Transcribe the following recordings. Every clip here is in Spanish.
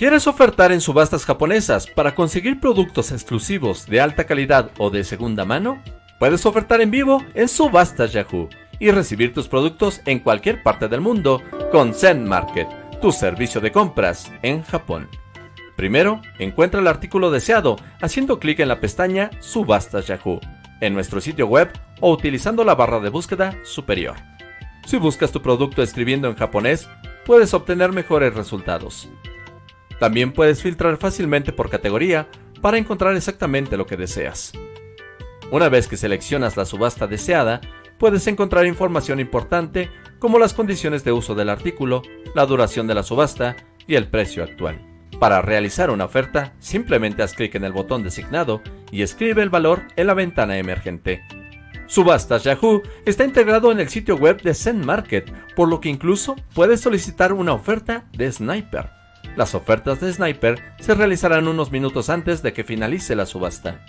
¿Quieres ofertar en subastas japonesas para conseguir productos exclusivos de alta calidad o de segunda mano? Puedes ofertar en vivo en Subastas Yahoo y recibir tus productos en cualquier parte del mundo con Zen Market, tu servicio de compras en Japón. Primero, encuentra el artículo deseado haciendo clic en la pestaña Subastas Yahoo en nuestro sitio web o utilizando la barra de búsqueda superior. Si buscas tu producto escribiendo en japonés, puedes obtener mejores resultados. También puedes filtrar fácilmente por categoría para encontrar exactamente lo que deseas. Una vez que seleccionas la subasta deseada, puedes encontrar información importante como las condiciones de uso del artículo, la duración de la subasta y el precio actual. Para realizar una oferta, simplemente haz clic en el botón designado y escribe el valor en la ventana emergente. Subastas Yahoo está integrado en el sitio web de Zen Market, por lo que incluso puedes solicitar una oferta de Sniper. Las ofertas de Sniper se realizarán unos minutos antes de que finalice la subasta.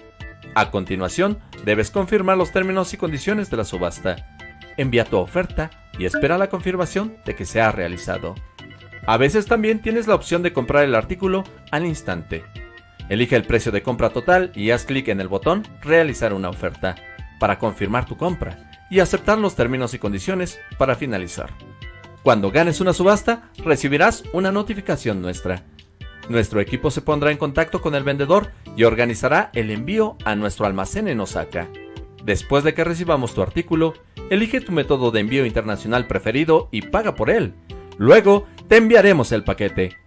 A continuación, debes confirmar los términos y condiciones de la subasta. Envía tu oferta y espera la confirmación de que se ha realizado. A veces también tienes la opción de comprar el artículo al instante. Elige el precio de compra total y haz clic en el botón Realizar una oferta para confirmar tu compra y aceptar los términos y condiciones para finalizar. Cuando ganes una subasta, recibirás una notificación nuestra. Nuestro equipo se pondrá en contacto con el vendedor y organizará el envío a nuestro almacén en Osaka. Después de que recibamos tu artículo, elige tu método de envío internacional preferido y paga por él. Luego, te enviaremos el paquete.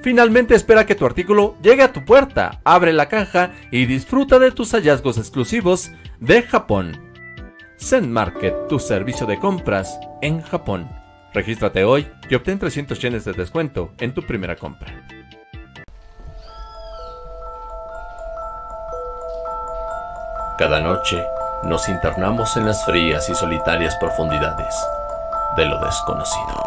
Finalmente espera que tu artículo llegue a tu puerta, abre la caja y disfruta de tus hallazgos exclusivos de Japón. Zen Market, tu servicio de compras en Japón. Regístrate hoy y obtén 300 yenes de descuento en tu primera compra. Cada noche nos internamos en las frías y solitarias profundidades de lo desconocido.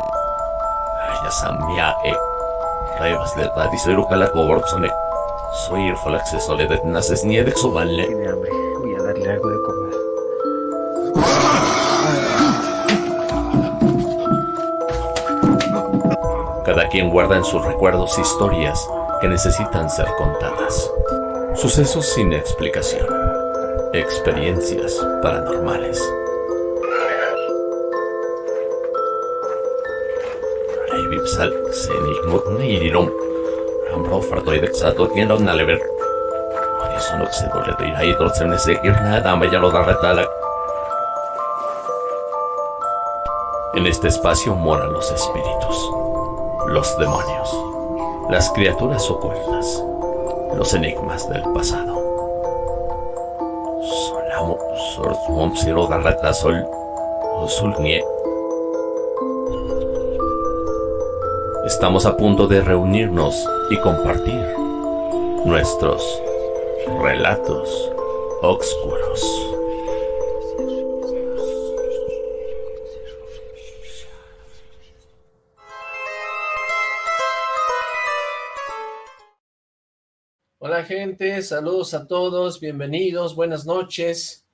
Soy el acceso de naces ni de su vale. Voy a darle algo de comer. Cada quien guarda en sus recuerdos historias que necesitan ser contadas. Sucesos sin explicación. Experiencias paranormales. En este espacio moran los espíritus los demonios, las criaturas ocultas, los enigmas del pasado. Estamos a punto de reunirnos y compartir nuestros relatos oscuros. Gente, saludos a todos, bienvenidos, buenas noches.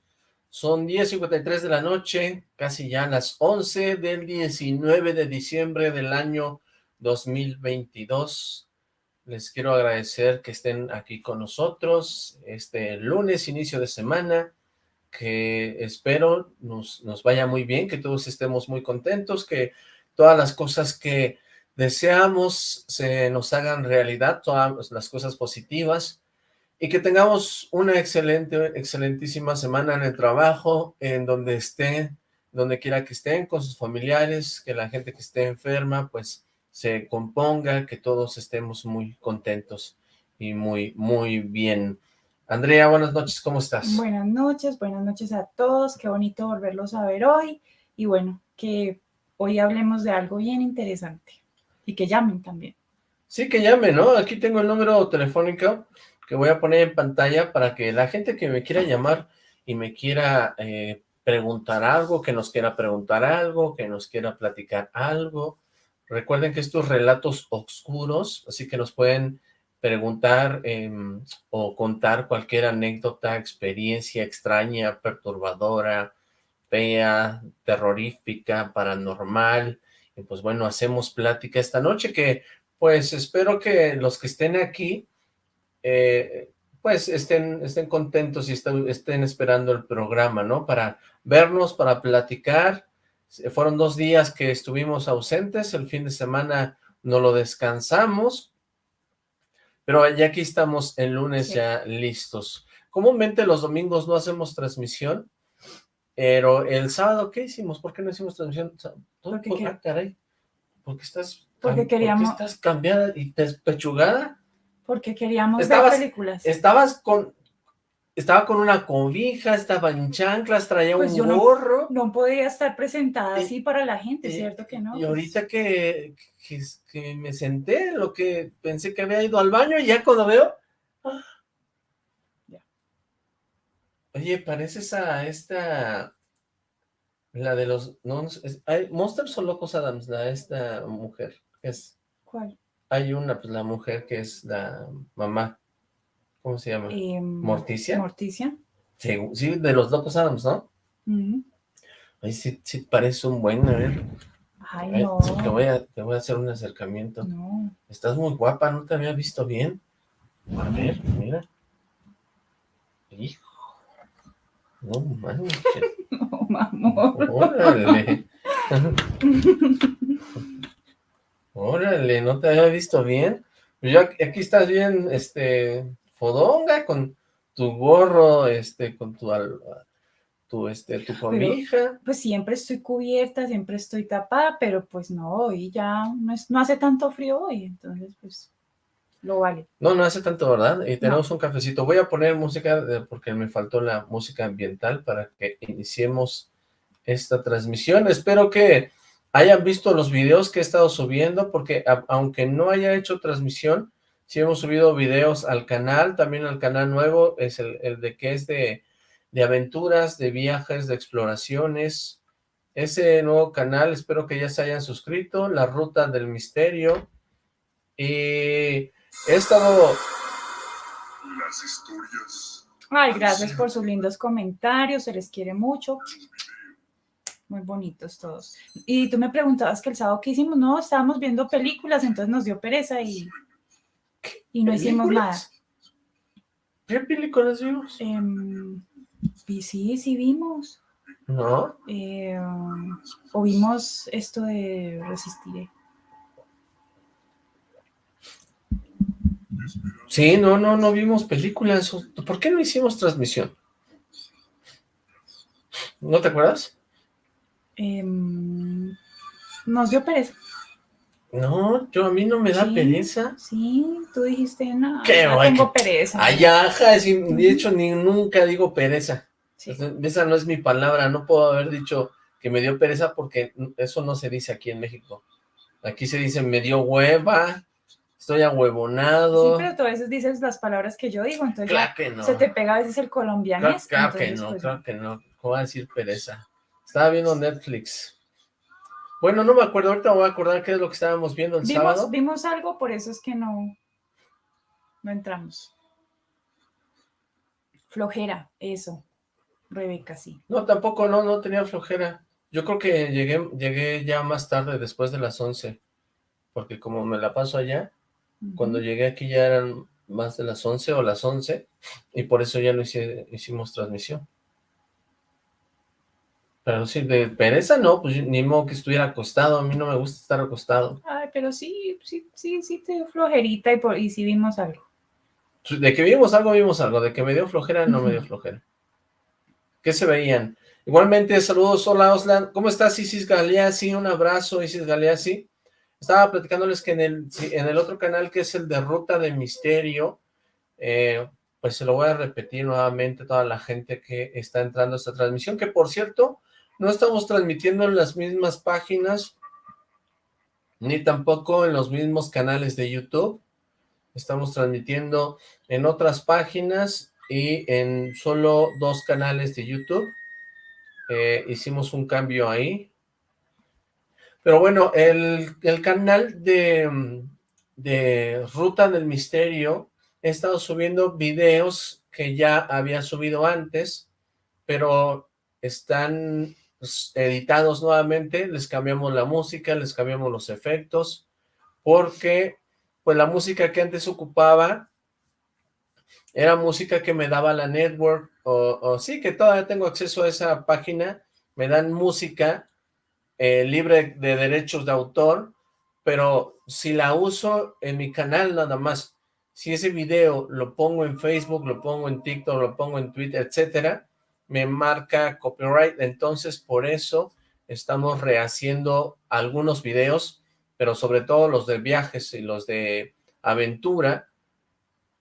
Son 10.53 de la noche, casi ya las 11 del 19 de diciembre del año 2022. Les quiero agradecer que estén aquí con nosotros este lunes, inicio de semana, que espero nos, nos vaya muy bien, que todos estemos muy contentos, que todas las cosas que deseamos se nos hagan realidad, todas las cosas positivas, y que tengamos una excelente, excelentísima semana en el trabajo, en donde estén, donde quiera que estén, con sus familiares, que la gente que esté enferma, pues se componga, que todos estemos muy contentos y muy, muy bien. Andrea, buenas noches, ¿cómo estás? Buenas noches, buenas noches a todos, qué bonito volverlos a ver hoy, y bueno, que hoy hablemos de algo bien interesante, y que llamen también. Sí, que llamen, ¿no? Aquí tengo el número telefónico, que voy a poner en pantalla para que la gente que me quiera llamar y me quiera eh, preguntar algo, que nos quiera preguntar algo, que nos quiera platicar algo. Recuerden que estos relatos oscuros, así que nos pueden preguntar em, o contar cualquier anécdota, experiencia extraña, perturbadora, fea, terrorífica, paranormal. Y pues bueno, hacemos plática esta noche que pues espero que los que estén aquí, eh, pues estén, estén contentos y estén, estén esperando el programa, ¿no? Para vernos, para platicar. Fueron dos días que estuvimos ausentes, el fin de semana no lo descansamos, pero ya aquí estamos el lunes Sí. ya listos. Comúnmente los domingos no hacemos transmisión, pero el sábado, ¿qué hicimos? ¿Por qué no hicimos transmisión? Porque ¿Por- ah, caray. ¿Por qué estás, Porque queríamos- ¿por qué estás cambiada y despechugada? Porque queríamos Estabas- ver películas. Estabas con... Estaba con una cobija, estaba en chanclas, traía Pues un yo gorro. No podía estar presentada Y- así para la gente, y- ¿cierto que no? Y Pues, ahorita que, que, que me senté, lo que pensé que había ido al baño, y ya cuando veo... ¡ah! Ya. Oye, pareces a esta... La de los... No, es- hay, ¿Monsters o Locos Adams? La esta mujer. Es, ¿Cuál? Hay una, pues la mujer que es la mamá. ¿Cómo se llama? Em, ¿Morticia? Morticia. Sí, sí, de los Locos Adams, ¿no? Ujú. Ay, sí, sí parece un buen, a ver. Ay, a ver, no. Te voy a, te voy a hacer un acercamiento. No. Estás muy guapa, no te había visto bien. A ver, mira. Hijo. No manches. No, amor. Órale. Órale, no te había visto bien. Pues ya aquí estás bien, este, fodonga, con tu gorro, este, con tu, tu, este, tu cobija. Pues siempre estoy cubierta, siempre estoy tapada, pero pues no, hoy ya no, es, no hace tanto frío hoy, entonces pues lo vale. No, no hace tanto, ¿verdad? Y tenemos un cafecito. Voy a poner música porque me faltó la música ambiental para que iniciemos esta transmisión. Espero que hayan visto los videos que he estado subiendo porque a- aunque no haya hecho transmisión, sí hemos subido videos al canal, también al canal nuevo, es el, el de que es de, de aventuras, de viajes, de exploraciones. Ese nuevo canal, espero que ya se hayan suscrito, La Ruta del Misterio. Y he estado Las historias. Ay, gracias por sus lindos comentarios, se les quiere mucho. Muy bonitos todos. Y tú me preguntabas que el sábado qué hicimos, no, estábamos viendo películas, entonces nos dio pereza y, y no hicimos nada. ¿Qué películas vimos? Em, sí, sí vimos. No, Eh, o vimos esto de Resistiré. sí, no, no, no vimos películas. ¿Por qué no hicimos transmisión? ¿No te acuerdas? Em, nos dio pereza. No, yo a mí no me da Sí. pereza. Sí, tú dijiste, no, Qué no tengo pereza. Ay, ajá, sí, de hecho ni nunca digo pereza. Sí. Esa no es mi palabra, no puedo haber dicho que me dio pereza porque eso no se dice aquí en México. Aquí se dice me dio hueva, estoy Sí, ahuevonado. pero tú a veces dices las palabras que yo digo, entonces Claro que no. se te pega a veces el Claro, colombianés. claro que no, pues, claro que no. ¿Cómo va a decir pereza? Estaba viendo Netflix. Bueno, no me acuerdo, ahorita me voy a acordar qué es lo que estábamos viendo el vimos, sábado. vimos algo, por eso es que no, no entramos. Flojera, eso. Rebeca, sí. No, tampoco, no, no tenía flojera. Yo creo que llegué, llegué ya más tarde, después de las 11, porque como me la paso allá, cuando llegué aquí ya eran más de las 11 o las 11, y por eso ya no hice- hicimos transmisión. Pero sí, de pereza no, pues ni modo que estuviera acostado, a mí no me gusta estar acostado. Ay, pero sí, sí, sí, sí te dio flojerita y, por, y sí vimos algo. De que vimos algo, vimos algo. De que me dio flojera, no me dio flojera. ¿Qué se veían? Igualmente, saludos, hola Oslan. ¿Cómo estás, Isis Galeazzi? Un abrazo, Isis Galeazzi. Estaba platicándoles que en el, en el otro canal, que es el de Ruta de Misterio, eh, pues se lo voy a repetir nuevamente a toda la gente que está entrando a esta transmisión, que por cierto, no estamos transmitiendo en las mismas páginas, ni tampoco en los mismos canales de YouTube. Estamos transmitiendo en otras páginas y en solo dos canales de YouTube. Eh, hicimos un cambio ahí. Pero bueno, el, el canal de, de Ruta del Misterio, he estado subiendo videos que ya había subido antes, pero están editados nuevamente, les cambiamos la música, les cambiamos los efectos, porque pues la música que antes ocupaba era música que me daba la network, o, sí, que todavía tengo acceso a esa página, me dan música eh, libre de derechos de autor, pero si la uso en mi canal nada más, si ese video lo pongo en Facebook, lo pongo en TikTok, lo pongo en Twitter, etcétera, me marca copyright, entonces por eso estamos rehaciendo algunos videos, pero sobre todo los de viajes y los de aventura,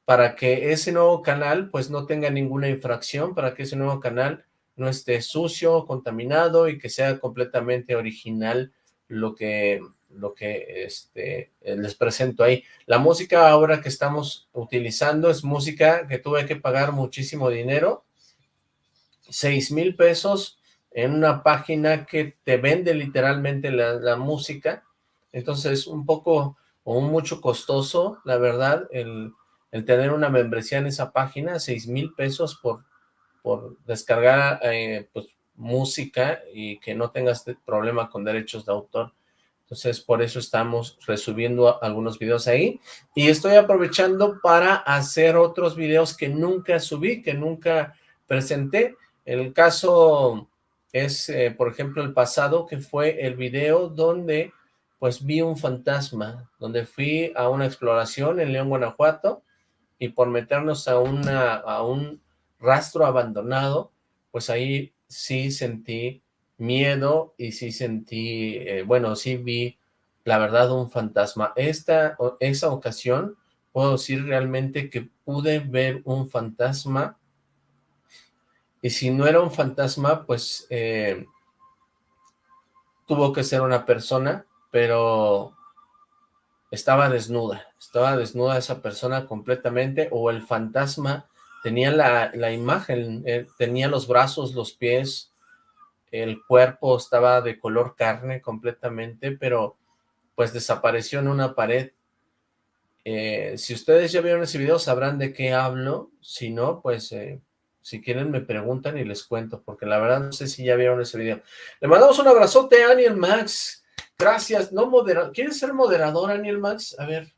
para que ese nuevo canal pues no tenga ninguna infracción, para que ese nuevo canal no esté sucio, contaminado y que sea completamente original lo que, lo que este, les presento ahí. La música ahora que estamos utilizando es música que tuve que pagar muchísimo dinero, seis mil pesos en una página que te vende literalmente la, música, entonces un poco o mucho costoso, la verdad, el el tener una membresía en esa página, seis mil pesos por, por descargar eh, pues, música y que no tengas problema con derechos de autor. Entonces, por eso estamos resubiendo algunos videos ahí. Y estoy aprovechando para hacer otros videos que nunca subí, que nunca presenté. El caso es, eh, por ejemplo, el pasado, que fue el video donde pues vi un fantasma, donde fui a una exploración en León, Guanajuato, y por meternos a, una, a un rastro abandonado, pues ahí sí sentí miedo y sí sentí, eh, bueno, sí vi, la verdad, un fantasma. Esta, esa ocasión, puedo decir realmente que pude ver un fantasma, y si no era un fantasma, pues eh, tuvo que ser una persona, pero estaba desnuda, estaba desnuda esa persona completamente, o el fantasma tenía la, imagen, eh, tenía los brazos, los pies, el cuerpo estaba de color carne completamente, pero pues desapareció en una pared. Eh, si ustedes ya vieron ese video sabrán de qué hablo, si no, pues eh, si quieren me preguntan y les cuento, porque la verdad no sé si ya vieron ese video. Le mandamos un abrazote a Aniel Max, Gracias, no moderador. ¿Quieres ser moderador, Daniel Max? A ver.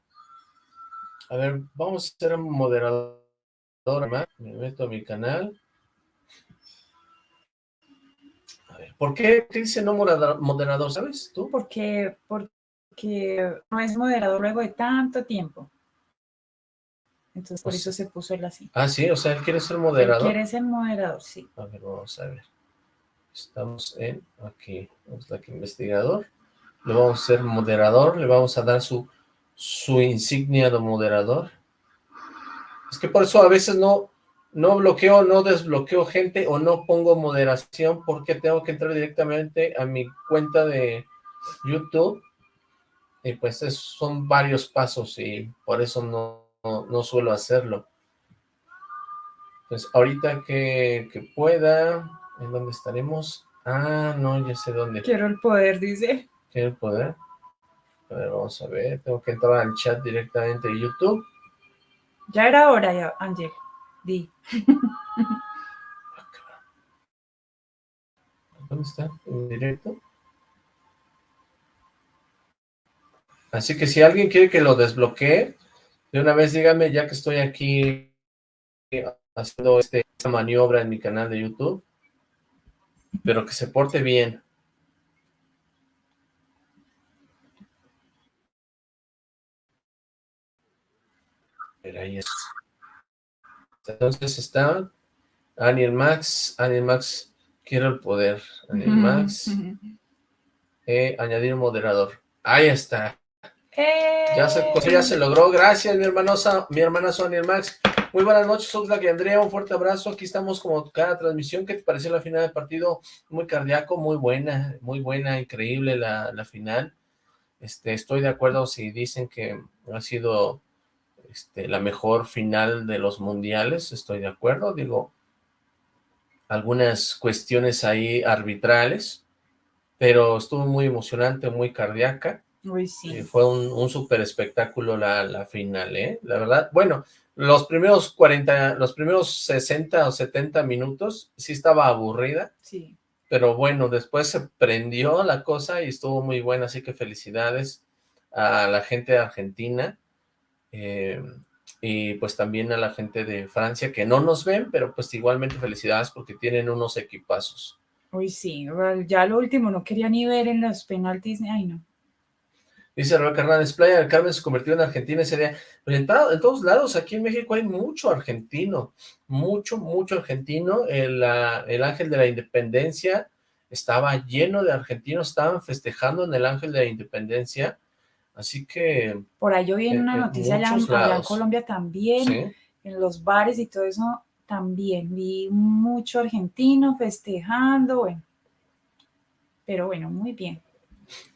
A ver, vamos a ser moderador. Me meto a mi canal. ¿por qué dice no moderador, sabes tú? Porque, porque no es moderador luego de tanto tiempo. Entonces, por eso se puso él así. Ah, sí, o sea, él quiere ser moderador. Él quiere ser moderador, sí. A ver, vamos a ver. Estamos en, aquí, vamos aquí, investigador le vamos a ser moderador, le vamos a dar su, su insignia de moderador. Es que por eso a veces no, no bloqueo, no desbloqueo gente o no pongo moderación porque tengo que entrar directamente a mi cuenta de YouTube y pues son varios pasos y por eso no, no, suelo hacerlo. Pues ahorita que, que pueda, ¿en dónde estaremos? Ah, no, ya sé dónde. Quiero el poder, dice el poder. A ver, vamos a ver, tengo que entrar al chat directamente de YouTube. Ya era hora, ya, Ángel. Di. ¿Dónde está? ¿En directo? Así que si alguien quiere que lo desbloquee, de una vez dígame, ya que estoy aquí haciendo este, esta maniobra en mi canal de YouTube, pero que se porte bien. ahí Entonces está Aniel Max, Aniel Max, quiero el poder. Aniel Max, eh, añadir moderador. Ahí está. Ya, se, ya se logró. Gracias, mi hermanosa, mi hermana Aniel Max. Muy buenas noches, Oxlack y Andrea, un fuerte abrazo. Aquí estamos como cada transmisión. ¿Qué te pareció la final del partido? Muy cardíaco, muy buena, muy buena, increíble la, la final. Este, estoy de acuerdo si dicen que ha sido este, la mejor final de los mundiales, estoy de acuerdo, digo, algunas cuestiones ahí arbitrales, pero estuvo muy emocionante, muy cardíaca. Sí. fue un, un super espectáculo la, la, final, ¿eh? La verdad, bueno, los primeros 40, los primeros 60 o 70 minutos sí estaba aburrida. Sí. Pero bueno, después se prendió la cosa y estuvo muy buena, así que felicidades a la gente de Argentina eh, y pues también a la gente de Francia que no nos ven, pero pues igualmente felicidades porque tienen unos equipazos. Uy, sí, ya lo último, no quería ni ver en los penaltis, ay no. Dice Rebeca Hernández, Playa del Carmen se convirtió en Argentina ese día. Pero en, todos lados, aquí en México hay mucho argentino, mucho, mucho argentino. El, el Ángel de la Independencia estaba lleno de argentinos, estaban festejando en el Ángel de la Independencia. Así que... Por ahí yo vi en una noticia allá, en Colombia también, en los bares y todo eso también. Vi mucho argentino festejando, bueno. Pero bueno, muy bien.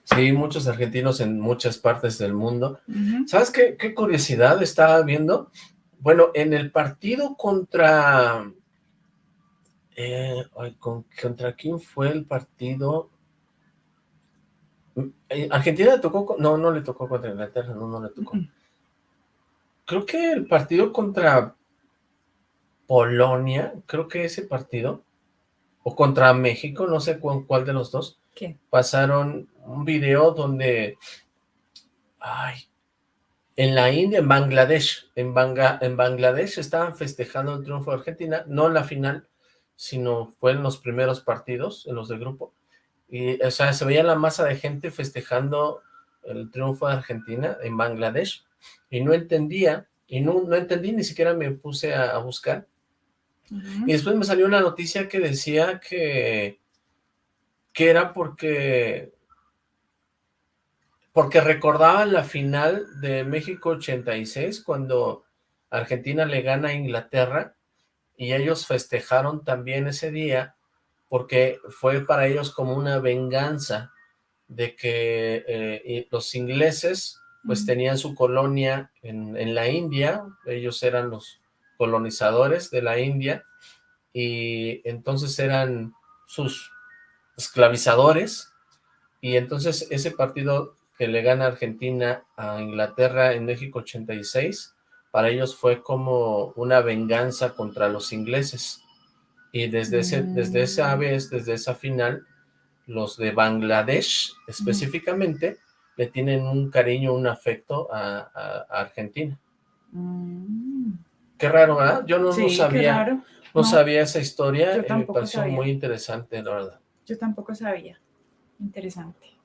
Sí, muchos argentinos en muchas partes del mundo. ¿Sabes qué, qué curiosidad estaba viendo? Bueno, en el partido contra... Eh, ¿Contra quién fue el partido? Eh, ¿Argentina le tocó? No, no le tocó contra Inglaterra, no, no le tocó. Creo que el partido contra Polonia, creo que ese partido, o contra México, no sé cuál de los dos, pasaron un video donde, ay, en la India, en Bangladesh, en, en Bangladesh estaban festejando el triunfo de Argentina, no en la final, sino fue en los primeros partidos, en los de grupo, y, o sea, se veía la masa de gente festejando el triunfo de Argentina en Bangladesh, y no entendía, y no, no entendí, ni siquiera me puse a, buscar, y después me salió una noticia que decía que que era porque porque recordaban la final de México 86 cuando Argentina le gana a Inglaterra y ellos festejaron también ese día porque fue para ellos como una venganza de que eh, los ingleses pues tenían su colonia en, en, la India, ellos eran los colonizadores de la India y entonces eran sus esclavizadores, y entonces ese partido que le gana Argentina a Inglaterra en México 86, para ellos fue como una venganza contra los ingleses. Y desde, ese, desde esa mm. vez, desde esa final, los de Bangladesh específicamente le tienen un cariño, un afecto a, Argentina. Mm. Qué raro, ¿verdad? Yo no, sabía, no, sabía esa historia, y me pareció muy interesante, la verdad. Yo tampoco sabía. Interesante.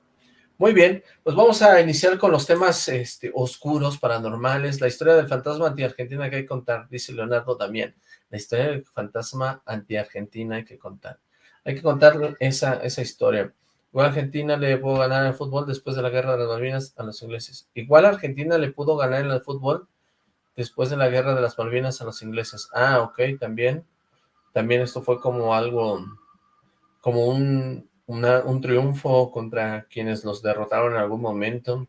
Muy bien, pues vamos a iniciar con los temas este, oscuros, paranormales, la historia del fantasma anti-argentina que hay que contar, dice Leonardo también. La historia del fantasma anti-argentina hay que contar. Hay que contar esa, esa historia. Igual Argentina le pudo ganar en el fútbol después de la guerra de las Malvinas a los ingleses. Igual Argentina le pudo ganar en el fútbol después de la guerra de las Malvinas a los ingleses. Ah, ok, también. También esto fue como algo como un, un triunfo contra quienes los derrotaron en algún momento.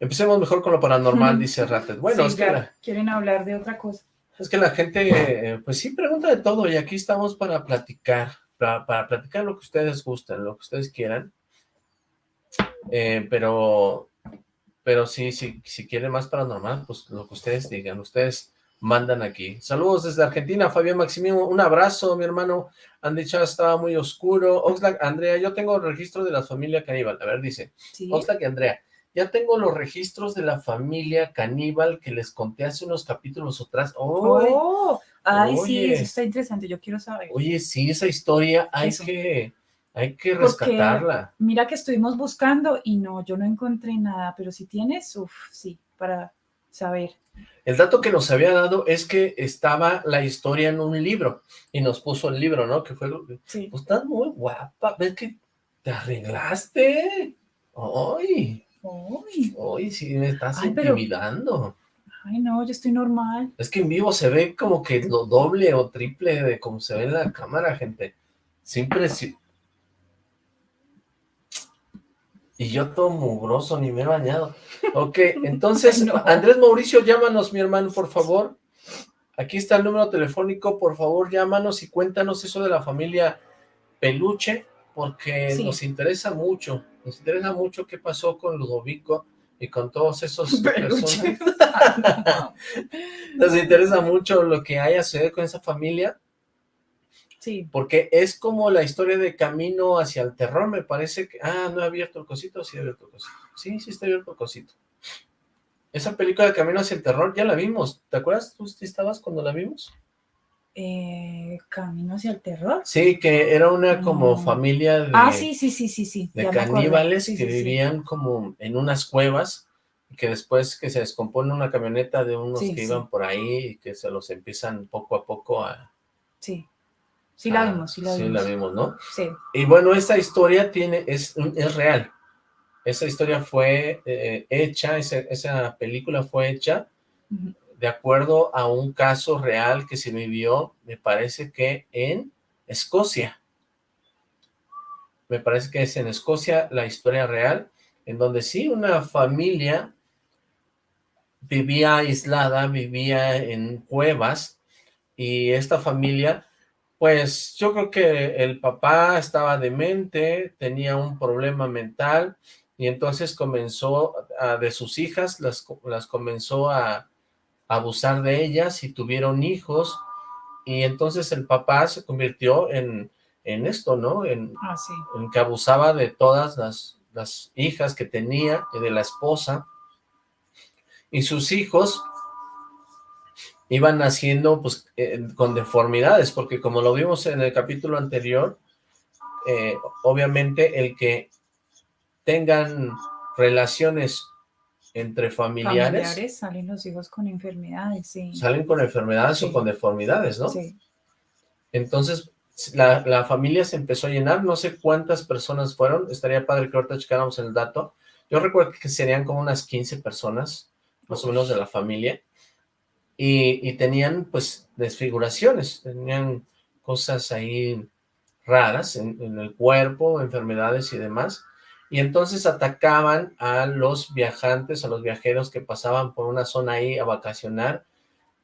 Empecemos mejor con lo paranormal, dice Ratet. Bueno, es que quieren hablar de otra cosa. Es que la gente, pues sí, pregunta de todo y aquí estamos para platicar, para, platicar lo que ustedes gusten, lo que ustedes quieran. Eh, pero, pero sí, sí, si quieren más paranormal, pues lo que ustedes digan, ustedes mandan aquí. Saludos desde Argentina, Fabián Maximino, un abrazo, mi hermano. Han dicho estaba muy oscuro. Oxlack, Andrea, yo tengo el registro de la familia caníbal. A ver, dice. Oxlack y Andrea, ya tengo los registros de la familia caníbal que les conté hace unos capítulos atrás. ¡Oh! Ay, sí, eso está interesante, yo quiero saber. Oye, sí, esa historia hay que... Hay que rescatarla. mira que estuvimos buscando y no, yo no encontré nada, pero si tienes, uff, sí, para saber. El dato que nos había dado es que estaba la historia en un libro, y nos puso el libro, ¿no? Que fue, sí. pues estás muy guapa, ves que te arreglaste. ¡Ay! ¡Ay! ¡Ay, sí me estás intimidando! Ay, no, yo estoy normal. Es que en vivo se ve como que lo doble o triple de como se ve en la cámara, gente. Siempre, Y yo todo mugroso, ni me he bañado. Ok, entonces, Andrés Mauricio, llámanos, mi hermano, por favor. Aquí está el número telefónico, por favor, llámanos y cuéntanos eso de la familia Peluche, porque nos interesa mucho, nos interesa mucho qué pasó con Ludovico y con todos esos personas. nos interesa mucho lo que haya sucedido con esa familia, Sí. Porque es como la historia de camino hacia el terror, me parece que... Ah, no he abierto el cosito, sí he abierto el cosito. Sí, sí está abierto el cosito. Esa película de Camino hacia el Terror ya la vimos. ¿Te acuerdas? ¿Tú estabas cuando la vimos? Eh, Camino hacia el terror. Sí, que era una como No. familia de, Ah, sí, sí, sí, sí, sí. de ya caníbales Sí, que sí, vivían como en unas cuevas que después que se descompone una camioneta de unos que iban por ahí y que se los empiezan poco a poco a... Sí, sí la a- vimos, sí la Ah, sí vimos. la vimos, ¿no? Sí. Y bueno, esta historia tiene es, es real. Esa historia fue eh, hecha, esa, esa película fue hecha de acuerdo a un caso real que se vivió, me parece que en Escocia. Me parece que es en Escocia la historia real, en donde sí una familia vivía aislada, vivía en cuevas, y esta familia, pues yo creo que el papá estaba demente, tenía un problema mental, y entonces comenzó a, de sus hijas, las, las comenzó a abusar de ellas y tuvieron hijos, y entonces el papá se convirtió en, en esto, ¿no? En, Ah, sí. en que abusaba de todas las, las hijas que tenía y de la esposa, y sus hijos iban naciendo pues eh, con deformidades, porque como lo vimos en el capítulo anterior, eh, obviamente el que tengan relaciones entre familiares, Familiares salen los hijos con enfermedades, sí. salen con enfermedades o con deformidades, ¿no? Sí. Entonces, la, la familia se empezó a llenar, no sé cuántas personas fueron, estaría padre que ahorita checáramos el dato. Yo recuerdo que serían como unas 15 personas, más o menos de la familia, y, tenían pues desfiguraciones, tenían cosas ahí raras en, el cuerpo, enfermedades y demás, y entonces atacaban a los viajantes, a los viajeros que pasaban por una zona ahí a vacacionar,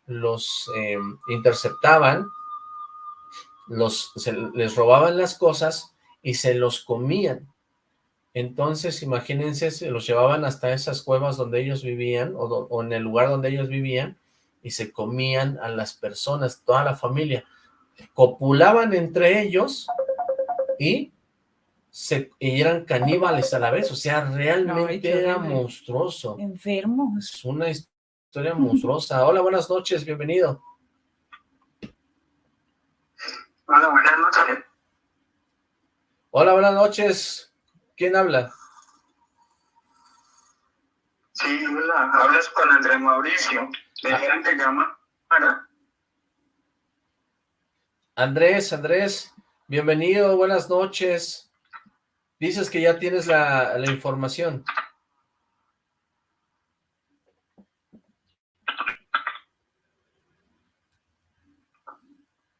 los eh, interceptaban, los, les robaban las cosas y se los comían. Entonces, imagínense, se los llevaban hasta esas cuevas donde ellos vivían, o en el lugar donde ellos vivían, y se comían a las personas, toda la familia. Copulaban entre ellos y, se, y eran caníbales a la vez, o sea, realmente era monstruoso. Enfermos. Es una historia monstruosa. Hola, buenas noches, bienvenido. Hola, buenas noches. Hola, buenas noches. ¿Quién habla? Sí, hola, hablas con Andrés Mauricio. Le dijeron que llama para. Andrés, Andrés, bienvenido, buenas noches. Dices que ya tienes la, la información.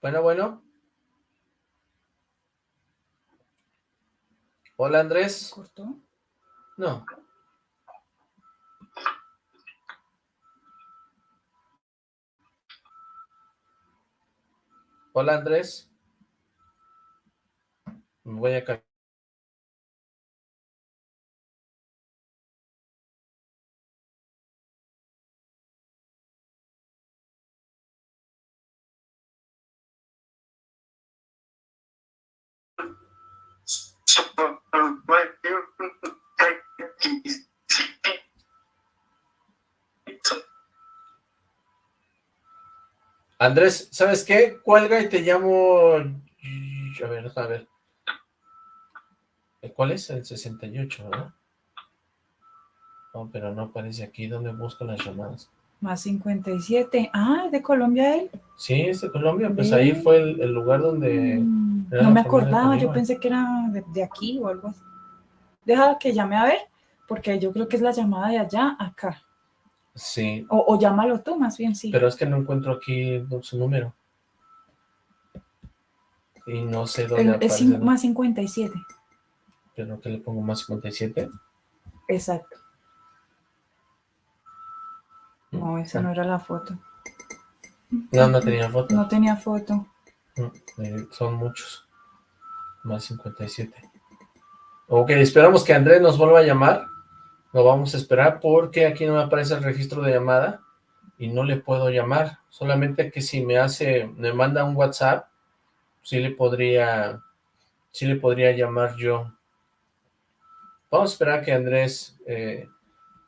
Bueno, bueno. Hola, Andrés. ¿Cortó? No. Hola, Andrés. Voy a ca- Andrés, ¿sabes qué? Cuelga y te llamo... A ver, a ver. ¿Cuál es? El 68, ¿verdad? No, pero no aparece aquí. ¿Dónde busco las llamadas? Más 57. Ah, ¿es de Colombia él? Sí, es de Colombia. Pues ahí fue el, el lugar donde... Mm, no me acordaba, yo pensé que era de, de aquí o algo así. Deja que llame a ver, porque yo creo que es la llamada de allá acá. Sí, O, o llámalo tú, más bien, sí. pero es que no encuentro aquí su número. Y no sé dónde El- es aparece. cin- más 57. Pero que le pongo más 57. Exacto. No, esa no era la foto. No, no tenía foto. No tenía foto. Mm, eh, son muchos. Más 57. Ok, esperamos que Andrés nos vuelva a llamar. Lo vamos a esperar porque aquí no me aparece el registro de llamada y no le puedo llamar. Solamente que si me hace, me manda un WhatsApp, sí le podría, sí le podría llamar yo. Vamos a esperar que Andrés eh,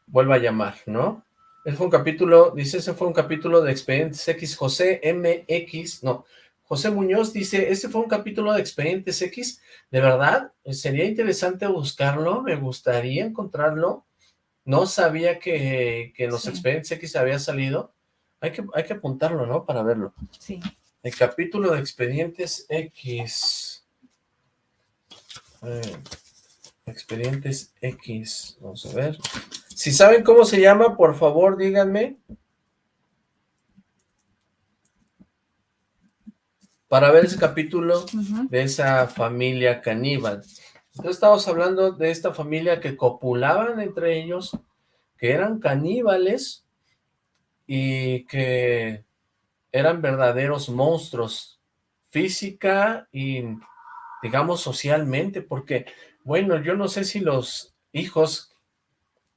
vuelva a llamar, ¿no? Ese fue un capítulo, dice, ese fue un capítulo de Expedientes X. José MX, no, José Muñoz dice, ese fue un capítulo de Expedientes X. ¿De verdad? Sería interesante buscarlo, me gustaría encontrarlo. No sabía que, que en los Sí. Expedientes X había salido. Hay que, hay que apuntarlo, ¿no? Para verlo. Sí. El capítulo de Expedientes X. Eh, Expedientes X. Vamos a ver. Si saben cómo se llama, por favor, díganme. Para ver ese capítulo de esa familia caníbal. Entonces estamos hablando de esta familia que copulaban entre ellos, que eran caníbales y que eran verdaderos monstruos física y digamos socialmente, porque bueno, yo no sé si los hijos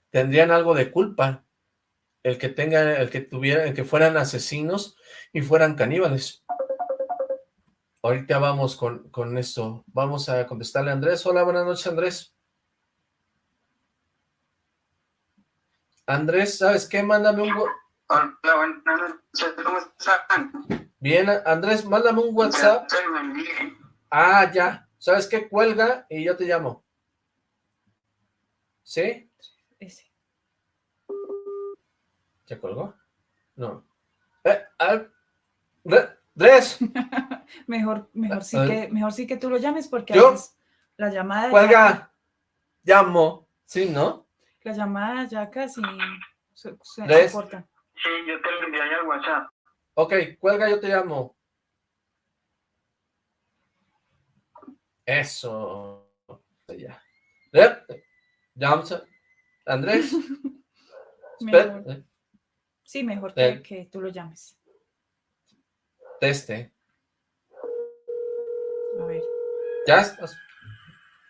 tendrían algo de culpa, el que tengan, el que tuvieran, el que fueran asesinos y fueran caníbales. Ahorita vamos con, con esto. Vamos a contestarle a Andrés. Hola, buenas noches, Andrés. Andrés, ¿sabes qué? Mándame un... Hola, buenas noches, ¿cómo están? Bien, Andrés, mándame un WhatsApp. Ah, ya. ¿Sabes qué? Cuelga y yo te llamo. ¿Sí? ¿Ya colgó? No. Eh, ah, Andrés, Mejor, mejor sí que, mejor sí que tú lo llames porque ¿Yo? la llamada ya- cuelga. Llamo. ¿Sí, no? la llamada ya casi se, se-. Sí, yo te lo envié al WhatsApp. Ok, cuelga, yo te llamo. Eso. Ya. Llamos. Andrés. Mejor. eh, Sí, mejor que, Eh. que tú lo llames. Teste. A ver. ¿Ya estás?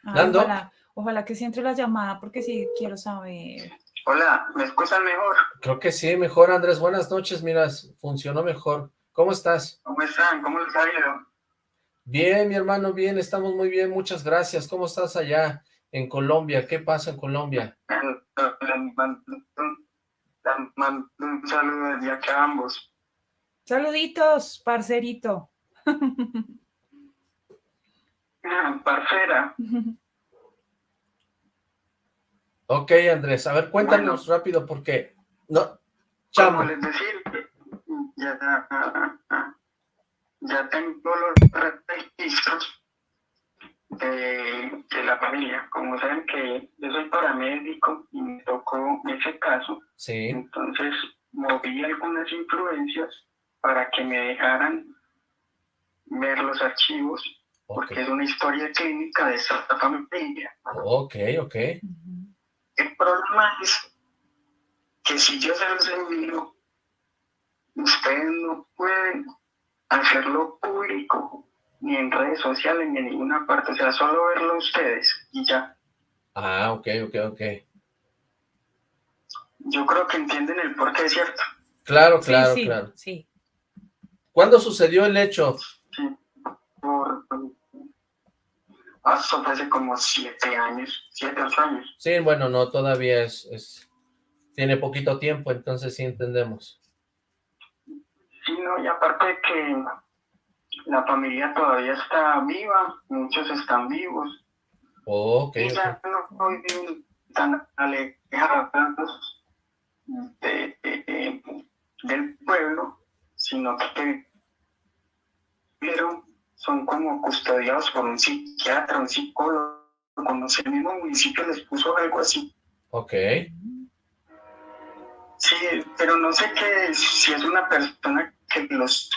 Ay, Dando. ojalá, ojalá que sí entre la llamada porque sí quiero saber. Hola, ¿me escuchan mejor? Creo que sí, mejor Andrés. Buenas noches, mira, funcionó mejor. ¿Cómo estás? ¿Cómo están? ¿Cómo les ha ido? Bien, mi hermano, bien, estamos muy bien, muchas gracias. ¿Cómo estás allá en Colombia? ¿Qué pasa en Colombia? Un saludo desde acá a ambos. Saluditos, parcerito. Ah, Parcera, Ok, Andrés, a ver, cuéntanos rápido porque... No, como chamo, les decía, ya, ya tengo los registros de, de la familia. Como saben que yo soy paramédico y me tocó ese caso, sí, entonces moví algunas influencias para que me dejaran ver los archivos, porque es una historia clínica de esta familia. ok, ok. El problema es que si yo se los envío, ustedes no pueden hacerlo público, ni en redes sociales, ni en ninguna parte, o sea, solo verlo ustedes y ya. ah, ok, ok, ok. Yo creo que entienden el por qué, ¿cierto? Claro, Sí, claro, sí, claro. sí. ¿Cuándo sucedió el hecho? Sí. Por, hasta hace como siete años, siete, ocho años. Sí, bueno, no, todavía es, es... Tiene poquito tiempo, entonces sí entendemos. Sí, no, y aparte que la familia todavía está viva, muchos están vivos, Ok, y ya no viven tan alejados de- de- de- del pueblo, sino que pero son como custodiados por un psiquiatra, un psicólogo, sé, el mismo municipio les puso algo así. Ok, Sí, pero no sé qué, si es una persona que los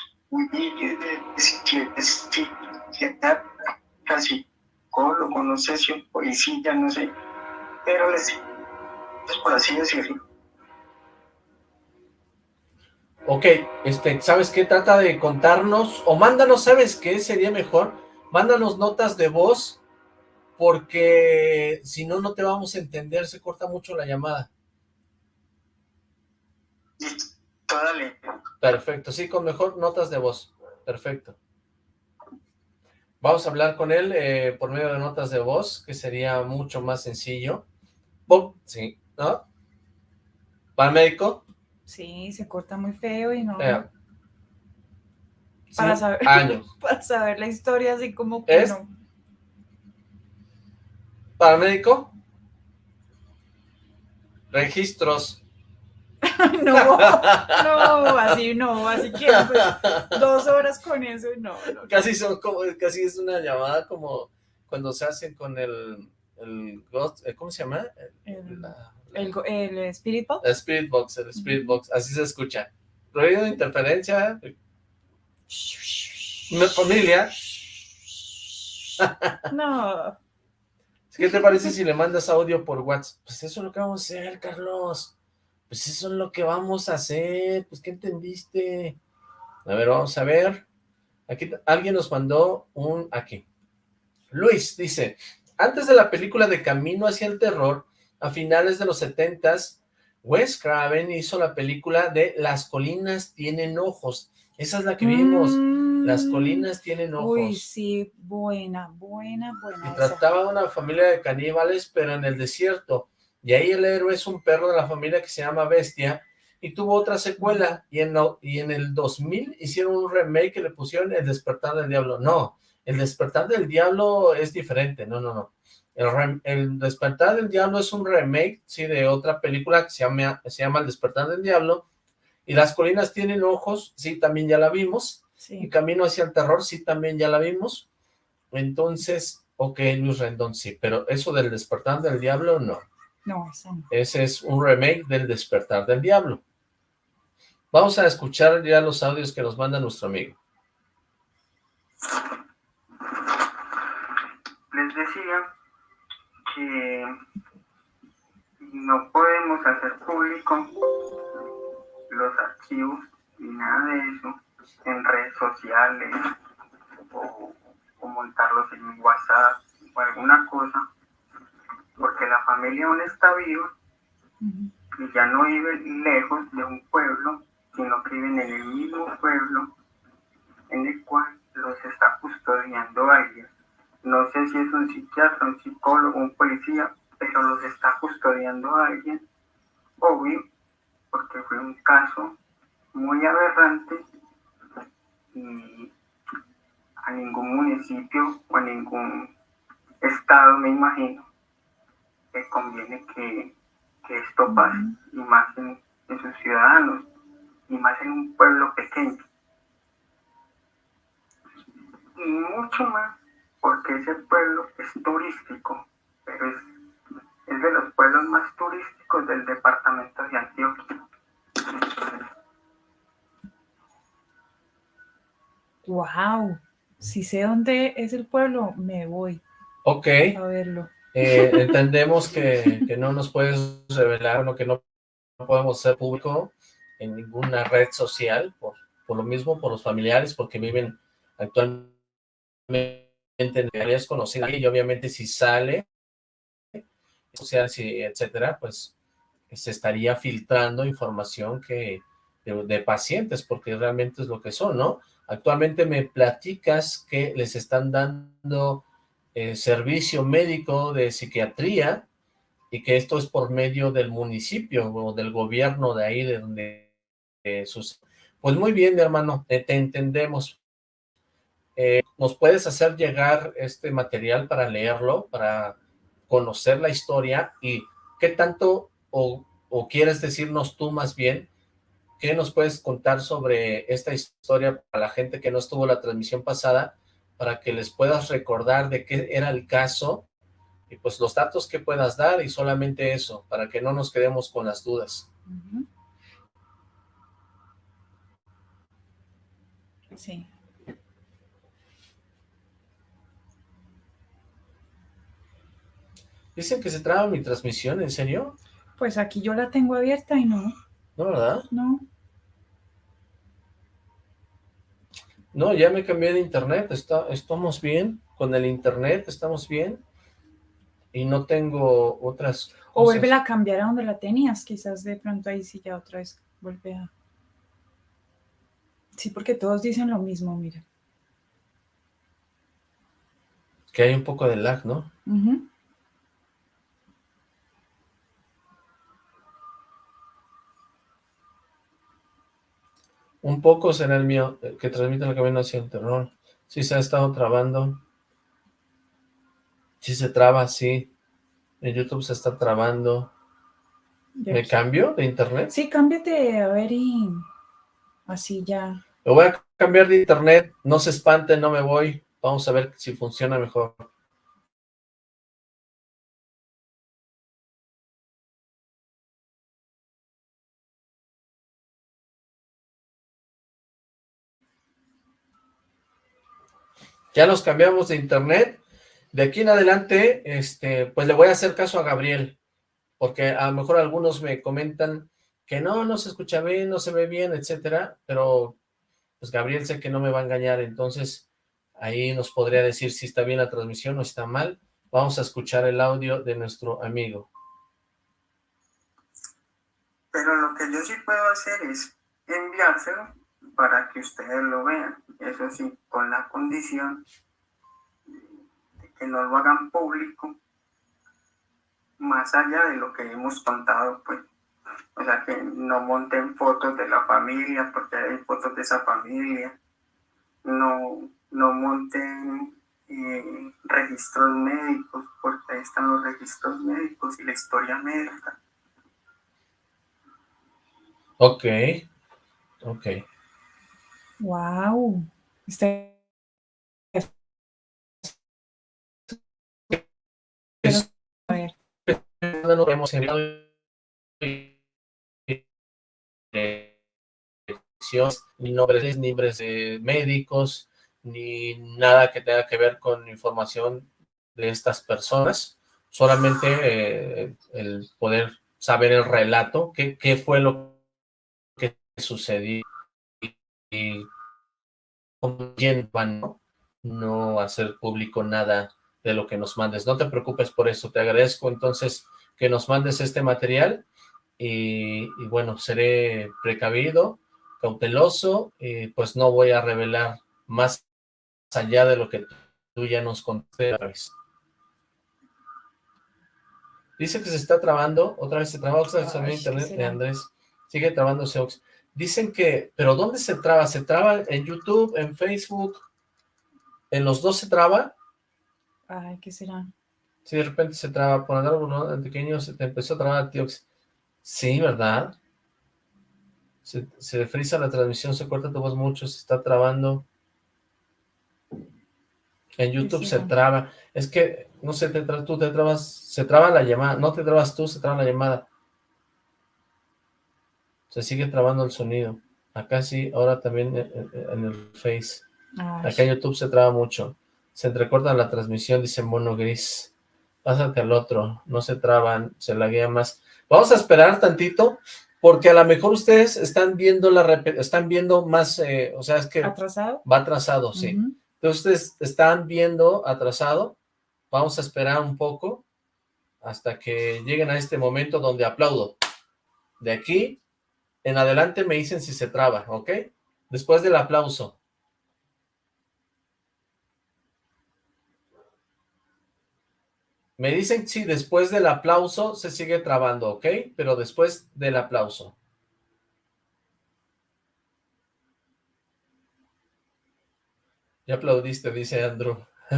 psiquiatra, psicólogo, no sé si es policía, no sé, pero les, pues por así decirlo. Ok, este, ¿sabes qué? Trata de contarnos, o mándanos, ¿sabes qué sería mejor? Mándanos notas de voz, porque si no, no te vamos a entender, se corta mucho la llamada. Dale. Perfecto, sí, con mejor notas de voz. Perfecto. Vamos a hablar con él eh, por medio de notas de voz, que sería mucho más sencillo. Oh, sí, ¿no? ¿Para médico? Sí, se corta muy feo y no... Eh, para, sí, saber, años. para saber la historia así como que Es- no. Paramédico. Registros. No, no, así no, así que pues, dos horas con eso, no, no. Casi son como, casi es una llamada como cuando se hacen con el, el eh, ¿cómo se llama? El, La- el, el Spirit Box. La Spirit Box, el Spirit Box, así se escucha. Ruido de interferencia, mi familia. No, ¿Qué te parece si le mandas audio por WhatsApp? Pues eso es lo que vamos a hacer, Carlos. Pues eso es lo que vamos a hacer. Pues, ¿qué entendiste? A ver, vamos a ver. Aquí alguien nos mandó un... Aquí. Luis dice, antes de la película de Camino hacia el Terror, a finales de los setentas, Wes Craven hizo la película de Las colinas tienen ojos. Esa es la que vimos. Las Mm, colinas tienen ojos. Uy, sí, buena, buena, buena. Esa. trataba de una familia de caníbales, pero en el desierto. Y ahí el héroe es un perro de la familia que se llama Bestia, y tuvo otra secuela, y en, lo- y en el 2000 hicieron un remake que le pusieron El Despertar del Diablo. No, El Despertar del Diablo es diferente, no, no, no. El, rem- el Despertar del Diablo es un remake, sí, de otra película que se llama, se llama El Despertar del Diablo, y Las Colinas Tienen Ojos, sí, también ya la vimos, y. Camino hacia el Terror, sí, también ya la vimos. Entonces, ok, Luis Rendón, sí, pero eso del Despertar del Diablo, no. No, no. Ese es un remake del Despertar del Diablo. Vamos a escuchar ya los audios que nos manda nuestro amigo. les decía que no podemos hacer público los archivos ni nada de eso en redes sociales o, montarlos en WhatsApp o alguna cosa, porque la familia aún está viva y ya no viven lejos de un pueblo, sino que viven en el mismo pueblo en el cual los está custodiando alguien. No sé si es un psiquiatra, un psicólogo, un policía, pero los está custodiando alguien, obvio, porque fue un caso muy aberrante y a ningún municipio o a ningún estado, me imagino, le conviene que, que esto pase, y más en, en sus ciudadanos, y más en un pueblo pequeño. Y mucho más porque ese pueblo es turístico, pero es, es de los pueblos más turísticos del departamento de Antioquia. Wow. Si sé dónde es el pueblo, me voy Ok, a verlo. eh, entendemos que, que no nos puedes revelar, bueno, que no podemos ser público en ninguna red social, por, por lo mismo, por los familiares, porque viven actualmente y obviamente si sale, social, etcétera, pues se estaría filtrando información que de, pacientes, porque realmente es lo que son, ¿no? Actualmente me platicas que les están dando eh, servicio médico de psiquiatría y que esto es por medio del municipio o del gobierno de ahí de donde eh. Pues muy bien, mi hermano, eh, te entendemos. Eh, ¿Nos puedes hacer llegar este material para leerlo, para conocer la historia y qué tanto o, quieres decirnos tú más bien ¿Qué nos puedes contar sobre esta historia para la gente que no estuvo la transmisión pasada, para que les puedas recordar de qué era el caso y pues los datos que puedas dar y solamente eso, para que no nos quedemos con las dudas? Sí. Dicen que se traba mi transmisión, ¿en serio? Pues aquí yo la tengo abierta y no, ¿No, verdad? no. No, ya me cambié de internet, está, estamos bien, con el internet estamos bien y no tengo otras O vuelve a cambiar a donde la tenías, quizás de pronto ahí sí ya otra vez vuelve a... Sí, porque todos dicen lo mismo, mira. Que hay un poco de lag, ¿no? Ujú. Un poco será el mío, eh, que transmite el camino hacia el terror. Sí se ha estado trabando. Sí se traba, sí. En YouTube se está trabando. ¿Me cambio de internet? Sí, cámbiate, a ver, y así ya. Me voy a cambiar de internet, no se espanten, no me voy. Vamos a ver si funciona mejor. Ya nos cambiamos de internet. De aquí en adelante, este, pues le voy a hacer caso a Gabriel, porque a lo mejor algunos me comentan que no, no se escucha bien, no se ve bien, etcétera, pero pues Gabriel sé que no me va a engañar, entonces ahí nos podría decir si está bien la transmisión o está mal. Vamos a escuchar el audio de nuestro amigo. Pero lo que yo sí puedo hacer es enviárselo para que ustedes lo vean. Eso sí, con la condición de que no lo hagan público más allá de lo que hemos contado, pues. O sea, que no monten fotos de la familia porque hay fotos de esa familia. No, no monten eh, registros médicos porque ahí están los registros médicos y la historia médica. Ok, ok. Wow. Este... A ver. No hemos enviado ni nombres, ni nombres de médicos, ni nada que tenga que ver con información de estas personas, solamente eh, el poder saber el relato, qué, qué fue lo que sucedió van no hacer público nada de lo que nos mandes. No te preocupes por eso, te agradezco entonces que nos mandes este material y, bueno, seré precavido, cauteloso y pues no voy a revelar más allá de lo que tú ya nos contaste. Dice que se está trabando, otra vez se traba, otra vez internet de Andrés, sigue trabándose Ox. Dicen que, pero ¿dónde se traba? ¿Se traba en YouTube, en Facebook? ¿En los dos se traba? Ay, ¿qué será? Si de repente se traba, por algo, ¿no? En pequeño se te empezó a trabar, tío. Sí, ¿verdad? Se, se frisa la transmisión, se corta tu voz mucho, se está trabando. En YouTube se traba. Es que, no sé, te tú te trabas, se traba la llamada. No te trabas tú, se traba la llamada. Se sigue trabando el sonido. Acá sí, ahora también en, el Face. Acá en YouTube se traba mucho. Se entrecorta la transmisión, dice mono gris. Pásate al otro, no se traban, se laguea más. Vamos a esperar tantito, porque a lo mejor ustedes están viendo la están viendo más, eh, o sea, es que... ¿Atrasado? Va atrasado, sí. Entonces ustedes están viendo atrasado. Vamos a esperar un poco hasta que lleguen a este momento donde aplaudo. De aquí en adelante me dicen si se traba, ¿ok? Después del aplauso. Me dicen si después del aplauso se sigue trabando, ¿ok? Pero después del aplauso. Ya aplaudiste, dice Andrew.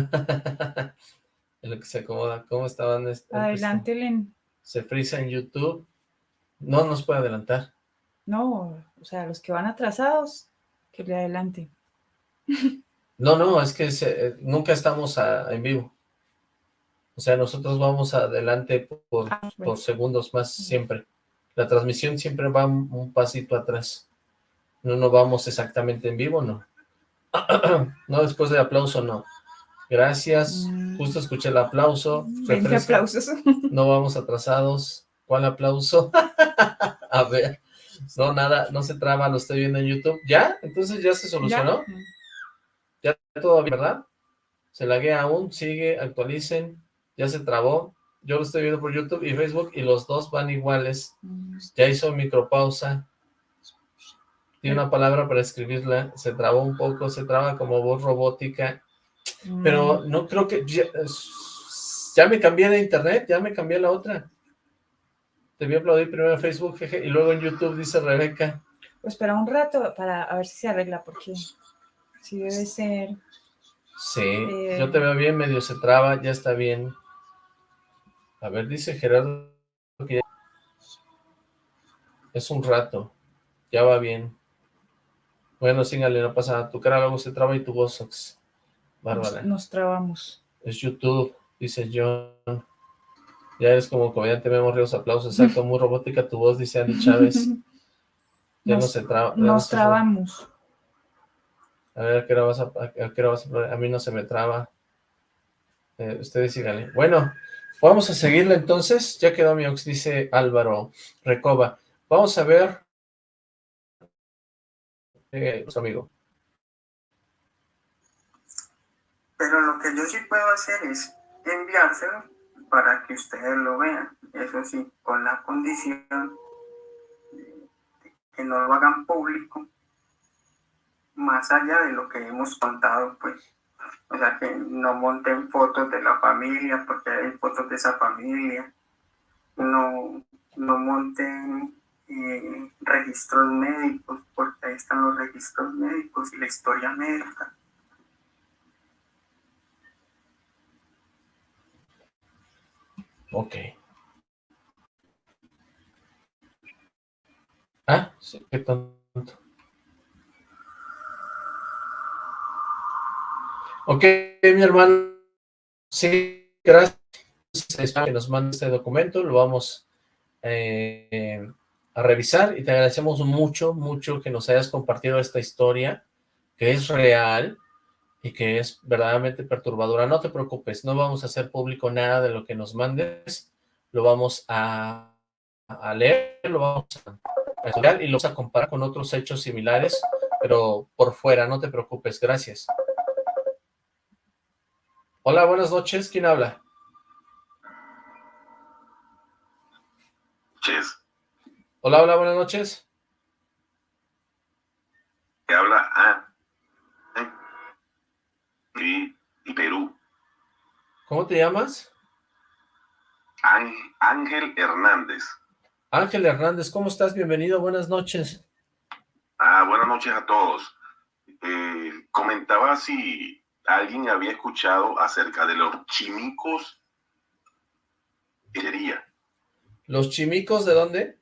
en lo que se acomoda. ¿Cómo estaban? Adelante, Len. Se frisa en YouTube. No nos puede adelantar. No, o sea, los que van atrasados, que le adelante. No, no, es que nunca estamos en vivo. O sea, nosotros vamos adelante por, ah, segundos más siempre. La transmisión siempre va un, pasito atrás. No nos vamos exactamente en vivo, no. no, después del aplauso, no. Gracias, mm. justo escuché el aplauso. 20 aplausos. no vamos atrasados. ¿Cuál aplauso? A ver. No, nada, no se traba, lo estoy viendo en YouTube. ¿Ya? Entonces ya se solucionó. Ya, todo bien, ¿verdad? Se laguea aún, sigue, actualicen. Ya se trabó. Yo lo estoy viendo por YouTube y Facebook y los dos van iguales. Ya hizo micropausa. Tiene una palabra para escribirla. Se trabó un poco, se traba como voz robótica. Pero mm. no creo que... Ya, ya me cambié de internet, ya me cambié la otra. Te a aplaudir primero en Facebook, jeje, y luego en YouTube, dice Rebeca. O espera un rato para a ver si se arregla, porque sí debe ser... Sí, Eh. yo te veo bien, medio se traba, ya está bien. A ver, dice Gerardo que ya- es un rato, ya va bien. Bueno, sígale, no pasa nada, tu cara luego se traba y tu voz. Bárbara. Nos, nos trabamos. Es YouTube, dice John. Ya eres como comediante Memo Ríos, aplausos, exacto, muy robótica tu voz, dice Andy Chávez. Ya no se traba. ya no Nos se- trabamos. A ver, ¿a qué hora vas a, a qué hora vas a poner? A mí no se me traba. Eh, ustedes síganle. Bueno, vamos a seguirle entonces. Ya quedó mi ox, dice Álvaro Recoba. Vamos a ver. Eh, su amigo. Pero lo que yo sí puedo hacer es enviárselo para que ustedes lo vean. Eso sí, con la condición de que no lo hagan público, más allá de lo que hemos contado, pues. O sea, que no monten fotos de la familia, porque hay fotos de esa familia. No, no monten eh, registros médicos, porque ahí están los registros médicos y la historia médica. Ok. Ah, sí, qué tonto. Ok, mi hermano. Sí, gracias. Que nos mande este documento, lo vamos eh, a revisar y te agradecemos mucho, mucho que nos hayas compartido esta historia, que es real y que es verdaderamente perturbadora. No te preocupes, no vamos a hacer público nada de lo que nos mandes, lo vamos a, a leer, lo vamos a estudiar y lo vamos a comparar con otros hechos similares, pero por fuera, no te preocupes, gracias. Hola, buenas noches, ¿quién habla? Ches, Hola, hola, buenas noches. que habla a y, y Perú. ¿Cómo te llamas? Ángel, Ángel Hernández. Ángel Hernández, ¿cómo estás? Bienvenido, buenas noches. Ah, buenas noches a todos. Eh, comentaba si alguien había escuchado acerca de los chimicos lechería, ¿Los chimicos de dónde?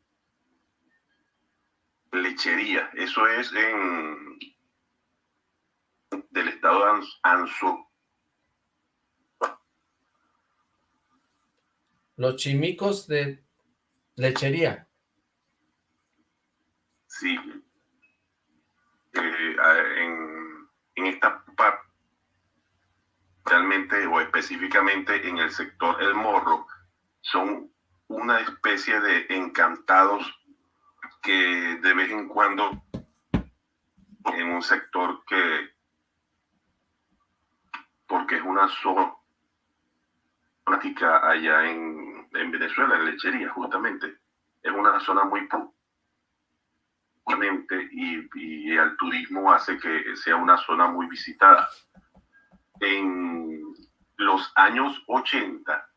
lechería. Eso es en del estado Anzo, Los chimicos de lechería. sí. Eh, en, en esta parte, realmente o específicamente en el sector El Morro, son una especie de encantados que de vez en cuando en un sector que porque es una zona allá en, en Venezuela, en lechería, justamente. Es una zona muy obviamente, y, y el turismo hace que sea una zona muy visitada. En los años 80,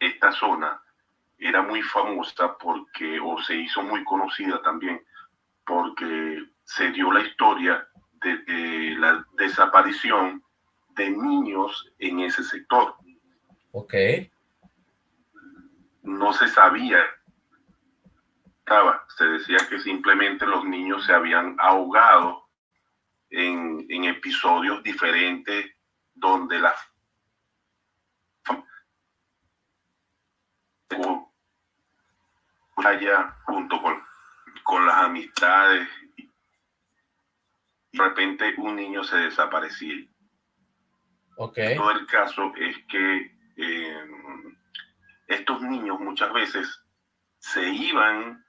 esta zona era muy famosa porque, o se hizo muy conocida también, porque se dio la historia de, de la desaparición de niños en ese sector. Ok. No se sabía. Estaba, se decía que simplemente los niños se habían ahogado en, en episodios diferentes donde la allá junto con, con las amistades y de repente un niño se desaparecía. Ok. Todo el caso es que eh, estos niños muchas veces se iban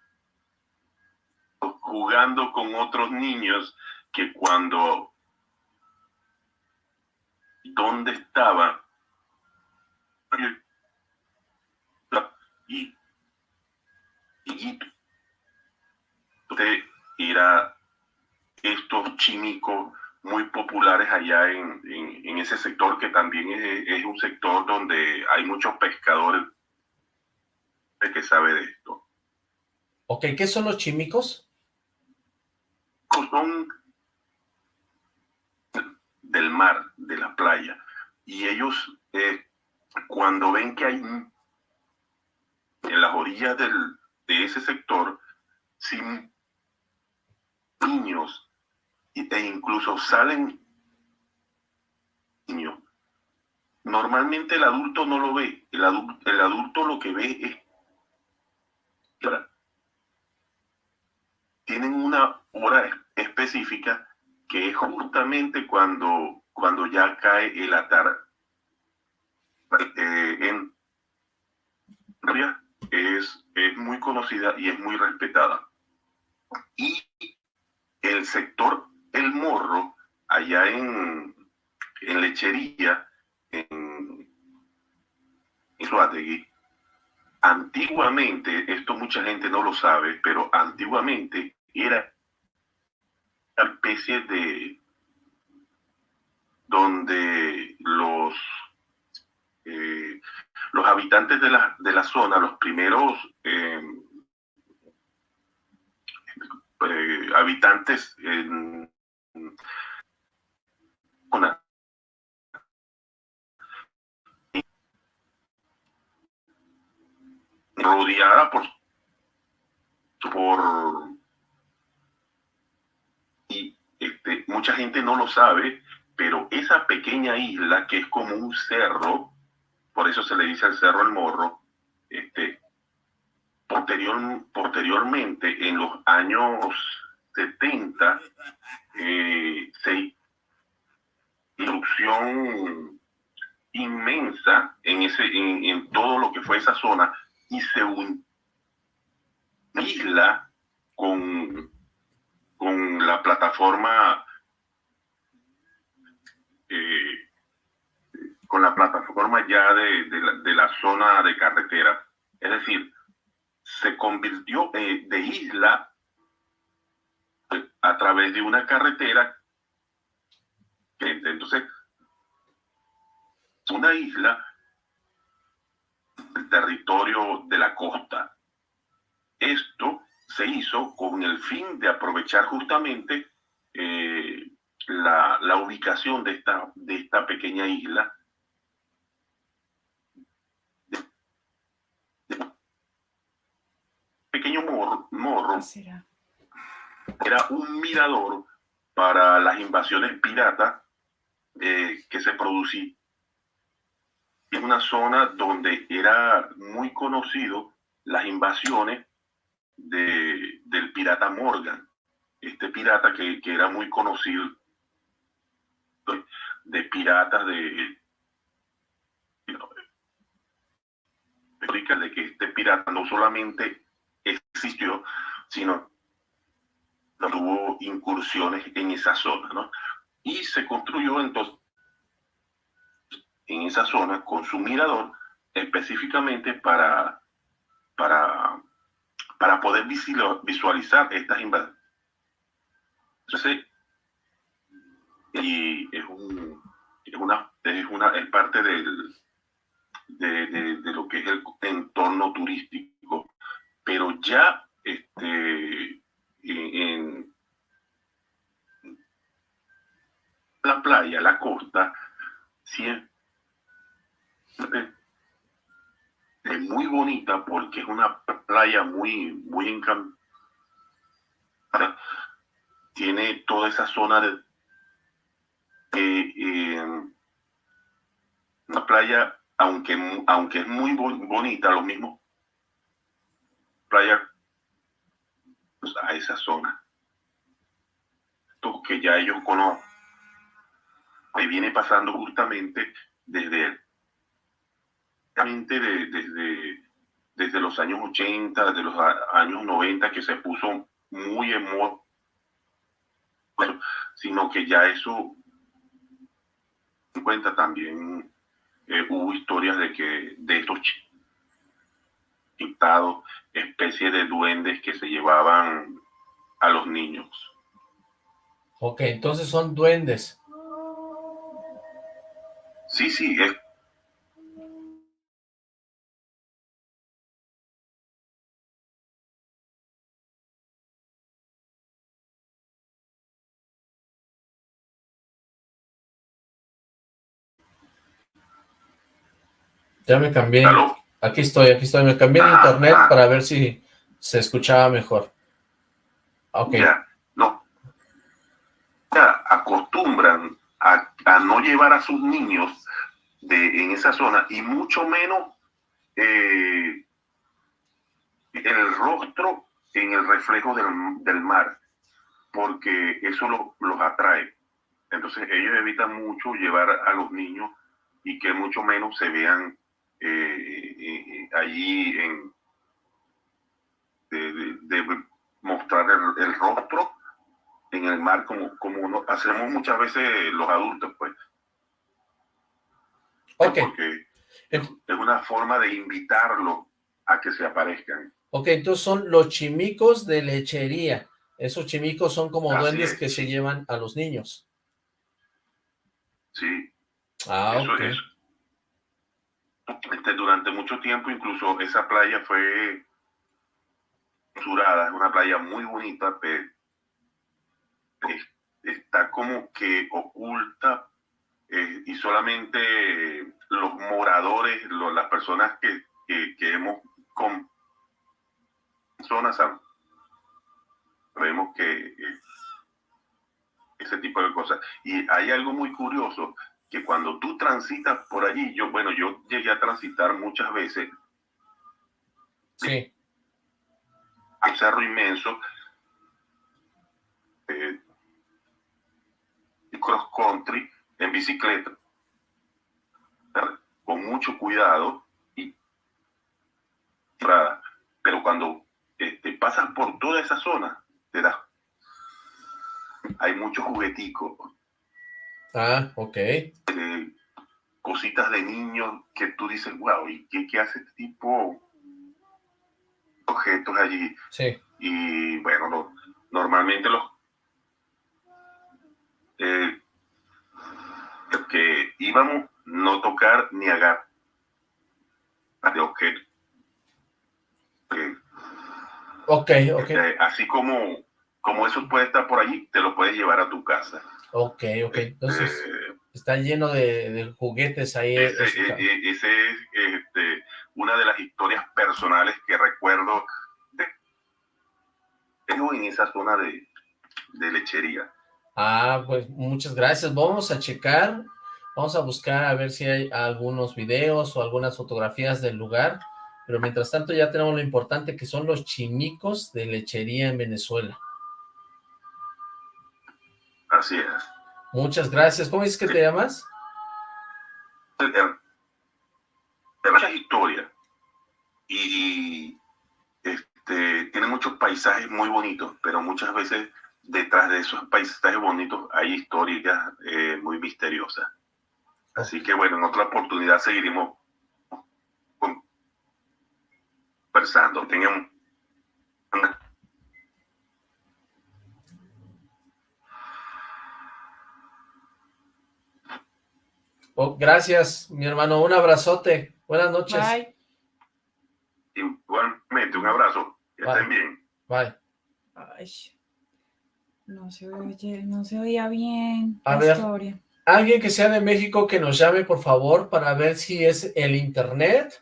jugando con otros niños que cuando dónde estaba y y usted era estos chimicos muy populares allá en, en, en ese sector que también es, es, un sector donde hay muchos pescadores que sabe de esto. Ok, ¿qué son los chimicos? chicos son del mar, de la playa, y ellos eh, cuando ven que hay en las orillas del, de ese sector, sin niños, e incluso salen niños, normalmente el adulto no lo ve, el adulto, el adulto lo que ve es tienen una hora específica que es justamente cuando, cuando ya cae el atar eh, en es, es muy conocida y es muy respetada. Y el sector El Morro, allá en, en Lechería, en, en antiguamente, esto mucha gente no lo sabe, pero antiguamente era una especie de donde los eh, los habitantes de la, de la zona, los primeros eh, eh, habitantes rodeada por por y este, mucha gente no lo sabe, pero esa pequeña isla que es como un cerro, por eso se le dice al cerro el morro, este, posterior, posteriormente, en los años 70, eh, se inmensa en, ese, en, todo lo que fue esa zona y se un isla con, con la plataforma eh, con la plataforma ya de, de, la, zona de carretera. Es decir, se convirtió eh, de isla a través de una carretera. Entonces, una isla el territorio de la costa. Esto se hizo con el fin de aprovechar justamente eh, la, la, ubicación de esta, de esta pequeña isla pequeño morro, era un mirador para las invasiones piratas eh, que se producían en una zona donde era muy conocido las invasiones de, del pirata Morgan, este pirata que, que era muy conocido de piratas de, de que este pirata no solamente existió, sino tuvo incursiones en esa zona, ¿no? Y se construyó entonces en esa zona con su mirador específicamente para, para, para poder visualizar estas invasiones. Entonces, y es, un, es, una, es, una, es parte del, de, de, lo que es el entorno turístico pero ya este, en la playa, la costa, siempre es muy bonita porque es una playa muy, muy encantada. Tiene toda esa zona de eh, una playa, aunque, aunque es muy bonita, lo mismo playa a esa zona. Esto que ya ellos conocen, que viene pasando justamente desde, de, desde, desde los años 80, desde los años 90, que se puso muy en moda, sino que ya eso en cuenta también eh, hubo historias de que de estos dictado especie de duendes que se llevaban a los niños. Ok, entonces son duendes. Sí, sí, es Ya me cambié. Aquí estoy, aquí estoy. Me cambié de Ah, internet ah. para ver si se escuchaba mejor. Ok. Ya, no. Ya acostumbran a, a no llevar a sus niños de, en esa zona y mucho menos eh, el rostro en el reflejo del, del mar, porque eso lo- los atrae. Entonces ellos evitan mucho llevar a los niños y que mucho menos se vean eh, allí en de, de- de mostrar el, el rostro en el mar como, como uno- hacemos muchas veces los adultos, pues. Ok. Porque es, es una forma de invitarlo a que se aparezcan. Ok, entonces son los chimicos de lechería. Esos chimicos son como Así duendes es. que se llevan a los niños. Sí, Ah, eso ok. es. Este, durante mucho tiempo, incluso esa playa fue es una playa muy bonita, pero es- está como que oculta eh, y solamente los moradores, lo- las personas que, que, hemos con zonas sabemos que eh, ese tipo de cosas. Y hay algo muy curioso, que cuando tú transitas por allí, yo, bueno, yo llegué a transitar muchas veces. Sí. un cerro inmenso, eh, cross country en bicicleta, con mucho cuidado y pero cuando este, pasas por toda esa zona, te das hay muchos jugueticos, Ah, ok. eh, cositas de niños que tú dices, wow, ¿y qué, qué hace este tipo? Objetos allí. Sí. Y bueno, normalmente los eh, que íbamos no tocar ni agarrar de objetos. Eh, Ok, ok. eh, así como, como eso puede estar por allí, te lo puedes llevar a tu casa. Ok, ok. Entonces, Eh, está lleno de, de juguetes ahí. Ese, ese ca- e- e- ese es este, una de las historias personales que recuerdo de, en esa zona de, de lechería. Ah, pues muchas gracias. Vamos a checar, vamos a buscar a ver si hay algunos videos o algunas fotografías del lugar. Pero mientras tanto ya tenemos lo importante que son los chimicos de lechería en Venezuela. Así es. Muchas gracias. ¿Cómo dices que te llamas? Hay muchas historias y este, tiene muchos paisajes muy bonitos, pero muchas veces detrás de esos paisajes bonitos hay historias eh, muy misteriosas. Así que bueno, en otra oportunidad seguiremos conversando. Tengan una Oh, gracias, mi hermano. Un abrazote. Buenas noches. Bye. Igualmente, un abrazo. Que Bye. estén bien. Bye. Ay, no se oye, no se oía bien A la ver. historia. Alguien que sea de México que nos llame, por favor, para ver si es el internet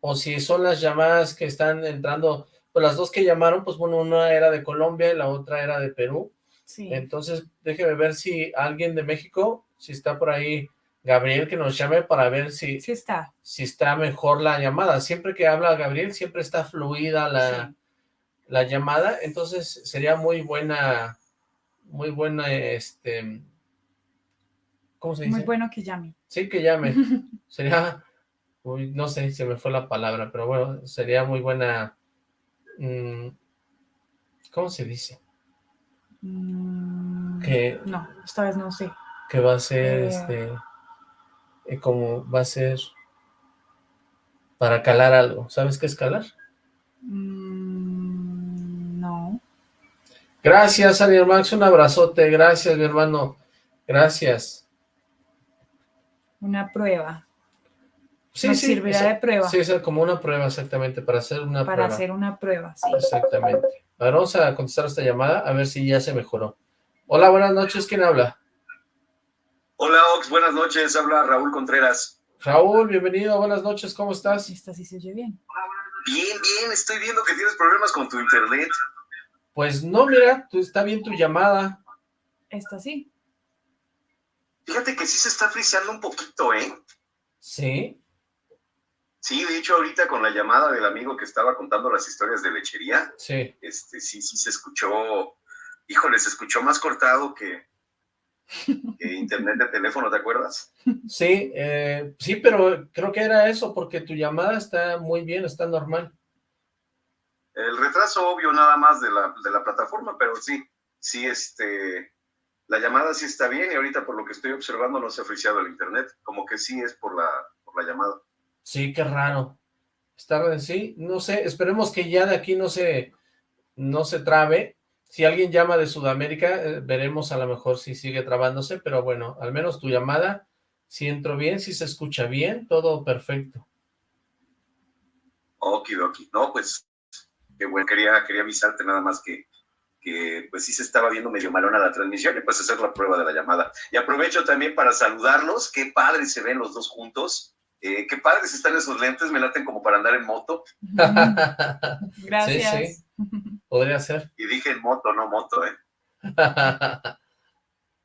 o si son las llamadas que están entrando. Pues las dos que llamaron, pues bueno, una era de Colombia y la otra era de Perú. Sí. Entonces, déjeme ver si alguien de México, si está por ahí Gabriel, que nos llame para ver si, Sí está. si está mejor la llamada. Siempre que habla Gabriel, siempre está fluida la, Sí. la llamada, entonces sería muy buena, muy buena, este, ¿cómo se dice? Muy bueno que llame. Sí, que llame. Sería, uy, no sé, se me fue la palabra, pero bueno, sería muy buena, mm, ¿cómo se dice? Mm, Que, No, esta vez no sé. que va a ser, Eh. este, eh, como va a ser para calar algo. ¿Sabes qué es calar? Mm, no. Gracias, Ariel Max, un abrazote, gracias, mi hermano, gracias. Una prueba. Sí, Nos sí, servirá esa- de prueba. Sí, es como una prueba, exactamente, para hacer una para prueba. hacer una prueba, sí. Exactamente. A ver, vamos a contestar esta llamada, a ver si ya se mejoró. Hola, buenas noches, ¿quién habla? Hola Ox, buenas noches, habla Raúl Contreras. Raúl, bienvenido, buenas noches, ¿cómo estás? Esta sí se oye bien. Bien, bien, estoy viendo que tienes problemas con tu internet. Pues no, mira, tú, está bien tu llamada. Esta sí. Fíjate que sí se está friseando un poquito, ¿eh? ¿Sí? Sí, de hecho ahorita con la llamada del amigo que estaba contando las historias de lechería, Sí. este, sí, sí se escuchó, híjole, se escuchó más cortado que, que internet de teléfono, ¿te acuerdas? Sí, eh, sí, pero creo que era eso, porque tu llamada está muy bien, está normal. El retraso obvio nada más de la, de la plataforma, pero sí, sí, este, la llamada sí está bien y ahorita por lo que estoy observando no se ha friseado el internet, como que sí es por la, por la llamada. Sí, qué raro. Está, sí, no sé, esperemos que ya de aquí no se, no se trabe. Si alguien llama de Sudamérica, eh, veremos a lo mejor si sigue trabándose, pero bueno, al menos tu llamada, si entro bien, si se escucha bien, todo perfecto. Okidoki. No, pues, qué bueno, quería, quería avisarte nada más que, que, pues sí se estaba viendo medio malona la transmisión y pues hacer la prueba de la llamada. Y aprovecho también para saludarlos, qué padres se ven los dos juntos, eh, qué padres están esos lentes, me laten como para andar en moto, Gracias. Sí, Podría ser. y dije en moto, no moto, ¿eh?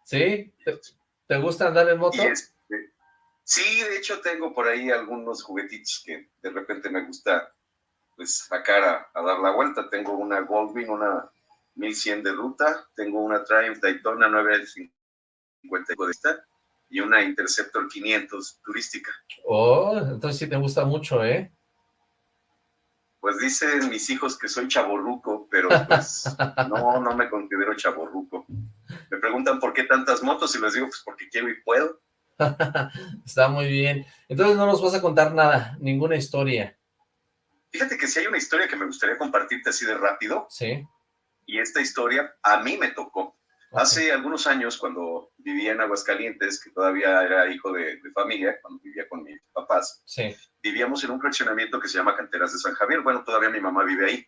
¿Sí? ¿Te, te gusta andar en moto? Este, sí, de hecho tengo por ahí algunos juguetitos que de repente me gusta pues sacar a, a dar la vuelta. Tengo una Goldwing, una 1100 de ruta, tengo una Triumph Daytona 950 de esta y una Interceptor 500 turística. Oh, entonces sí te gusta mucho, ¿eh? Pues dicen mis hijos que soy chaborruco, pero pues no, no me considero chaborruco. Me preguntan por qué tantas motos y les digo pues porque quiero y puedo. Está muy bien. Entonces no nos vas a contar nada, ninguna historia, Fíjate que si hay una historia que me gustaría compartirte así de rápido, ¿sí? y esta historia a mí me tocó. Hace algunos años, cuando vivía en Aguascalientes, que todavía era hijo de, de familia, cuando vivía con mis papás, Sí, vivíamos en un fraccionamiento que se llama Canteras de San Javier. Bueno, todavía mi mamá vive ahí.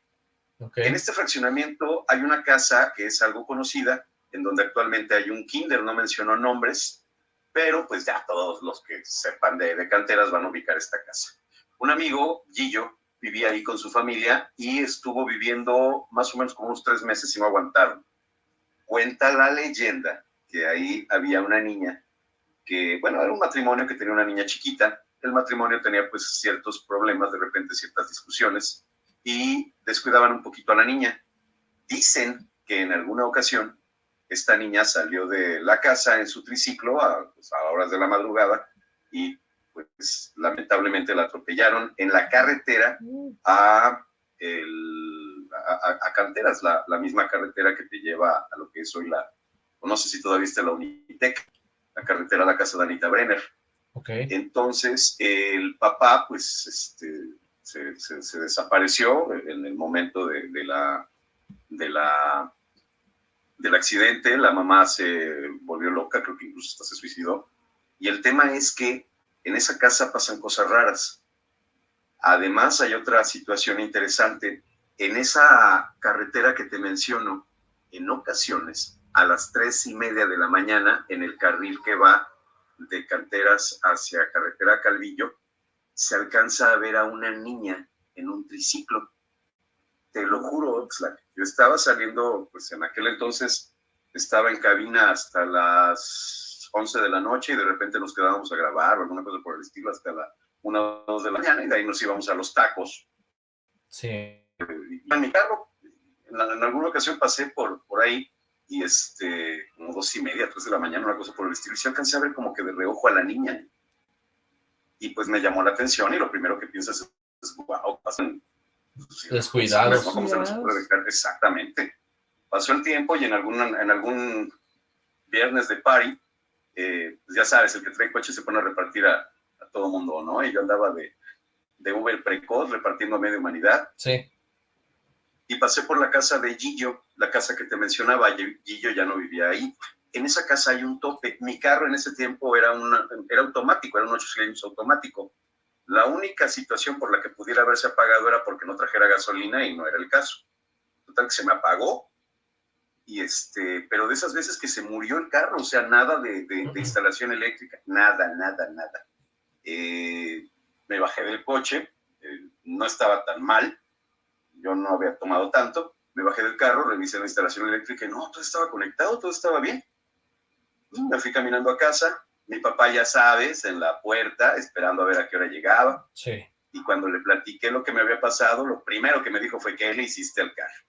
En este fraccionamiento hay una casa que es algo conocida, en donde actualmente hay un kinder, no menciono nombres, pero pues ya todos los que sepan de, de canteras van a ubicar esta casa. Un amigo, Gillo, vivía ahí con su familia y estuvo viviendo más o menos como unos tres meses y no aguantaron. Cuenta la leyenda que ahí había una niña que, bueno, era un matrimonio que tenía una niña chiquita. El matrimonio tenía pues ciertos problemas, de repente ciertas discusiones y descuidaban un poquito a la niña. Dicen que en alguna ocasión esta niña salió de la casa en su triciclo a, pues, a horas de la madrugada y pues lamentablemente la atropellaron en la carretera a, a, a- Canteras, la, la misma carretera que te lleva a lo que es hoy la, no sé si todavía está la Unitec, la carretera a la casa de Anita Brenner. Entonces, el papá, pues, este, se, desapareció en el momento de, la, de la, del accidente. La mamá se volvió loca, creo que incluso se suicidó. Y el tema es que en esa casa pasan cosas raras. Además, hay otra situación interesante. En esa carretera que te menciono, en ocasiones, a las tres y media de la mañana, en el carril que va de canteras hacia carretera Calvillo, se alcanza a ver a una niña en un triciclo. Te lo juro, Oxlack. Yo estaba saliendo, pues en aquel entonces estaba en cabina hasta las 11 de la noche y de repente nos quedábamos a grabar o alguna cosa por el estilo hasta la 1 o 2 de la mañana y de ahí nos íbamos a los tacos. sí. Y en mi carro, en alguna ocasión pasé por, por ahí y este, como dos y media, tres de la mañana, una cosa por el estilo, y sí alcancé a ver como que de reojo a la niña. Y pues me llamó la atención y lo primero que piensas es, es, wow, pasan... Descuidados. Exactamente. Pasó el tiempo y en algún, en algún viernes de party, eh, pues ya sabes, el que trae coche se pone a repartir a, a todo mundo, ¿no? Y yo andaba de, de Uber precoz repartiendo a media humanidad Sí, y pasé por la casa de Gillo, la casa que te mencionaba, Gi- Gillo ya no vivía ahí. En esa casa hay un tope. Mi carro en ese tiempo era, una, era automático, era un 8 cilindros automático. La única situación por la que pudiera haberse apagado era porque no trajera gasolina y no era el caso. Total que se me apagó. Y este, pero de esas veces que se murió el carro, o sea, nada de, de- de instalación eléctrica, nada, nada, nada. eh, me bajé del coche, eh, no estaba tan mal, yo no había tomado tanto, me bajé del carro, revisé la instalación eléctrica y no, todo estaba conectado, todo estaba bien. Me fui caminando a casa, mi papá ya sabes, en la puerta, esperando a ver a qué hora llegaba. Sí. Y cuando le platiqué lo que me había pasado, lo primero que me dijo fue que le hiciste al carro.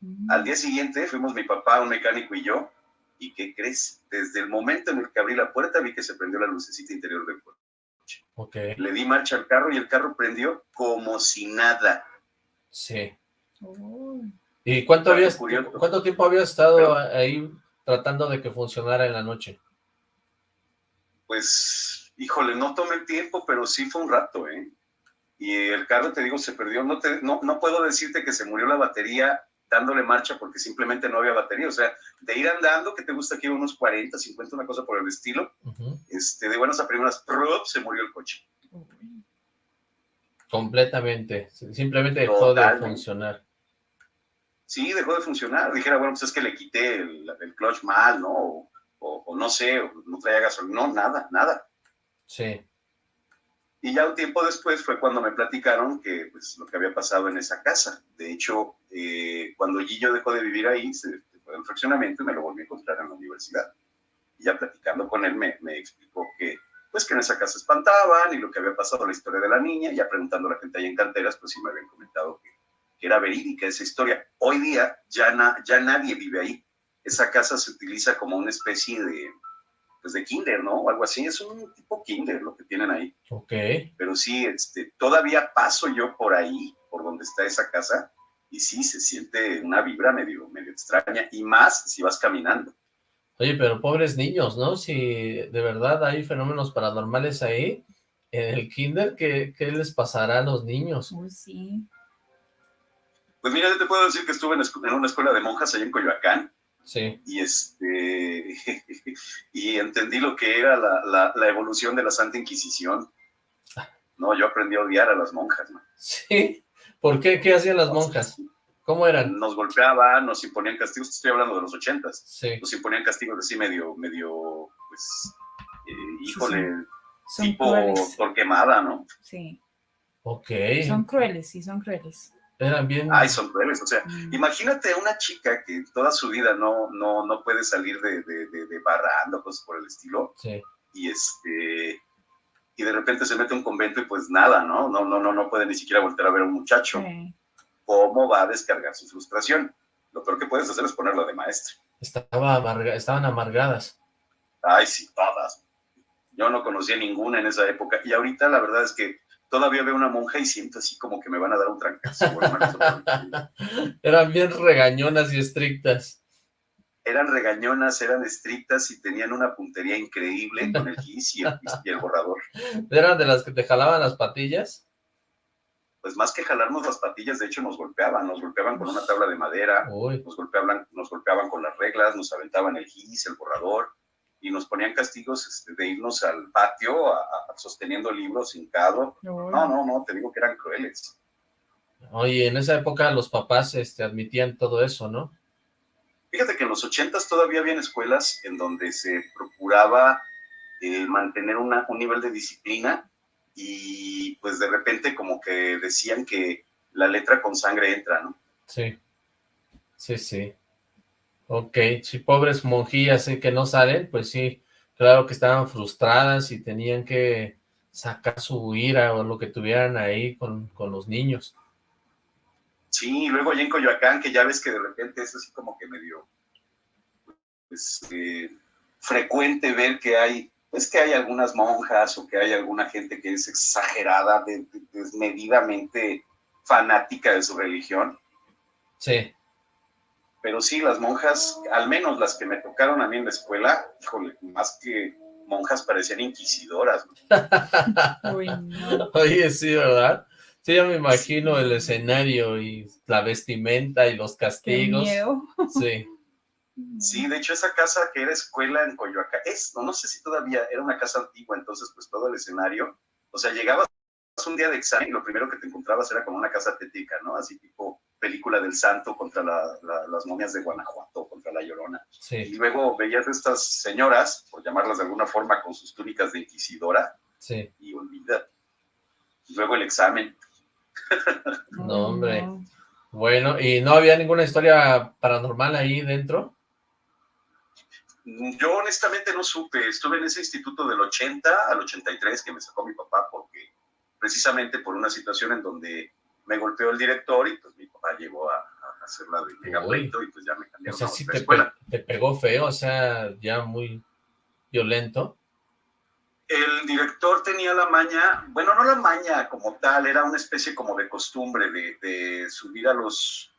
Mm. Al día siguiente fuimos mi papá, un mecánico y yo, y ¿qué crees? Desde el momento en el que abrí la puerta vi que se prendió la lucecita interior del coche. Ok. Le di marcha al carro y el carro prendió como si nada. Sí. ¿Y cuánto, habías, cuánto tiempo habías estado Pero- ahí tratando de que funcionara en la noche? Pues, híjole, no tomé el tiempo, pero sí fue un rato, ¿eh? Y el carro, te digo, se perdió. No, te, no, no puedo decirte que se murió la batería dándole marcha porque simplemente no había batería. O sea, de ir andando, que te gusta que iba unos 40, 50, una cosa por el estilo, este, de buenas a primeras, ¡prup! se murió el coche. Completamente. Simplemente dejó de funcionar. Sí, dejó de funcionar. Dijera, bueno, pues es que le quité el, el clutch mal, ¿no? O, o- o no sé, o no traía gasolina. No, nada, nada. Sí. Y ya un tiempo después fue cuando me platicaron que pues lo que había pasado en esa casa. De hecho, eh, cuando Gillo dejó de vivir ahí, se fue al fraccionamiento y me lo volví a encontrar en la universidad. Y ya platicando con él me, me explicó que pues que en esa casa espantaban y lo que había pasado, la historia de la niña, ya preguntando a la gente ahí en canteras, pues sí me habían comentado que, que era verídica esa historia. Hoy día ya, na- ya nadie vive ahí. Esa casa se utiliza como una especie de, pues de kinder, ¿no? O algo así, es un tipo kinder lo que tienen ahí Ok. pero sí, este, todavía paso yo por ahí, por donde está esa casa, y sí, se siente una vibra medio, medio extraña, y más si vas caminando. Oye, pero pobres niños, ¿no? Si de verdad hay fenómenos paranormales ahí, en el kinder, ¿qué, qué les pasará a los niños? Uy, sí. Pues mira, yo te puedo decir que estuve en, una escuela de monjas allá en Coyoacán, Sí. y este, y entendí lo que era la, la- la evolución de la Santa Inquisición. No, yo aprendí a odiar a las monjas, ¿no? ¿Sí? ¿Por qué? ¿Qué hacían las monjas? ¿Cómo eran? Nos golpeaban, nos imponían castigos, estoy hablando de los ochentas. Sí. nos imponían castigos así medio, medio, pues, eh, híjole, Son tipo crueles. torquemada, ¿no? Sí. Ok. Son crueles, sí, son crueles. Eran bien... Ay, son crueles, o sea, Mm. imagínate una chica que toda su vida no, no, no puede salir de, de, de, de barrando, cosas por el estilo, Sí. y este, y de repente se mete a un convento y pues nada, ¿no? No, no, no, no puede ni siquiera volver a ver a un muchacho. Sí. ¿Cómo va a descargar su frustración? Lo peor que puedes hacer es ponerla de maestra. Estaba amarga- Estaban amargadas. Ay, sí, todas. Yo no conocía ninguna en esa época. Y ahorita la verdad es que todavía veo una monja y siento así como que me van a dar un trancazo. Eran bien regañonas y estrictas. eran regañonas, eran estrictas y tenían una puntería increíble con el gis y el, y el borrador. Eran de las que te jalaban las patillas. Pues más que jalarnos las patillas, de hecho nos golpeaban, nos golpeaban con una tabla de madera, Uy, nos golpeaban, nos golpeaban con las reglas, nos aventaban el gis, el borrador, y nos ponían castigos este, de irnos al patio a- a- sosteniendo libros hincado. No, no, no, te digo que eran crueles. oye, en esa época los papás este, admitían todo eso, ¿no? Fíjate que en los ochentas todavía habían escuelas en donde se procuraba eh, mantener una- un nivel de disciplina y pues de repente como que decían que la letra con sangre entra, ¿no? Sí. Sí, sí. Ok, si pobres monjillas sí, que no salen, pues sí, claro que estaban frustradas y tenían que sacar su ira o lo que tuvieran ahí con, con los niños. Sí, y luego allá en Coyoacán, que ya ves que de repente es así como que medio pues, eh, frecuente ver que hay, pues que hay algunas monjas o que hay alguna gente que es exagerada, de- de- desmedidamente fanática de su religión. Sí, Pero sí, las monjas, al menos las que me tocaron a mí en la escuela, híjole, más que monjas parecían inquisidoras. ¿no? Uy, no. oye, sí, ¿verdad? Sí, ya me imagino el escenario y la vestimenta y los Qué castigos. miedo. Sí, Sí, de hecho esa casa que era escuela en Coyoacán, es, no, no sé si todavía era una casa antigua, entonces pues todo el escenario, o sea, llegabas un día de examen y lo primero que te encontrabas era como una casa tétrica, ¿no? Así tipo película del santo contra la- la- las momias de Guanajuato, contra la Llorona. Y sí, luego veías a estas señoras, por llamarlas de alguna forma, con sus túnicas de inquisidora, Sí. Y olvida. Luego el examen. No, hombre. No. Bueno, ¿y no había ninguna historia paranormal ahí dentro? Yo honestamente no supe, estuve en ese instituto del 80 al 83 que me sacó mi papá porque precisamente por una situación en donde me golpeó el director y pues mi papá llegó a, a hacer la de megapleito y pues ya me O cambiaron sea, a sí otra te, escuela. pe- te pegó feo, o sea, ya muy violento. El director tenía la maña, bueno, no la maña como tal, era una especie como de costumbre de, de subir a los,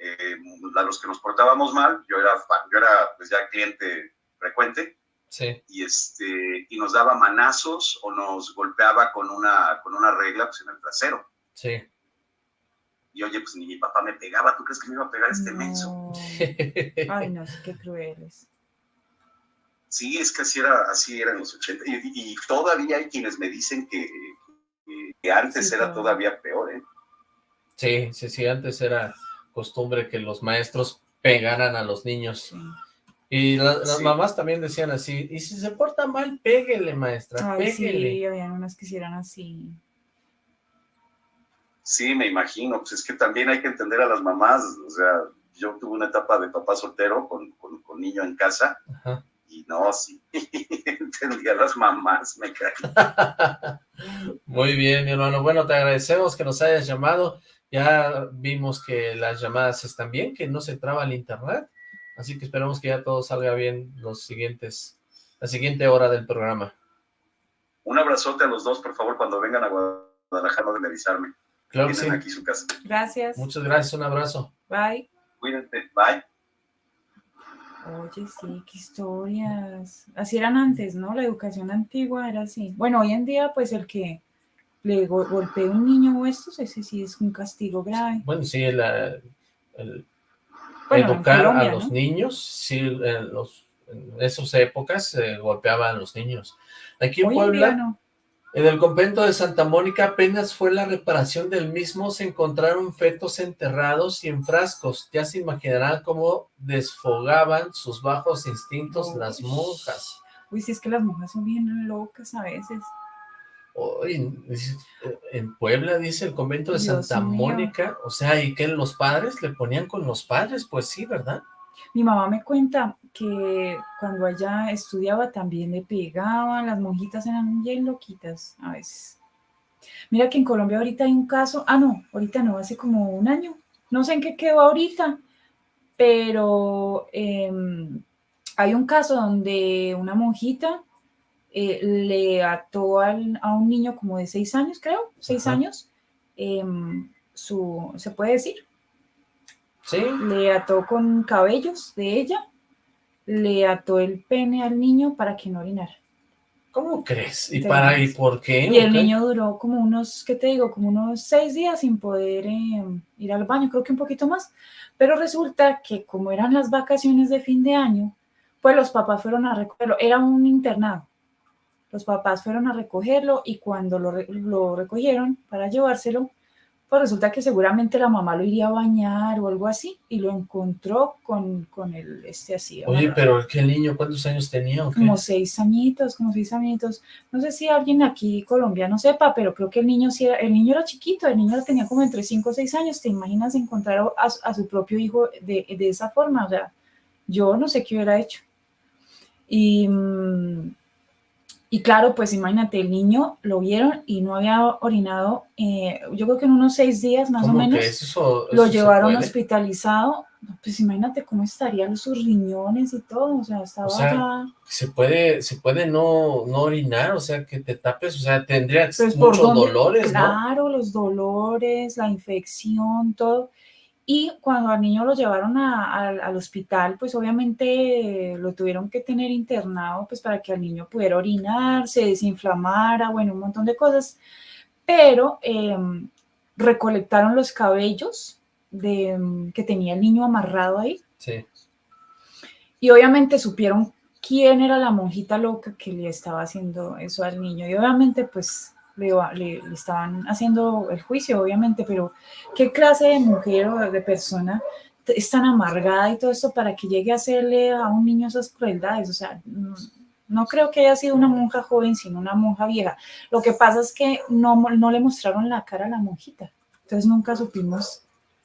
eh, a los que nos portábamos mal. Yo era, fan- yo era pues ya cliente frecuente Sí. y este y nos daba manazos o nos golpeaba con una con una regla pues en el trasero. Sí. Y oye, pues ni mi papá me pegaba, ¿tú crees que me iba a pegar este menso? No. Ay, no, sí, qué crueles. Sí, es que así era, así era en los 80. Y, y todavía hay quienes me dicen que, que- que antes Sí, era claro. todavía peor, ¿eh? Sí, sí, sí, antes era costumbre que los maestros pegaran a los niños. Sí. Y la- las Sí. mamás también decían así, y si se porta mal, péguele, maestra, Ay, péguele. sí, habían unas que hicieran así. Sí, me imagino. Pues es que también hay que entender a las mamás. O sea, yo tuve una etapa de papá soltero con, con- con niño en casa Ajá. y no, sí, entendía a las mamás, me caí. Muy bien, mi hermano. Bueno, te agradecemos que nos hayas llamado. Ya vimos que las llamadas están bien, que no se traba el internet. Así que esperamos que ya todo salga bien los siguientes, la siguiente hora del programa. Un abrazote a los dos, por favor, cuando vengan a Guadalajara, no deben avisarme. Claro que sí. Aquí su casa. Gracias. Muchas gracias, un abrazo. Bye. Cuídense, bye. Oye, sí, qué historias. Así eran antes, ¿no? La educación antigua era así. Bueno, hoy en día, pues el que le go- golpee un niño o esto, ese sí es un castigo grave. Bueno, sí, el, Bueno, educar a los ¿no? niños, sí, en, los, en esas épocas se golpeaban a los niños. Aquí en Hoy Puebla, no. En el convento de Santa Mónica apenas fue la reparación del mismo, se encontraron fetos enterrados y en frascos. Ya se imaginarán cómo desfogaban sus bajos instintos las monjas. Uy, sí, es que las mujeres son bien locas a veces. Dice, en Puebla, dice el convento de Dios Santa mío. Mónica, o sea, ¿y que los padres le ponían con los padres? Pues sí, ¿verdad? Mi mamá me cuenta que cuando ella estudiaba también le pegaban, las monjitas eran bien loquitas a veces. Mira que en Colombia ahorita hay un caso, ah no, ahorita no, hace como un año, no sé en qué quedó ahorita, pero em, hay un caso donde una monjita eh, le ató al- a un niño como de seis años, creo, seis Ajá. años, em, su, se puede decir, Sí, le ató con cabellos de ella, le ató el pene al niño para que no orinara. ¿cómo crees? ¿Y para y por qué? Y el niño duró como unos, ¿qué te digo? Como unos seis días sin poder eh, ir al baño, creo que un poquito más. Pero resulta que como eran las vacaciones de fin de año, pues los papás fueron a recogerlo. Era un internado. Los papás fueron a recogerlo y cuando lo, lo recogieron para llevárselo, pues resulta que seguramente la mamá lo iría a bañar o algo así y lo encontró con, con el este así. Oye, amarrado. pero ¿qué niño cuántos años tenía? o qué? Como seis añitos, como seis añitos. No sé si alguien aquí colombiano sepa, pero creo que el niño sí era, el niño era chiquito, el niño tenía como entre cinco o seis años. ¿Te imaginas encontrar a, a su propio hijo de, de esa forma? O sea, yo no sé qué hubiera hecho. Y, mm, y claro, pues imagínate, el niño lo vieron y no había orinado, eh, yo creo que en unos seis días más o ¿Cómo menos eso, lo llevaron hospitalizado. Pues imagínate cómo estarían sus riñones y todo, o sea, estaba sea, ya... se puede, se puede no, no orinar, o sea, que te tapes, o sea, tendrías Pues, ¿por muchos dónde? dolores, ¿no? Claro, los dolores, la infección, todo. Y cuando al niño lo llevaron a- al- al hospital, pues obviamente lo tuvieron que tener internado, pues para que el niño pudiera orinar, se desinflamara, bueno, un montón de cosas. Pero em, recolectaron los cabellos de, em, que tenía el niño amarrado ahí Sí, y obviamente supieron quién era la monjita loca que le estaba haciendo eso al niño. Y obviamente, pues, le, le- le estaban haciendo el juicio, obviamente, pero ¿qué clase de mujer o de persona es tan amargada y todo esto para que llegue a hacerle a un niño esas crueldades? O sea, no, No creo que haya sido una monja joven, sino una monja vieja. Lo que pasa es que no, no le mostraron la cara a la monjita. Entonces nunca supimos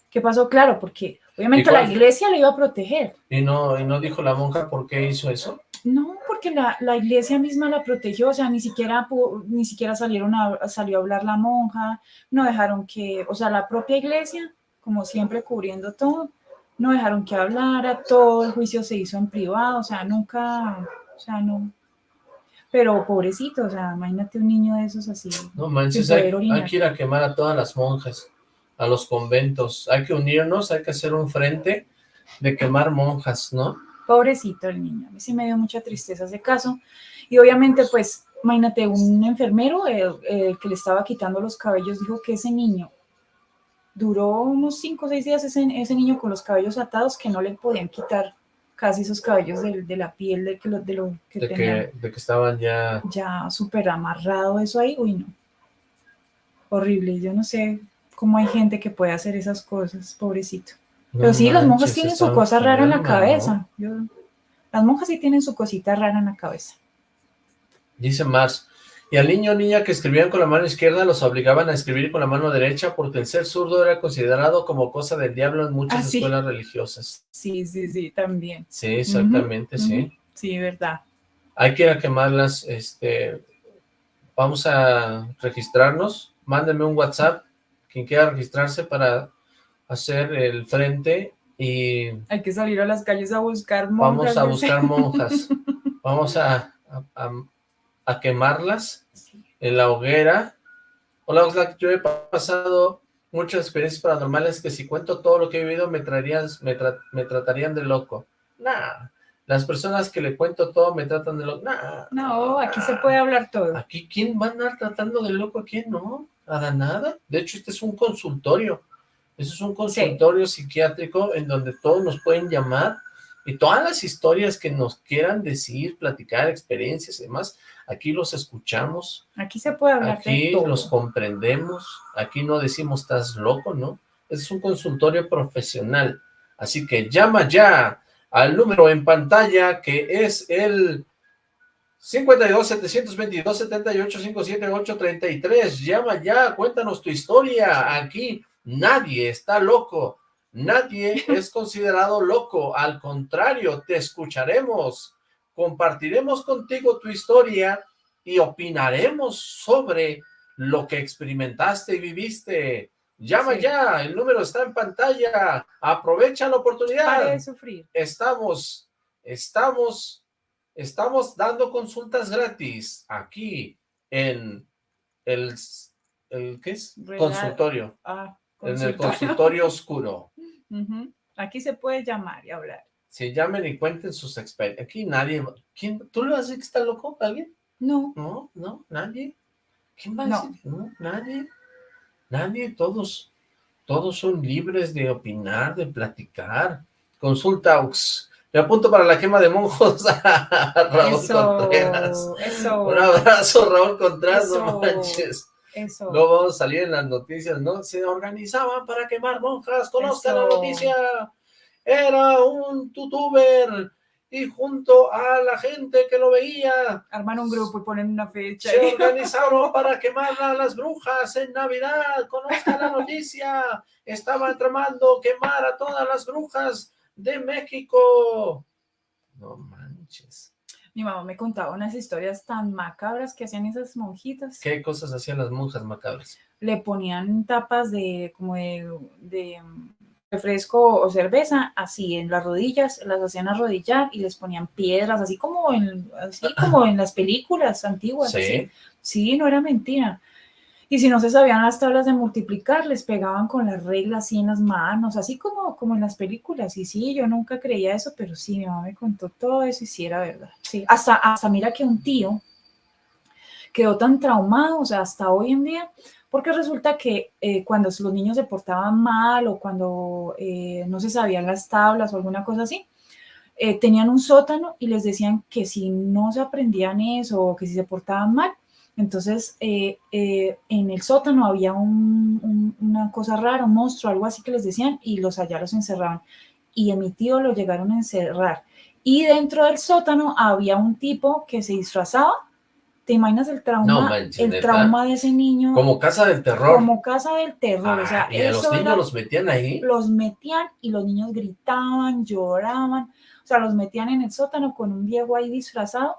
qué pasó, claro, porque obviamente la iglesia le iba a proteger. ¿Y no, ¿Y no dijo la monja por qué hizo eso? No, porque la, la iglesia misma la protegió, o sea, ni siquiera, ni siquiera salieron a, salió a hablar la monja, no dejaron que, o sea, la propia iglesia, como siempre cubriendo todo, no dejaron que hablara, todo el juicio se hizo en privado, o sea, nunca, o sea, no. Pero pobrecito, o sea, imagínate un niño de esos así. No manches, hay, hay, que ir a quemar a todas las monjas, a los conventos. Hay que unirnos, hay que hacer un frente de quemar monjas, ¿no? Pobrecito el niño, a mí sí me dio mucha tristeza ese caso. Y obviamente, pues, imagínate, un enfermero eh, eh, que le estaba quitando los cabellos dijo que ese niño duró unos 5 o 6 días ese, ese, niño con los cabellos atados que no le podían quitar casi esos cabellos de, de la piel de, que lo, de lo que de tenía. Que, de que estaban ya... Ya súper amarrado eso ahí, uy no. Horrible, yo no sé cómo hay gente que puede hacer esas cosas, pobrecito. No Pero sí, las monjas tienen su cosa rara en la cabeza. Yo, las monjas sí tienen su cosita rara en la cabeza. Dice Mars, y al niño o niña que escribían con la mano izquierda los obligaban a escribir con la mano derecha porque el ser zurdo era considerado como cosa del diablo en muchas Ah, sí. escuelas religiosas. Sí, sí, sí, también. Sí, exactamente, sí. Sí, verdad. Hay que ir a quemarlas, este, vamos a registrarnos, mándenme un WhatsApp, quien quiera registrarse para hacer el frente y Hay que salir a las calles a buscar monjas. vamos a buscar monjas, vamos a, a, quemarlas en la hoguera. Hola Oxlack, yo he pasado muchas experiencias paranormales que si cuento todo lo que he vivido me traerían, me, tra- me tratarían de loco. Nah, las personas que le cuento todo me tratan de loco. Nah, No, aquí se puede hablar todo. Aquí, ¿quién va a andar tratando de loco? ¿A quién no? Nada, nada. De hecho, este es un consultorio. Eso es un consultorio psiquiátrico en donde todos nos pueden llamar y todas las historias que nos quieran decir, platicar, experiencias y demás, aquí los escuchamos, Aquí se puede hablar aquí de todo. los comprendemos, aquí no decimos estás loco, ¿no? Es un consultorio profesional. Así que llama ya al número en pantalla que es el 52 722 78 578 33. Llama ya, cuéntanos tu historia. Aquí nadie está loco. Nadie es considerado loco. Al contrario, te escucharemos. Compartiremos contigo tu historia y opinaremos sobre lo que experimentaste y viviste. Llama Sí. ya, el número está en pantalla. Aprovecha la oportunidad de sufrir. estamos, estamos, estamos dando consultas gratis aquí en el, el ¿qué es? Real- Consultorio, Ah, en el consultorio. oscuro. Aquí se puede llamar y hablar. Si llamen y cuenten sus experiencias. Aquí nadie, ¿quién, ¿tú le vas a decir que está loco alguien? No, No, no, nadie. ¿Quién va a No. decir? No, nadie. Nadie, todos, todos son libres de opinar, de platicar. Consulta Aux. Me apunto para la quema de monjos a Raúl eso, Contreras. eso, Un abrazo, Raúl Contreras, no manches. Eso. Luego vamos a salir en las noticias, ¿no? Se organizaban para quemar monjas, conozcan la noticia. Era un youtuber y junto a la gente que lo veía, Arman un grupo y ponen una fecha. se organizaron para quemar a las brujas en Navidad. Conozcan la noticia. Estaban tramando quemar a todas las brujas de México. No manches. Mi mamá me contaba unas historias tan macabras que hacían esas monjitas. ¿Qué cosas hacían las monjas macabras? Le ponían tapas de como de, de, mm, refresco o cerveza así en las rodillas, las hacían arrodillar y les ponían piedras, así como en, así como en las películas antiguas. Sí. así. Sí, no era mentira. Y si no se sabían las tablas de multiplicar, les pegaban con las reglas así en las manos, así como, como en las películas. Y sí, yo nunca creía eso, pero sí, mi mamá me contó todo eso y sí era verdad. Sí, hasta, hasta mira que un tío quedó tan traumado, o sea, hasta hoy en día, porque resulta que eh, cuando los niños se portaban mal o cuando eh, no se sabían las tablas o alguna cosa así, eh, tenían un sótano y les decían que si no se aprendían eso o que si se portaban mal, entonces eh, eh, en el sótano había un- un- una cosa rara, un monstruo, algo así que les decían y los allá los encerraban. Y a mi tío lo llegaron a encerrar Y dentro del sótano había un tipo que se disfrazaba. ¿Te imaginas el trauma? No manches, el trauma de ese niño. Como casa del terror. Como casa del terror. o sea, Ah, y a los niños era- los metían ahí. los metían y los niños gritaban, lloraban, o sea, los metían en el sótano con un viejo ahí disfrazado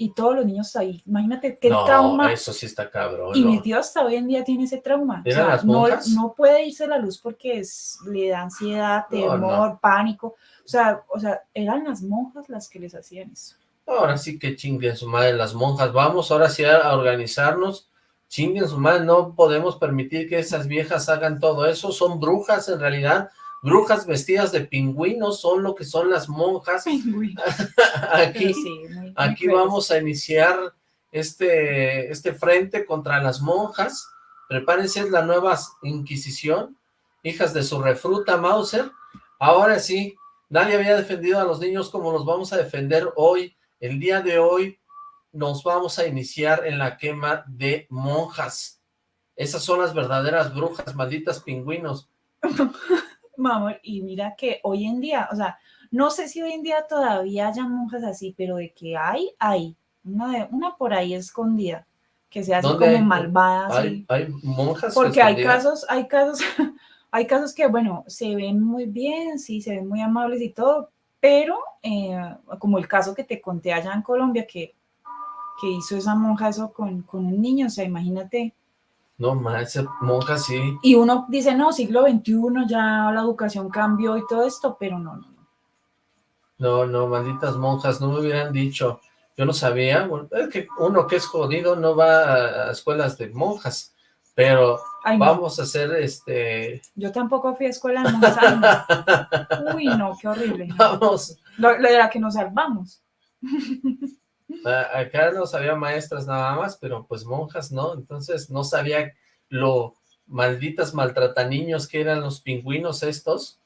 y todos los niños ahí. Imagínate qué no, trauma. eso sí está cabrón. Y no. mi tío hasta hoy en día tiene ese trauma. O ¿Eran sea, las no, puede irse la luz porque es- le da ansiedad, temor, pánico. O sea, o sea, eran las monjas las que les hacían eso. Ahora sí que chinguen su madre las monjas. Vamos ahora sí a organizarnos. Chinguen su madre. No podemos permitir que esas viejas hagan todo eso. Son brujas en realidad. Brujas vestidas de pingüinos son lo que son las monjas. Aquí, sí, muy- aquí vamos a iniciar este, este frente contra las monjas. Prepárense, es la nueva Inquisición. Hijas de su refruta Mauser. Ahora sí, nadie había defendido a los niños como los vamos a defender hoy. El día de hoy nos vamos a iniciar en la quema de monjas. Esas son las verdaderas brujas, malditas pingüinos. Mamá, y mira que hoy en día, o sea, no sé si hoy en día todavía haya monjas así, pero de que hay, hay. Una, de, una por ahí escondida, que se hace ¿Dónde como hay? malvada. Hay, así. hay monjas Porque hay casos, hay casos, hay casos que, bueno, se ven muy bien, sí, se ven muy amables y todo, pero eh, como el caso que te conté allá en Colombia, que, que hizo esa monja eso con, con un niño, o sea, imagínate. No más, esa monja sí. Y uno dice, no, siglo XXI, ya la educación cambió y todo esto, pero no, no, no. No, malditas monjas, no me hubieran dicho. Yo no sabía, bueno, es que uno que es jodido no va a, escuelas de monjas, pero Ay, no, vamos a hacer este, yo tampoco fui a escuela de monjas. Uy, no, qué horrible. vamos, Lo, lo de la que nos salvamos. acá no sabía maestras nada más, pero pues monjas no, entonces no sabía lo malditas maltrataniños que eran los pingüinos estos,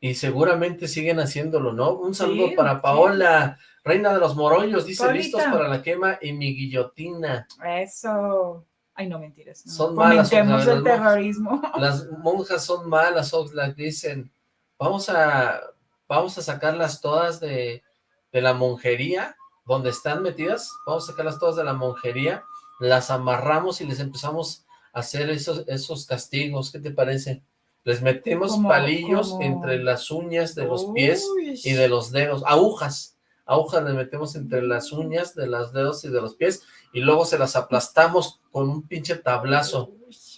y seguramente siguen haciéndolo, ¿no? Un saludo Sí, para sí. Paola, reina de los morollos, dice, listos para la quema y mi guillotina. Eso. Ay, no mentiras. no. Son malas, Oxlack, el las monjas. terrorismo. Las monjas son malas, Oxlack, dicen, vamos a, vamos a sacarlas todas de, de la monjería, donde están metidas, vamos a sacarlas todas de la monjería, las amarramos y les empezamos a hacer esos, esos castigos, ¿qué te parece? Les metemos palillos entre las uñas de los pies Uy, y de los dedos, agujas, agujas les metemos entre las uñas de los dedos y de los pies, y luego se las aplastamos con un pinche tablazo.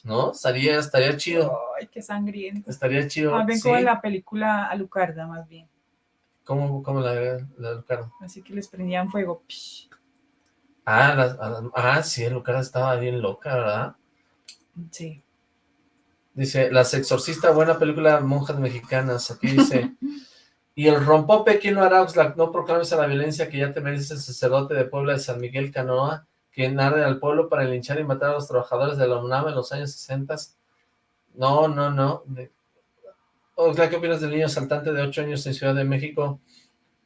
¿no? Estaría, estaría chido, Ay, qué sangriento. estaría chido. Más bien sí. como en la película Alucarda, más bien. ¿Cómo, cómo la, la? Así que les prendían fuego. Psh. Ah, la- ah, ah, sí, Lucarda estaba bien loca, ¿verdad? Sí. Dice, Las Exorcista, buena película, monjas mexicanas. Aquí dice, y el rompope, ¿quién lo hará? Oxlack? No proclames a la violencia que ya te merece el sacerdote de Puebla de San Miguel Canoa, quien arde al pueblo para linchar y matar a los trabajadores de la UNAM en los años 60. No, no, no. ¿Qué opinas del niño saltante de 8 años en Ciudad de México?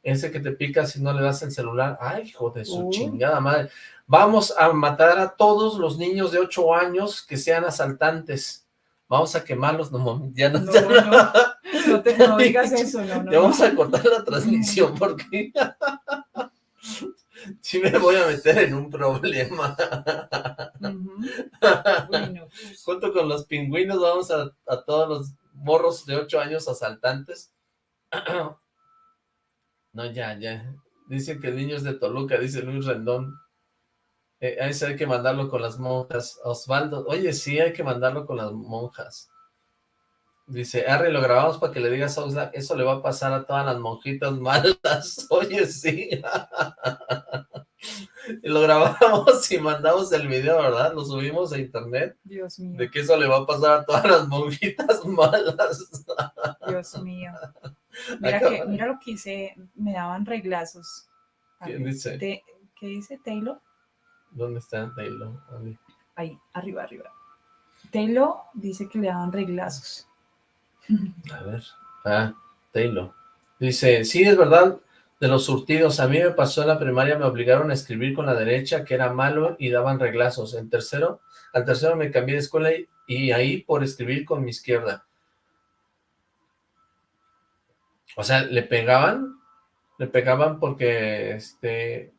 Ese que te pica si no le das el celular. Ay, hijo de su Uy. chingada madre. Vamos a matar a todos los niños de 8 años que sean asaltantes. Vamos a quemarlos. No, mami, ya no, No, ya no, no, te, no digas eso, no, no. ya vamos a cortar la transmisión porque sí me voy a meter en un problema. No. Junto con los pingüinos vamos a, a todos los morros de 8 años asaltantes. No, ya, ya. Dicen que el niño es de Toluca, dice Luis Rendón. Eh, hay que mandarlo con las monjas. Osvaldo, oye, sí, hay que mandarlo con las monjas. Dice, Harry, lo grabamos para que le digas a Oxlack, eso le va a pasar a todas las monjitas malas. Oye, sí. y lo grabamos y mandamos el video, ¿verdad? Lo subimos a internet Dios mío, de que eso le va a pasar a todas las monjitas malas. Dios mío. Mira, que, mira lo que hice, me daban reglazos. ¿Quién dice? te- ¿Qué dice Taylor? ¿Dónde está Taylor? A ver. Ahí, arriba, arriba. Taylor dice que le daban reglazos. A ver. Ah, Taylor. Dice, sí, es verdad, de los surtidos. A mí me pasó en la primaria, me obligaron a escribir con la derecha, que era malo, y daban reglazos. En tercero, al tercero me cambié de escuela y, y ahí por escribir con mi izquierda. O sea, le pegaban le pegaban porque este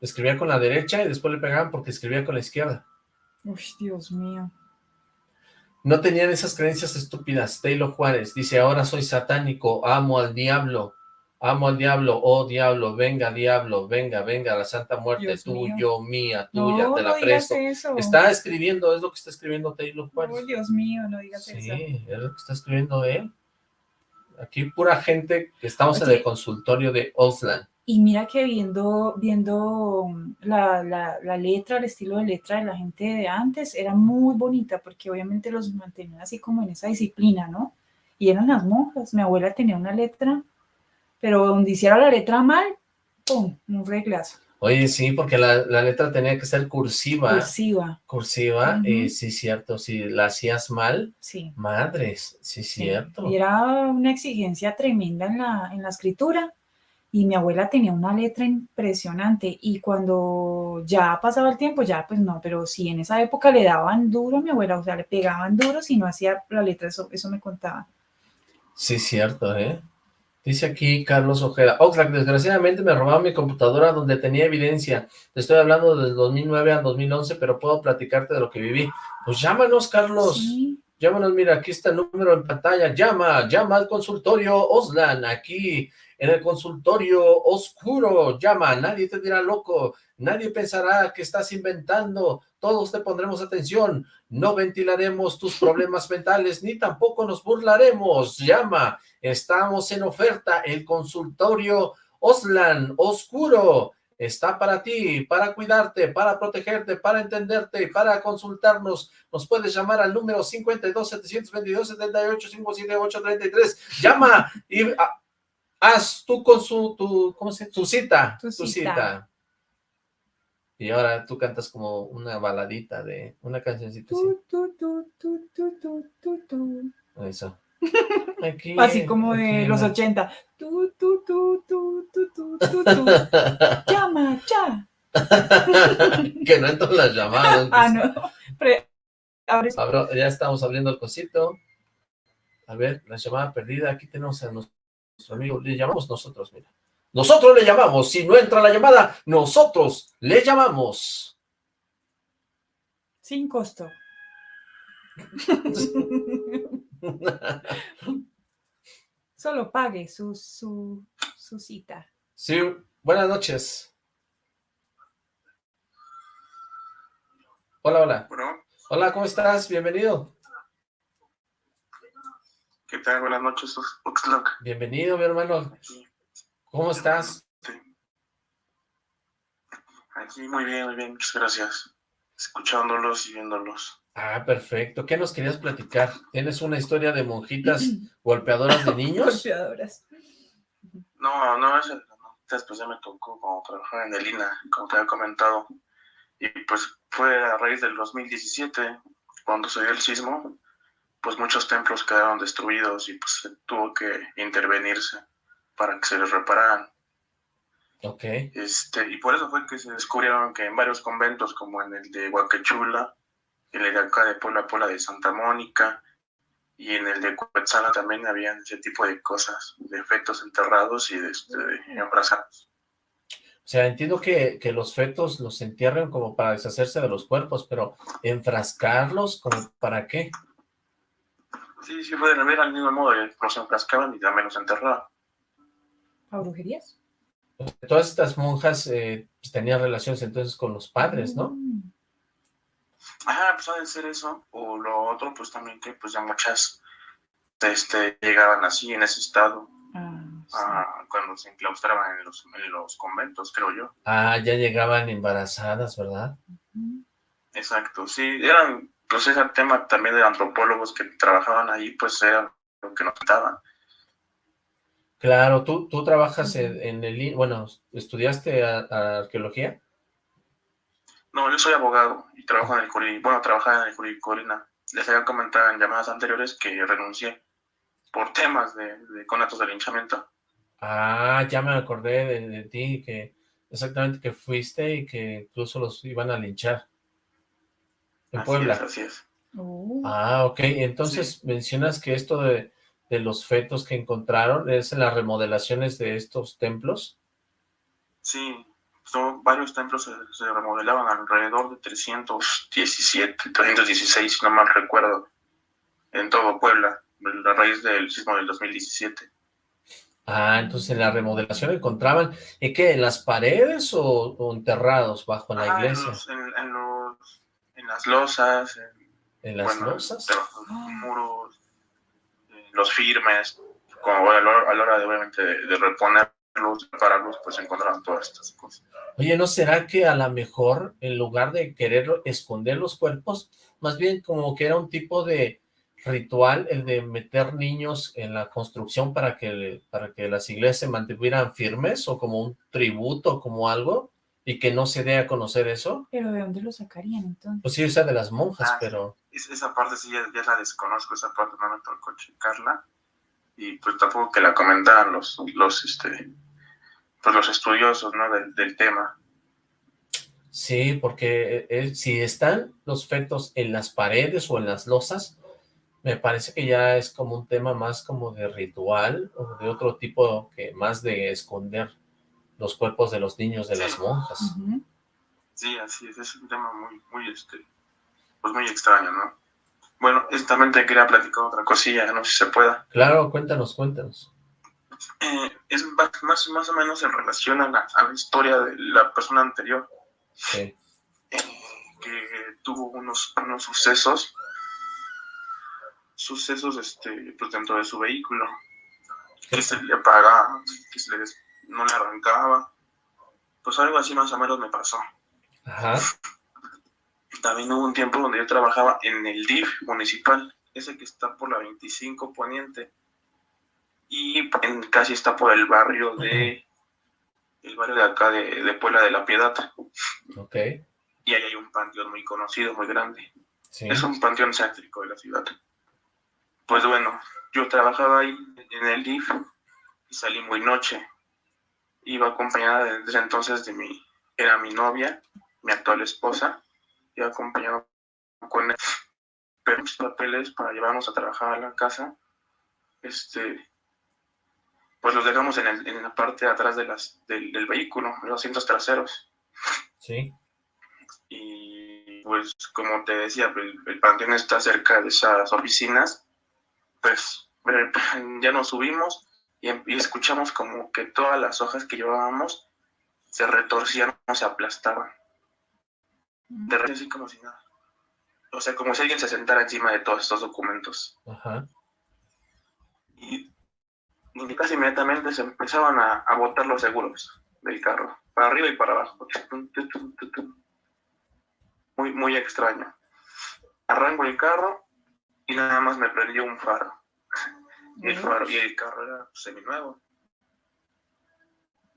escribía con la derecha y después le pegaban porque escribía con la izquierda. Uy, Dios mío. No tenían esas creencias estúpidas. Taylor Juárez dice, ahora soy satánico, amo al diablo, amo al diablo, oh diablo, venga diablo, venga, venga, la santa muerte, Dios tuyo, mía, tuya, No, te no la digas presto. eso. Está escribiendo, es lo que está escribiendo Taylor Juárez. Oh, Dios mío, no digas Sí, eso. es lo que está escribiendo él. Aquí pura gente que estamos en Oye. el consultorio de Oslan. Y mira que viendo, viendo mm, la, la, la letra, el estilo de letra de la gente de antes, era muy bonita porque obviamente los mantenían así como en esa disciplina, ¿no? Y eran las monjas. Mi abuela tenía una letra, pero donde hiciera la letra mal, ¡pum! Un reglazo. Oye, sí, porque la, la letra tenía que ser cursiva. Cursiva, Cursiva, Ujú. y sí, cierto, si la hacías mal, sí. madres, sí, sí. cierto. Y era una exigencia tremenda en la, en la escritura. Y mi abuela tenía una letra impresionante. Y cuando ya pasaba el tiempo, ya pues no, pero sí en esa época le daban duro a mi abuela, o sea, le pegaban duro si no hacía la letra, eso, eso me contaba. Sí, cierto, ¿eh? Dice aquí Carlos Ojeda, Oxlack, desgraciadamente me robaron mi computadora donde tenía evidencia. Te estoy hablando del 2009 al 2011, pero puedo platicarte de lo que viví. Pues llámanos, Carlos. Sí, Llámanos, mira, aquí está el número en pantalla. Llama, llama al consultorio Oslan, aquí en el consultorio oscuro. Llama, nadie te dirá loco, nadie pensará que estás inventando. Todos te pondremos atención. No ventilaremos tus problemas mentales, ni tampoco nos burlaremos. Llama, estamos en oferta. El consultorio Oslan, oscuro. Está para ti, para cuidarte, para protegerte, para entenderte y para consultarnos. Nos puedes llamar al número 52 722 78 578 33. Llama y ah, haz tu con su tu, ¿cómo se, tu cita, Tu tu cita. cita. Y ahora tú cantas como una baladita de una cancioncita así. Tu, tu, tu, tu, tu, tu, tu, tu. Eso. Aquí, Así como de los ¿no? 80. Tu, tu, tu, tu, tu, tu, tu, tu. Llama, ya. que no entran las llamadas. Ah, no. Pre- Abro- ya estamos abriendo el cosito. A ver, la llamada perdida. Aquí tenemos a nuestro amigo. Le llamamos nosotros, mira. Nosotros le llamamos. Si no entra la llamada, nosotros le llamamos. Sin costo. Solo pague su, su, su cita. Sí, buenas noches. Hola, hola. Bueno, Hola, ¿cómo estás? Bienvenido. ¿qué tal? Buenas noches, Ox- Oxlack. Bienvenido, mi hermano. Aquí, ¿Cómo estás? aquí muy bien, muy bien, muchas gracias. Escuchándolos y viéndolos. Ah, perfecto. ¿Qué nos querías platicar? ¿Tienes una historia de monjitas golpeadoras de niños? Golpeadoras. No, no, no, después ya me tocó como trabajar en el INA, como te había comentado. Y pues fue a raíz del 2017, cuando se dio el sismo, pues muchos templos quedaron destruidos y pues se tuvo que intervenirse para que se les repararan. Ok. Este, y por eso fue que se descubrieron que en varios conventos, como en el de Huaquechula, en el de acá de Pola Pola de Santa Mónica, y en el de Cuetzala también habían ese tipo de cosas, de efectos enterrados y de, este, de embrazados. O sea, entiendo que, que los fetos los entierran como para deshacerse de los cuerpos, pero enfrascarlos, ¿como para qué? Sí, sí, fue de ver al mismo modo, eh, los enfrascaban y también los enterraban. ¿A brujerías? Todas estas monjas eh, pues, tenían relaciones entonces con los padres, ¿no? Mm. Ah, pues ha de ser eso. O lo otro, pues también que pues ya muchas este, llegaban así en ese estado Ah, sí. ah, cuando se enclaustraban en los, en los conventos, creo yo. Ah, ya llegaban embarazadas, ¿verdad? Exacto, sí, eran, pues ese tema también de antropólogos que trabajaban ahí, pues era lo que nos contaban. Claro, tú, tú trabajas en, en el... I- Bueno, ¿estudiaste a- a arqueología? No, yo soy abogado y trabajo en el Curi, bueno, trabajaba en el Curi Corina. Les había comentado en llamadas anteriores que renuncié por temas de, de conatos de linchamiento. Ah, ya me acordé de, de ti, que exactamente que fuiste y que incluso los iban a linchar en Así Puebla. es, así es. Oh. Ah, ok. Entonces mencionas que esto de, de los fetos que encontraron es en las remodelaciones de estos templos. Sí, son, varios templos se, se remodelaban alrededor de 317, 316, si no mal recuerdo, en todo Puebla, a raíz del sismo del 2017. Ah, entonces en la remodelación encontraban, ¿y qué? ¿En las paredes o, o enterrados bajo la Ah, en iglesia? los- En, en los- en las losas, en, ¿En las bueno, losas? los muros, en los firmes, como a la hora, a la hora de obviamente de, de reponerlos, prepararlos, pues encontraban todas estas cosas. Oye, ¿no será que a lo mejor en lugar de querer esconder los cuerpos, más bien como que era un tipo de ritual el de meter niños en la construcción para que, para que las iglesias se mantuvieran firmes o como un tributo, como algo, y que no se dé a conocer eso? Pero ¿de dónde lo sacarían entonces? Pues sí, esa de las monjas, Ah, pero... Es- esa parte sí ya, ya la desconozco, esa parte no me tocó checarla, y pues tampoco que la comentaran los, los, este, pues los estudiosos, ¿no? Del, del tema. Sí, porque eh, eh, si están los fetos en las paredes o en las losas, me parece que ya es como un tema más como de ritual o de otro tipo que más de esconder los cuerpos de los niños de las monjas. Sí, así es, es un tema muy, muy, este, pues muy extraño, ¿no? Bueno, también te quería platicar otra cosilla, no sé si se pueda. Claro, cuéntanos, cuéntanos. Eh, es más, más, más o menos en relación a la, a la historia de la persona anterior, Sí. eh, que tuvo unos, unos sucesos, sucesos este, pues dentro de su vehículo, que se le apagaba, que se le no le arrancaba, pues algo así más o menos me pasó. Ajá, También hubo un tiempo donde yo trabajaba en el DIF municipal, ese que está por la 25 Poniente, y en- casi está por el barrio de, el barrio de acá de, de Puebla de la Piedad, ok, y ahí hay un panteón muy conocido, muy grande. sí, Es un panteón céntrico de la ciudad. Pues bueno, yo trabajaba ahí en el DIF y salí muy noche. Iba acompañada desde entonces de mi, era mi novia, mi actual esposa, iba acompañada con él. Pero papeles para llevarnos a trabajar a la casa, este, pues los dejamos en, el- en la parte de atrás de las, del, del vehículo, en los asientos traseros. sí, y pues como te decía, el, el panteón está cerca de esas oficinas, pues eh, ya nos subimos y, em- y escuchamos como que todas las hojas que llevábamos se retorcían o se aplastaban, de repente así como si nada. O sea, como si alguien se sentara encima de todos estos documentos. ajá, Y, y casi inmediatamente se empezaban a, a botar los seguros del carro, para arriba y para abajo. Muy, muy extraño. Arranco el carro y nada más me prendió un faro. Y el, faro, y el carro era seminuevo.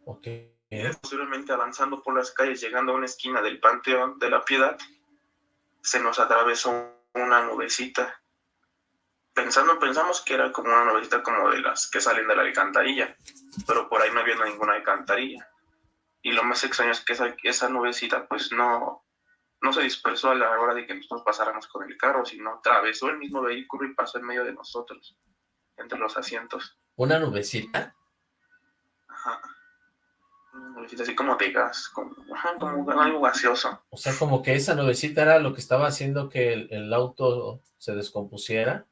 ok, Posteriormente avanzando por las calles, llegando a una esquina del Panteón de la Piedad, se nos atravesó una nubecita. Pensando, pensamos que era como una nubecita como de las que salen de la alcantarilla, pero por ahí no había ninguna alcantarilla. Y lo más extraño es que esa, esa nubecita pues no, no se dispersó a la hora de que nosotros pasáramos con el carro, sino atravesó el mismo vehículo y pasó en medio de nosotros, entre los asientos. una nubecita. Una nubecita así como de gas, como, algo gaseoso. o sea, como que esa nubecita era lo que estaba haciendo que el, el auto se descompusiera,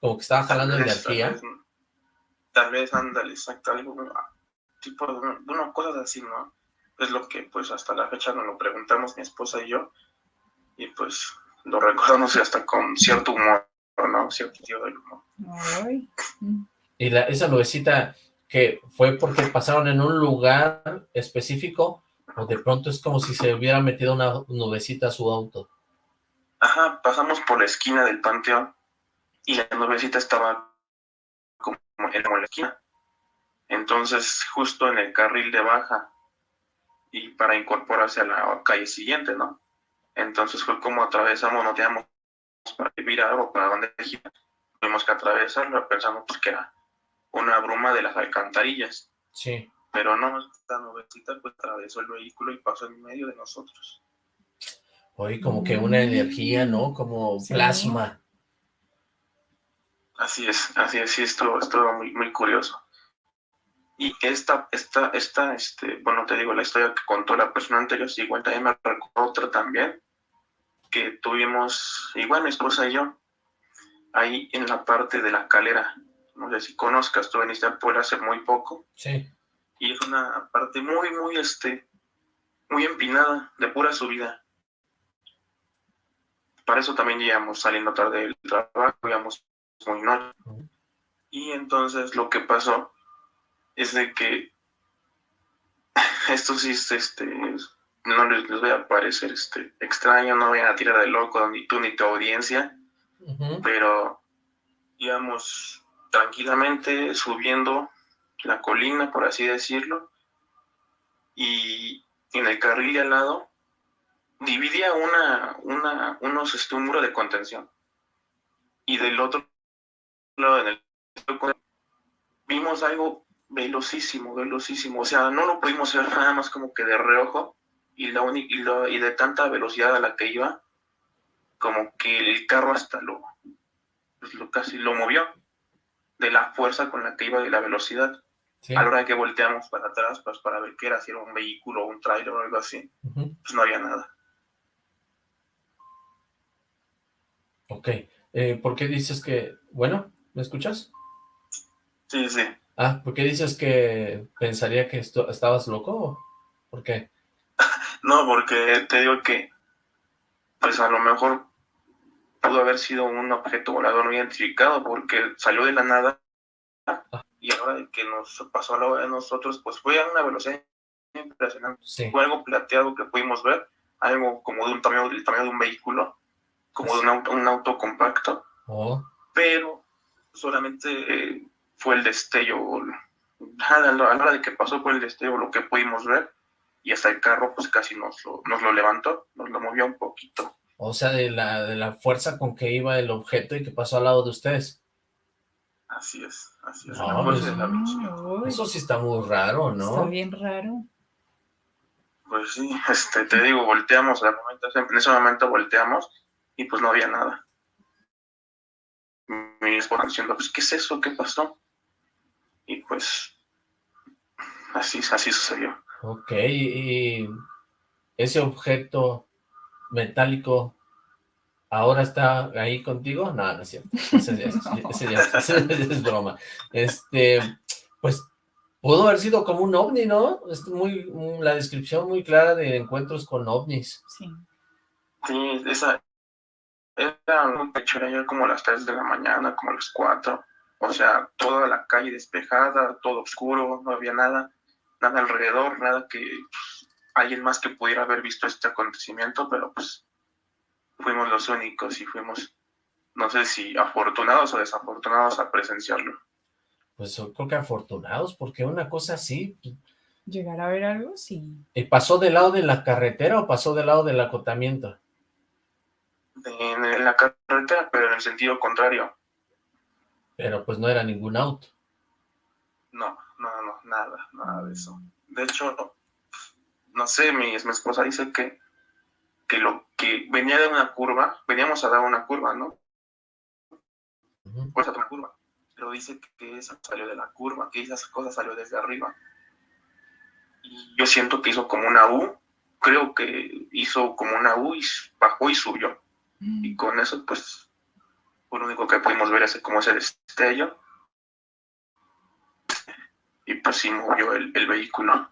como que estaba jalando Tal vez, energía, Tal vez, tal vez, ándale, exacto, algo, tipo de una, de una cosa así, ¿no? Es lo que, pues, hasta la fecha nos lo preguntamos mi esposa y yo, y pues lo recordamos hasta con cierto humor, ¿no? Cierto sentido del humor. Ay. Y la, esa nubecita que fue porque pasaron en un lugar específico, o de pronto es como si se hubiera metido una nubecita a su auto. Ajá, pasamos por la esquina del panteón y la nubecita estaba como en la esquina. Entonces, justo en el carril de baja y para incorporarse a la calle siguiente, ¿no? Entonces fue como atravesamos, no teníamos para virar o para dónde girar. Tuvimos que atravesarlo pensando pues, que era una bruma de las alcantarillas. Sí, Pero no, esta nubecita pues atravesó el vehículo y pasó en medio de nosotros. oye, como que una energía, ¿no? Como Sí. plasma. Así es, así es, sí, estuvo, estuvo muy, muy curioso. Y esta, esta, esta, este, bueno, te digo, la historia que contó la persona anterior, sí, igual también me recuerdo otra también, que tuvimos, igual mi esposa y yo, ahí en la parte de la calera. No sé si conozcas, tú veniste a Puebla hace muy poco. Sí. Y es una parte muy, muy, este, muy empinada, de pura subida. Para eso también íbamos saliendo tarde del trabajo, íbamos muy noche. Y entonces lo que pasó es de que esto sí, este, no les, les voy a parecer este, extraño, no voy a tirar de loco ni tú ni tu audiencia, pero íbamos tranquilamente subiendo la colina, por así decirlo, y en el carril de al lado dividía una, una, unos, este, de contención. Y del otro lado, en el vimos algo velocísimo, velocísimo. O sea, no lo pudimos ver nada más como que de reojo y, la y, lo- y de tanta velocidad a la que iba, como que el carro hasta lo, pues lo casi lo movió de la fuerza con la que iba y la velocidad. Sí. A la hora de que volteamos para atrás, pues para ver qué era, si era un vehículo o un tráiler o algo así, pues no había nada. Ok. Eh, ¿Por qué dices que... Bueno, ¿me escuchas? Sí, sí. Ah, ¿por qué dices que pensaría que esto, estabas loco? ¿Por qué? No, porque te digo que, pues a lo mejor pudo haber sido un objeto volador no identificado porque salió de la nada y ahora que nos pasó a la hora de nosotros, pues fue a una velocidad impresionante. Sí. Fue algo plateado que pudimos ver, algo como de un tamaño, del tamaño de un vehículo, como de un auto, un auto compacto, Oh, pero solamente eh, fue el destello, a la, a la hora de que pasó fue el destello lo que pudimos ver y hasta el carro pues casi nos lo, nos lo levantó, nos lo movió un poquito. O sea, de la, de la fuerza con que iba el objeto y que pasó al lado de ustedes. Así es, así es. No, pues- de la Eso sí está muy raro, Está ¿no? bien raro. Pues sí, este, te digo, volteamos, al momento, en ese momento volteamos y pues no había nada. Mi esposa diciendo, pues, ¿qué es eso? ¿Qué pasó? Y pues, así, así sucedió. Ok, y ese objeto metálico ahora está ahí contigo. No, no es cierto. Ese, ya es- ese es- ese ya es broma. Este, pues pudo haber sido como un ovni, ¿no? Es muy, la descripción muy clara de encuentros con ovnis. Sí. Sí, esa, era un pecho, era ya como las 3 de la mañana, como las 4. O sea, toda la calle despejada, todo oscuro, no había nada, nada alrededor, nada que alguien más que pudiera haber visto este acontecimiento, pero pues fuimos los únicos y fuimos, no sé si afortunados o desafortunados a presenciarlo. Pues yo creo que afortunados, porque una cosa así, Llegar a ver algo, sí. ¿y ¿pasó del lado de la carretera o pasó del lado del acotamiento? En la carretera, pero en el sentido contrario. Pero pues no era ningún auto. No, no, no, nada, nada de eso. De hecho, no sé, mi, mi esposa dice que, que lo que venía de una curva, veníamos a dar una curva, ¿no? Pues a una curva. Pero dice que esa salió de la curva, que esa cosa salió desde arriba. Y yo siento que hizo como una U, creo que hizo como una U y bajó y subió. Y con eso, pues, fue lo único que pudimos ver ese, como ese destello. Y pues sí movió el, el vehículo.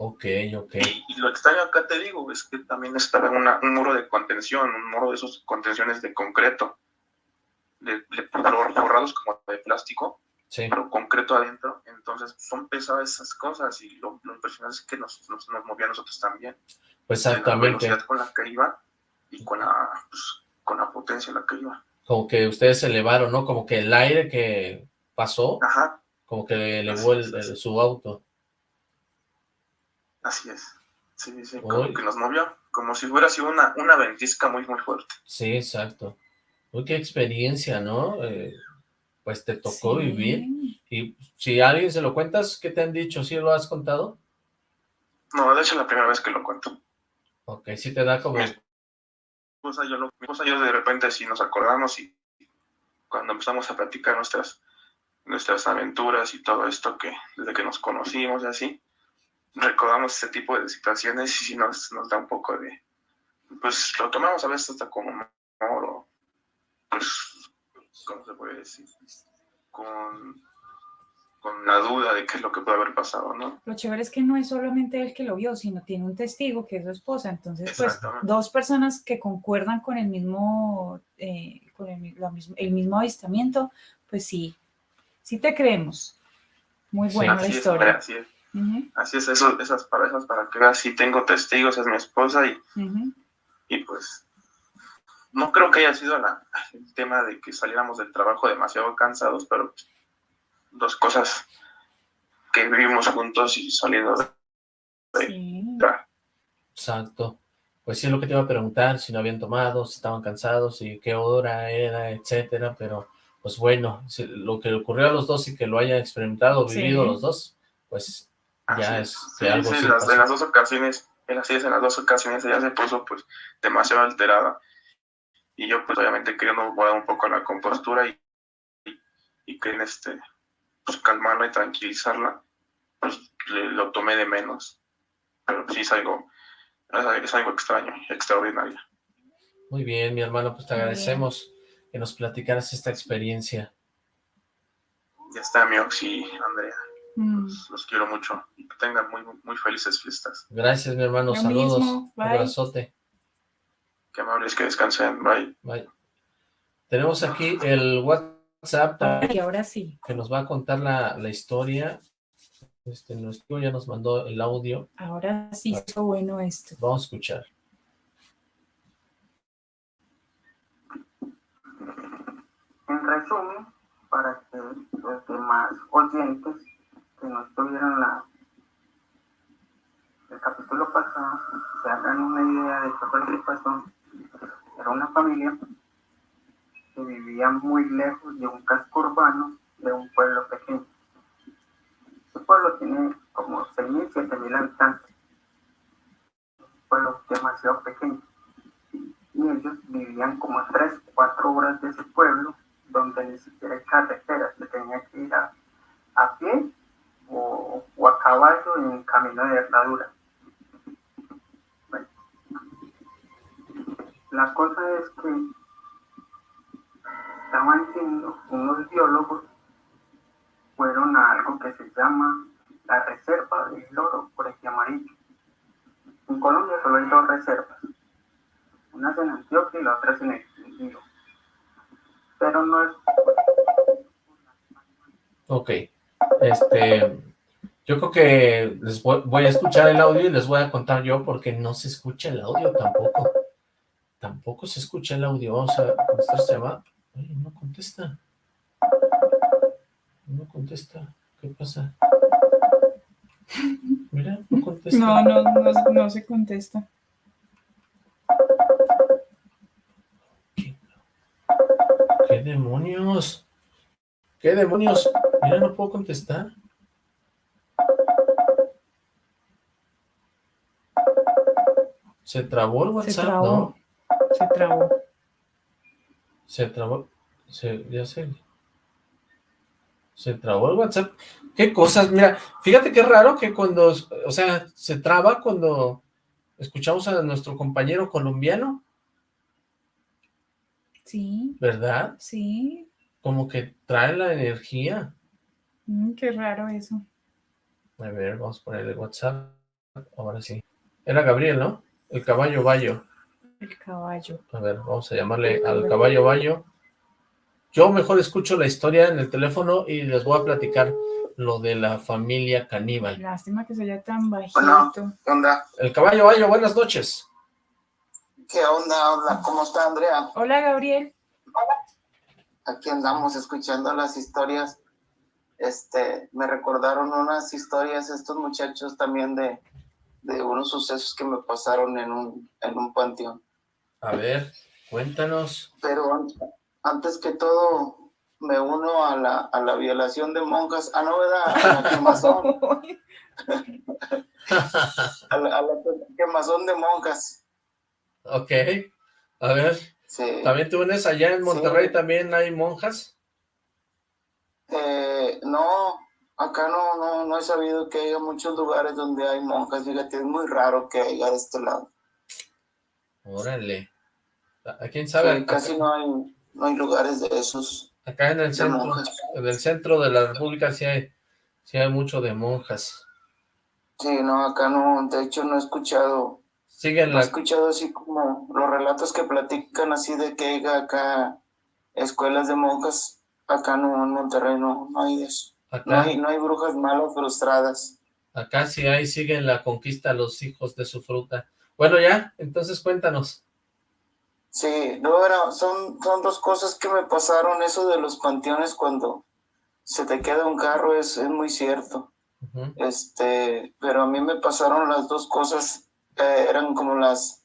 Ok, ok. Y, y lo extraño acá te digo, es que también estaba una- un muro de contención, un muro de esos contenciones de concreto, de, de forrados como de plástico, Sí. pero concreto adentro. Entonces son pesadas esas cosas y lo, lo impresionante es que nos, nos, nos movía a nosotros también. Pues La exactamente. velocidad con la que iba y con la, pues, con la potencia en la que iba. Como que ustedes se elevaron, ¿no? Como que el aire que pasó, Ajá, como que elevó el- su auto. Así es. Sí, sí, sí, Uy. como que nos movió, como si hubiera sido una, una ventisca muy, muy fuerte. Sí, exacto. Uy, qué experiencia, ¿no? Eh, pues te tocó Sí. vivir. Y si a alguien se lo cuentas, ¿qué te han dicho? ¿Sí lo has contado? No, de hecho es la primera vez que lo cuento. Ok, sí te da como... Mi esposa yo, lo- mi esposa yo de repente sí nos acordamos y cuando empezamos a platicar nuestras nuestras aventuras y todo esto que desde que nos conocimos y así, recordamos ese tipo de situaciones y sí nos, nos da un poco de, pues lo tomamos a veces hasta como humor o, pues, ¿cómo se puede decir? Con, con la duda de qué es lo que puede haber pasado, ¿no? Lo chévere es que no es solamente él que lo vio, sino tiene un testigo que es su esposa. Entonces, pues, dos personas que concuerdan con el mismo, eh, con el, mismo, el mismo avistamiento, pues sí, sí te creemos. Muy buena la así es, historia. así es. Así es, eso, esas parejas para que veas, si tengo testigos, es mi esposa y, y pues no creo que haya sido la- el tema de que saliéramos del trabajo demasiado cansados, pero pues, dos cosas que vivimos juntos y saliendo de Sí. Exacto. Pues sí, es lo que te iba a preguntar, si no habían tomado, si estaban cansados, y qué hora era, etcétera, pero pues bueno, si- lo que le ocurrió a los dos y que lo hayan experimentado, Sí. vivido los dos, pues ya Así es Sí, que algo sí, sí en, las, en dos ocasiones, en en las dos ocasiones ella se puso pues demasiado alterada. Y yo pues obviamente queriendo guardar un poco la compostura y, y, y querer este, pues calmarla y tranquilizarla, pues le- lo tomé de menos, pero sí es algo, es algo- es algo extraño, extraordinario. Muy bien, mi hermano, pues te agradecemos que nos platicaras esta experiencia. Ya está mi Oxy, Andrea, Mm. los, los quiero mucho y que tengan muy, muy felices fiestas. Gracias, mi hermano, Lo saludos, mismo, bye. abrazote. Qué amables, que descansen, bye. Bye. Tenemos aquí el WhatsApp Y ahora sí, que nos va a contar la, la historia. Este, nuestro ya nos mandó el audio. ahora sí está bueno esto. Vamos a escuchar. En resumen, para que los demás oyentes que no estuvieron la, el capítulo pasado se hagan una idea de qué fue lo que pasó, era una familia que vivía muy lejos de un casco urbano de un pueblo pequeño. Ese pueblo tiene como 6.000, 7.000 habitantes. Un pueblo demasiado pequeño. Y ellos vivían como a 3, 4 horas de ese pueblo donde ni siquiera hay carreteras, se tenía que ir a pie o, a caballo en camino de herradura. Bueno, la cosa es que estaban yendo unos biólogos, fueron a algo que se llama la Reserva del Loro por el amarillo. En Colombia solo hay dos reservas, una es en Antioquia y la otra es en el Quindío pero no es Ok. Este, yo creo que les voy, voy a escuchar el audio y les voy a contar yo porque no se escucha el audio tampoco. Tampoco se escucha el audio. Vamos a contestar este llamada. Oye, no contesta. No contesta. ¿Qué pasa? Mira, no contesta. No, no, no, no se contesta. ¿Qué demonios? ¿Qué demonios? Mira, no puedo contestar. ¿Se trabó el Se WhatsApp? trabó. ¿no? Se trabó. Se trabó. Se, ya sé. Se trabó el WhatsApp. ¿Qué cosas? Mira, fíjate qué raro que cuando, o sea, se traba cuando escuchamos a nuestro compañero colombiano, Sí, ¿verdad? sí. Como que trae la energía. Mm, qué raro eso. A ver, vamos a ponerle WhatsApp. Ahora sí. Era Gabriel, ¿no? El caballo Bayo. El caballo. A ver, vamos a llamarle al caballo Bayo. Yo mejor escucho la historia en el teléfono y les voy a platicar lo de la familia caníbal. Lástima que se oya tan bajito. Bueno. ¿Qué onda? El caballo Bayo, buenas noches. ¿Qué onda? Hola, ¿cómo está Andrea? Hola, Gabriel. Aquí andamos escuchando las historias. Este, me recordaron unas historias estos muchachos también de, de unos sucesos que me pasaron en un, en un panteón. A ver, cuéntanos. Pero an- antes que todo, me uno a la, a la violación de monjas. Ah, no, ¿verdad? A la quemazón, a la, a la quemazón de monjas. ok. A ver, Sí. ¿también tú vienes allá en Monterrey? Sí. ¿También hay monjas? Eh, no, acá no, no, no he sabido que haya muchos lugares donde hay monjas, fíjate, es muy raro que haya de este lado. Órale. ¿A quién sabe? Sí, casi no hay, no hay lugares de esos. Acá en el centro, en el centro de la república sí hay, sí hay mucho de monjas. Sí, no, acá no, de hecho no he escuchado, Siguen no he escuchado así como los relatos que platican así de que haya acá escuelas de monjas, acá no, en Monterrey no, no hay eso. No Acá, hay, no hay brujas malas frustradas. acá sí hay, siguen la conquista a los hijos de su fruta. Bueno, ya, entonces cuéntanos. Sí, no, bueno, son, son dos cosas que me pasaron, eso de los panteones cuando se te queda un carro es, es muy cierto. Este, pero a mí me pasaron las dos cosas, eh, eran como las,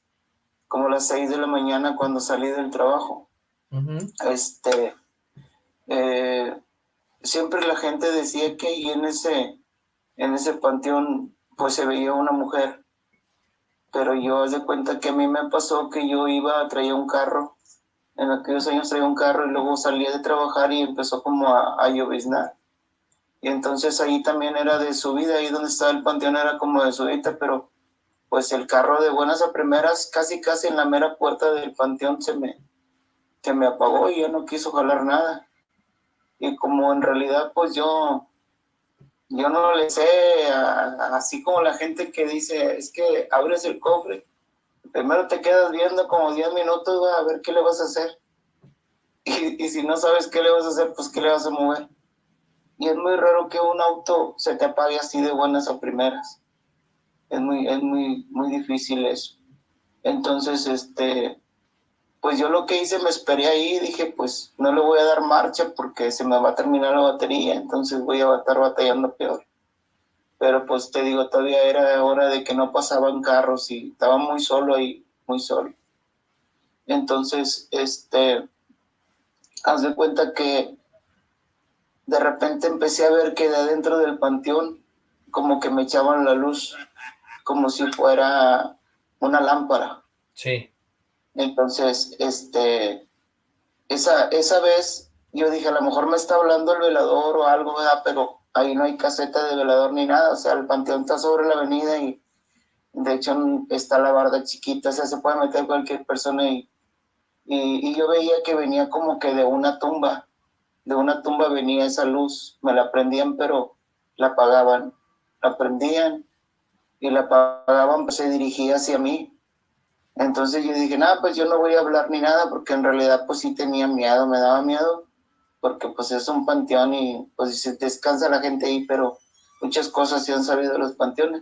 como las seis de la mañana cuando salí del trabajo. Este, eh, siempre la gente decía que ahí en ese, en ese panteón, pues se veía una mujer. Pero yo haz de cuenta que a mí me pasó que yo iba, traía un carro, en aquellos años traía un carro y luego salía de trabajar y empezó como a, lloviznar. Y entonces ahí también era de subida, ahí donde estaba el panteón era como de subida, pero pues el carro de buenas a primeras, casi casi en la mera puerta del panteón se me, se me apagó y ya no quiso jalar nada. Y como en realidad pues yo, yo no le sé, a- así como la gente que dice, es que abres el cofre, primero te quedas viendo como 10 minutos a ver qué le vas a hacer. Y, y si no sabes qué le vas a hacer, pues qué le vas a mover. Y es muy raro que un auto se te apague así de buenas a primeras. Es muy, es muy, muy difícil eso. Entonces, este, pues yo lo que hice, me esperé ahí, dije, pues no le voy a dar marcha porque se me va a terminar la batería, entonces voy a estar batallando peor. Pero pues te digo, todavía era hora de que no pasaban carros y estaba muy solo ahí, muy solo. Entonces, este, haz de cuenta que de repente empecé a ver que de adentro del panteón como que me echaban la luz, como si fuera una lámpara. Sí. Entonces, este, esa, esa vez yo dije, a lo mejor me está hablando el velador o algo, ¿verdad? Pero ahí no hay caseta de velador ni nada, o sea, el panteón está sobre la avenida y de hecho está la barda chiquita, o sea, se puede meter cualquier persona y, y, yo veía que venía como que de una tumba, de una tumba venía esa luz, me la prendían pero la apagaban, la prendían y la apagaban, pues se dirigía hacia mí. Entonces yo dije, nada, pues yo no voy a hablar ni nada, porque en realidad pues sí tenía miedo, me daba miedo, porque pues es un panteón y pues se descansa la gente ahí, pero muchas cosas se han sabido de los panteones.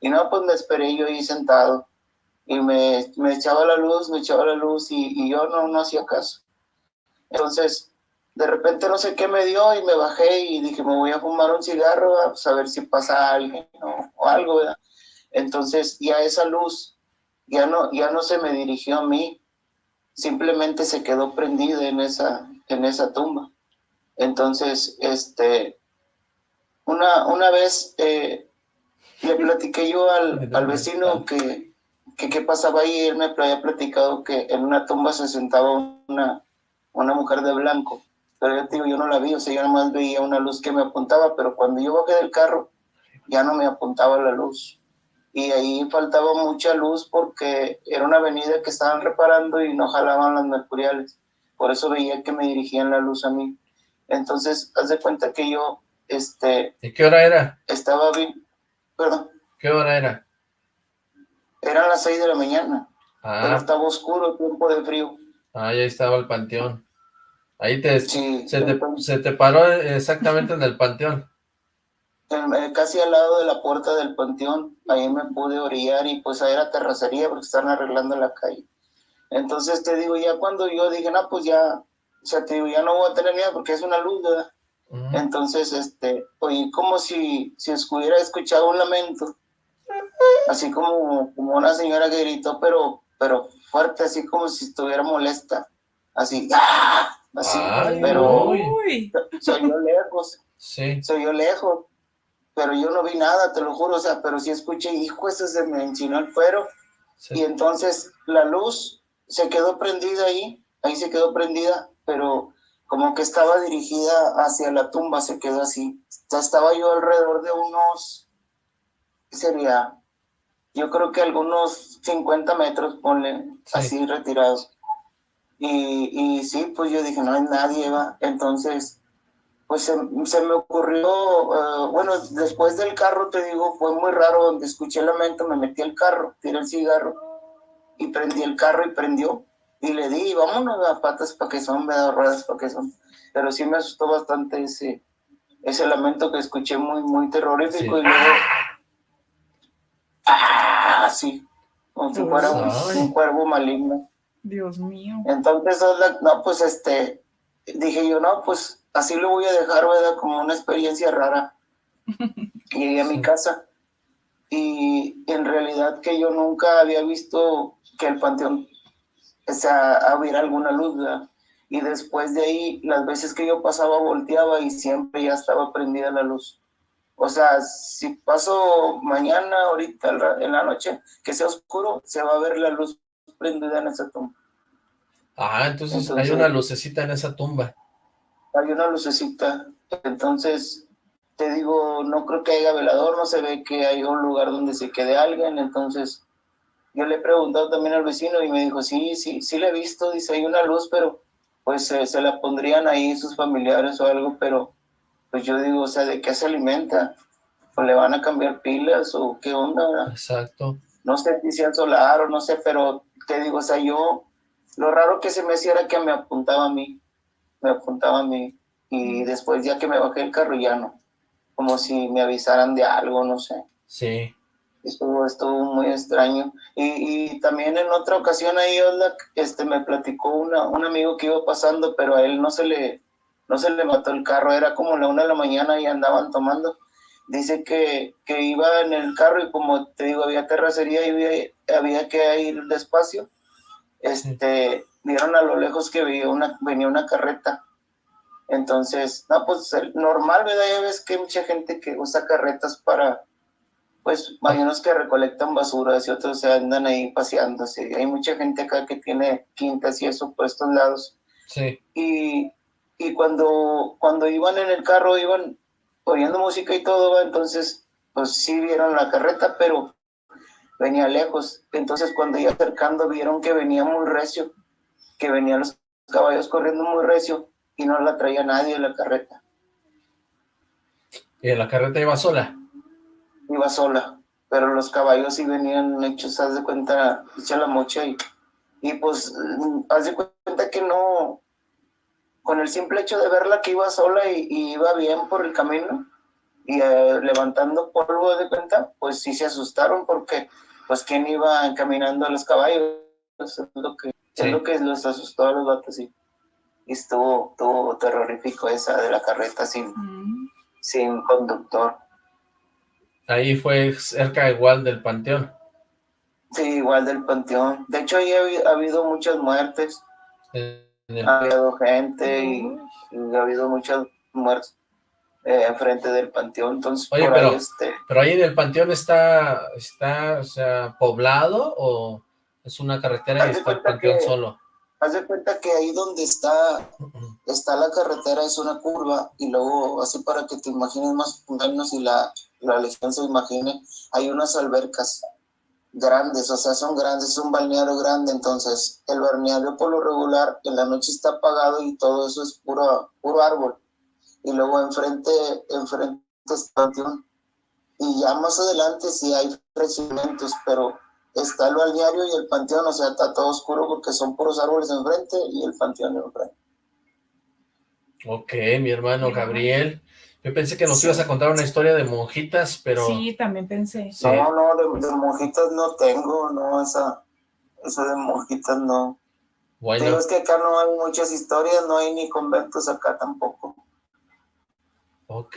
Y no, pues me esperé yo ahí sentado y me, me echaba la luz, me echaba la luz y, y yo no, no hacía caso. Entonces, de repente no sé qué me dio y me bajé y dije, me voy a fumar un cigarro, a a ver si pasa alguien ¿no? o algo, ¿verdad? Entonces ya esa luz ya no, ya no se me dirigió a mí, simplemente se quedó prendida en esa, en esa tumba. Entonces, este, una, una vez eh, le platiqué yo al, al vecino que, qué pasaba ahí, él me había platicado que en una tumba se sentaba una, una mujer de blanco, pero yo digo, yo no la vi, o sea, yo nomás veía una luz que me apuntaba, pero cuando yo bajé del carro, ya no me apuntaba la luz y ahí faltaba mucha luz porque era una avenida que estaban reparando y no jalaban las mercuriales. Por eso veía que me dirigían la luz a mí. Entonces, haz de cuenta que yo, este... ¿Y qué hora era? Estaba bien, perdón. ¿Qué hora era? Eran las seis de la mañana, pero Ah, estaba oscuro, tiempo de frío. ah, ahí estaba el panteón. Ahí te, Sí, se, te, se te paró exactamente en el panteón. Eh, casi al lado de la puerta del panteón, ahí me pude orillar y pues ahí era terracería porque estaban arreglando la calle. Entonces te digo, ya cuando yo dije, no, pues ya, o sea, te digo, ya no voy a tener miedo porque es una luz. Entonces, este, oí como si, si hubiera escuchado un lamento, así como, como una señora que gritó, pero, pero fuerte, así como si estuviera molesta, así, ¡ah! así, Ay, pero Uy. Se oyó lejos, Sí. se oyó lejos, pero yo no vi nada, te lo juro, o sea, pero sí escuché, hijo, eso se me enchinó el cuero, sí. y entonces la luz se quedó prendida ahí, ahí se quedó prendida, pero como que estaba dirigida hacia la tumba, se quedó así. Ya estaba yo alrededor de unos, ¿qué sería? Yo creo que algunos 50 metros, ponle, así retirados. Y, y sí, pues yo dije, no hay nadie, va. Entonces, pues se, me ocurrió, eh, bueno, después del carro, te digo, fue muy raro, donde escuché el lamento, me metí al carro, tiré el cigarro y prendí el carro y prendió. Y le di, vámonos a patas para que son, me da ruedas para que son. Pero sí me asustó bastante ese, ese lamento que escuché muy, muy terrorífico. Y luego, ¡ah! Así, como si fuera un, cuervo maligno. Dios mío. Entonces, no, pues este, dije yo, no, pues así lo voy a dejar, ¿verdad? Como una experiencia rara. Llegué a mi casa y en realidad que yo nunca había visto que el panteón o sea, hubiera alguna luz, ¿verdad? Y después de ahí, las veces que yo pasaba, volteaba y siempre ya estaba prendida la luz. O sea, si paso mañana, ahorita en la noche, que sea oscuro, se va a ver la luz prendida en esa tumba. Ah, entonces, hay una lucecita en esa tumba. Hay una lucecita. Entonces, te digo, no creo que haya velador, no se ve que hay un lugar donde se quede alguien, entonces yo le he preguntado también al vecino y me dijo, sí, sí, sí le he visto, dice, hay una luz, pero pues se la pondrían ahí sus familiares o algo, pero pues yo digo, o sea, ¿de qué se alimenta? ¿O le van a cambiar pilas o qué onda? Exacto. No sé si sea solar o no sé, pero te digo, o sea, yo, lo raro que se me hacía era que me apuntaba a mí, me apuntaba a mí, y después ya que me bajé el carro ya no, como si me avisaran de algo, no sé. Sí. Estuvo, estuvo muy extraño. Y, y también en otra ocasión ahí, este, me platicó una, un amigo que iba pasando, pero a él no se le, no se le mató el carro, era como la una de la mañana y andaban tomando. Dice que, que iba en el carro y como te digo, había terracería y había, había que ir despacio. Este, vieron a lo lejos que venía una, venía una carreta. Entonces, no, pues normal, ¿verdad? Ya ves que hay mucha gente que usa carretas para, pues unos que recolectan basuras y otros se andan ahí paseándose. Hay mucha gente acá que tiene quintas y eso por estos lados. Sí. Y, y cuando, cuando iban en el carro, iban oyendo música y todo, entonces, pues sí vieron la carreta, pero venía lejos. Entonces, cuando iba acercando, vieron que venía muy recio, que venían los caballos corriendo muy recio y no la traía nadie en la carreta. ¿Y la carreta iba sola? iba sola, pero los caballos sí venían hechos, haz de cuenta, echa la mocha y, y pues, mm, haz de cuenta que no, con el simple hecho de verla que iba sola y, iba bien por el camino y eh, levantando polvo de cuenta, pues sí se asustaron porque, pues, ¿quién iba caminando a los caballos? Es lo que, es lo que los asustó a los gatos, y, y estuvo, estuvo terrorífico esa de la carreta sin, mm. sin conductor. Ahí fue cerca igual del panteón. Sí, igual del panteón. De hecho, ahí ha, habido muchas muertes. Ha habido gente y, ha habido muchas muertes eh, enfrente del panteón. Entonces, Oye, pero, ahí este... pero ahí en el panteón está, está, o sea, poblado o es una carretera y está el panteón solo. Haz de cuenta que ahí donde está, está la carretera es una curva y luego, así para que te imagines más o menos y la, la legión se imagine, hay unas albercas grandes, o sea, son grandes, es un balneario grande, entonces el balneario por lo regular en la noche está apagado y todo eso es puro, puro árbol. Y luego enfrente, enfrente está y ya más adelante sí hay crecimientos, pero está el balneario y el panteón, o sea, está todo oscuro porque son puros árboles enfrente y el panteón enfrente. Ok, mi hermano Gabriel. Yo pensé que nos ibas a contar una historia de monjitas, pero... Sí, también pensé. No, no, de, monjitas no tengo, no, esa, esa de monjitas no. Bueno. Pero es que acá no hay muchas historias, no hay ni conventos acá tampoco. Ok,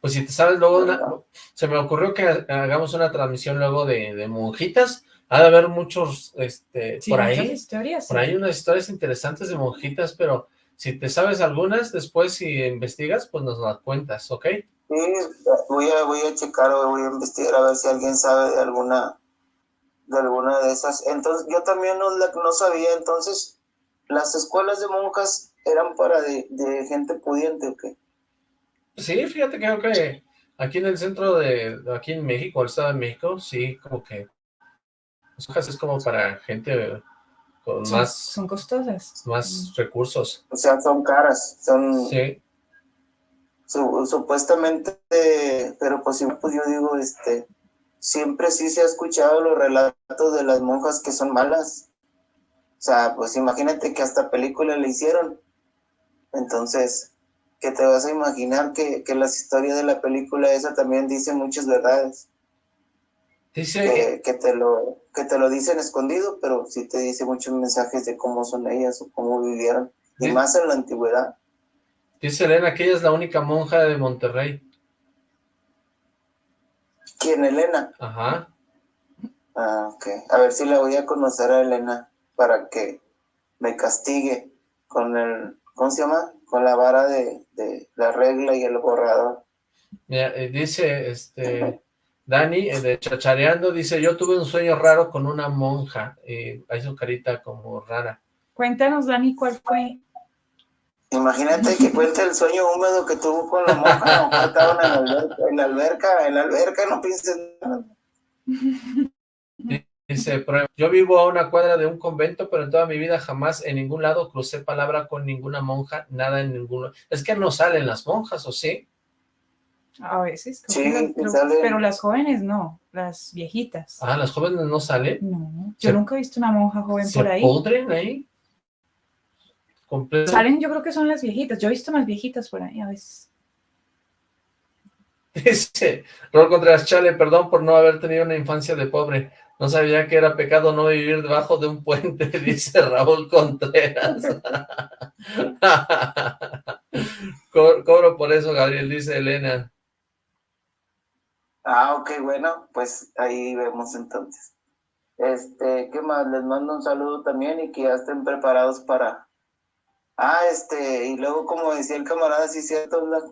pues si te sabes luego, se me ocurrió que hagamos una transmisión luego de, de monjitas, ha de haber muchos, este, por ahí, historias, por ahí unas historias interesantes de monjitas, pero si te sabes algunas, después si investigas, pues nos las cuentas, ¿ok? Sí, voy a, voy a checar o voy a investigar a ver si alguien sabe de alguna de alguna de esas. Entonces, yo también no, no sabía, entonces, las escuelas de monjas eran para de, de gente pudiente o qué? Sí, fíjate que creo que aquí en el centro de, aquí en México, el Estado de México, sí, como que las hojas es como para gente con Son, más, son costosas. más recursos. O sea, son caras, son Sí, su- supuestamente, pero pues, pues yo digo, este, siempre sí se ha escuchado los relatos de las monjas que son malas. O sea, pues imagínate que hasta película le hicieron. Entonces, que te vas a imaginar que, que las historias de la película esa también dicen muchas verdades. Dice, que, que te lo que te lo dicen escondido, pero sí te dice muchos mensajes de cómo son ellas o cómo vivieron, y más en la antigüedad. dice Elena que ella es la única monja de Monterrey. ¿Quién, Elena? Ajá, Ah, ok. A ver si la voy a conocer a Elena para que me castigue con el, ¿cómo se llama? Con la vara de, de la regla y el borrador. Mira, eh, dice, este, Dani, eh, de Chachareando, dice, yo tuve un sueño raro con una monja, y hay su carita como rara. Cuéntanos, Dani, ¿cuál fue? Imagínate que cuente el sueño húmedo que tuvo con la monja, no, estaban en la alberca, en la alberca, en la alberca, no pienses nada. Dice, "Pero yo vivo a una cuadra de un convento, pero en toda mi vida jamás en ningún lado crucé palabra con ninguna monja, nada en ninguno. Es que no salen las monjas, ¿o sí? A veces. Sí, las- creo- pero las jóvenes no, las viejitas. Ah, las jóvenes no salen. No, yo Se- nunca he visto una monja joven ¿Se por ahí. pudren ahí? Completo. Salen, yo creo que son las viejitas. Yo he visto más viejitas por ahí a veces. Dice, Rol Contreras, chale, perdón por no haber tenido una infancia de pobre. No sabía que era pecado no vivir debajo de un puente, dice Raúl Contreras. Co- Cobro por eso, Gabriel, dice Elena. Ah, ok, bueno, pues ahí vemos entonces. Este, ¿qué más? Les mando un saludo también y que ya estén preparados para... Ah, este, y luego como decía el camarada, sí cierto, la-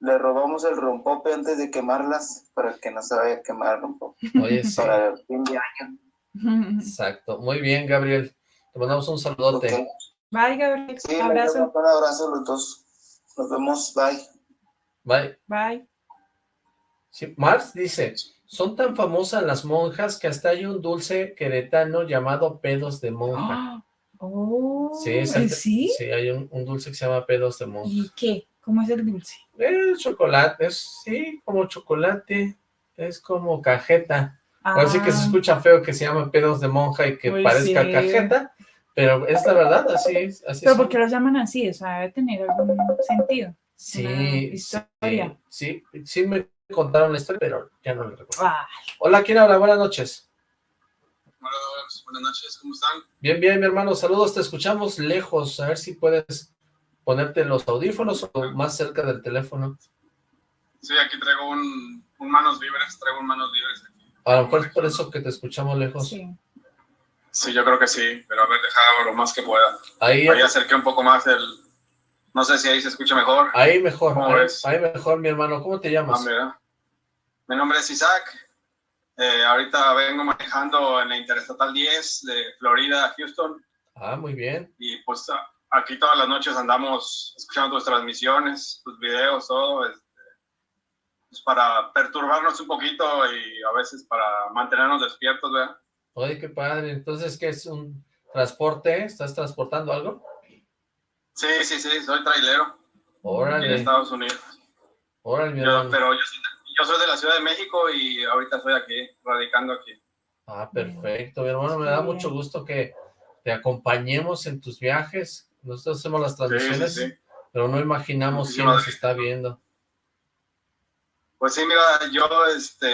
le robamos el rompope antes de quemarlas para que no se vaya a quemar el rompope Oye, sí, para el fin de año. exacto. Muy bien, Gabriel. Te mandamos un saludote. Ok. Bye, Gabriel. Sí, les Abrazo. mando un abrazo a los dos. Nos vemos, bye. Bye. Bye. Sí, Mars dice, son tan famosas las monjas que hasta hay un dulce queretano llamado pedos de monja. Ah, Oh, Sí, es ¿eh, el- ¿sí? sí, hay un, un dulce que se llama pedos de monja. ¿Y qué? ¿Cómo es el dulce? Es chocolate, es, sí, como chocolate, es como cajeta. Ahora sí que se Ah, escucha feo que se llama pedos de monja y que Pues parezca sí. cajeta, pero es la verdad, así es. Así ¿Pero son. por qué los llaman así? O sea, debe tener algún sentido. Sí, una sí, historia? sí, sí me contaron la historia, pero ya no la recuerdo. Hola, ¿quién habla? Buenas noches. Hola, buenas noches, ¿cómo están? Bien, bien, mi hermano, saludos, te escuchamos lejos, a ver si puedes ponerte los audífonos o más cerca del teléfono. Sí, aquí traigo un, un manos libres, traigo un manos libres aquí. A lo mejor es por eso que te escuchamos lejos. sí. Sí, yo creo que sí, pero a ver, deja lo más que pueda. Ahí, Ahí acerqué un poco más el... No sé si ahí se escucha mejor. ahí mejor, ¿Cómo ahí, ahí mejor, mi hermano, ¿cómo te Ah, llamas? mira. Mi nombre es Isaac. Eh, ahorita vengo manejando en la Interestatal 10 de Florida a Houston Ah, muy bien. y pues aquí todas las noches andamos escuchando tus transmisiones, tus videos, todo, este, pues para perturbarnos un poquito y a veces para mantenernos despiertos, ¿verdad? Oye, qué padre. Entonces, ¿qué es un transporte? ¿Estás transportando algo? Sí, sí, sí, soy trailero aquí en Órale, Estados Unidos. órale, mi Yo- pero yo, soy- yo soy de la Ciudad de México y ahorita estoy aquí, radicando aquí. Ah, perfecto, mi hermano, me da mucho gusto que te acompañemos en tus viajes. Nosotros hacemos las transmisiones, sí, sí. pero no imaginamos quién nos está viendo. Pues sí, mira, yo este,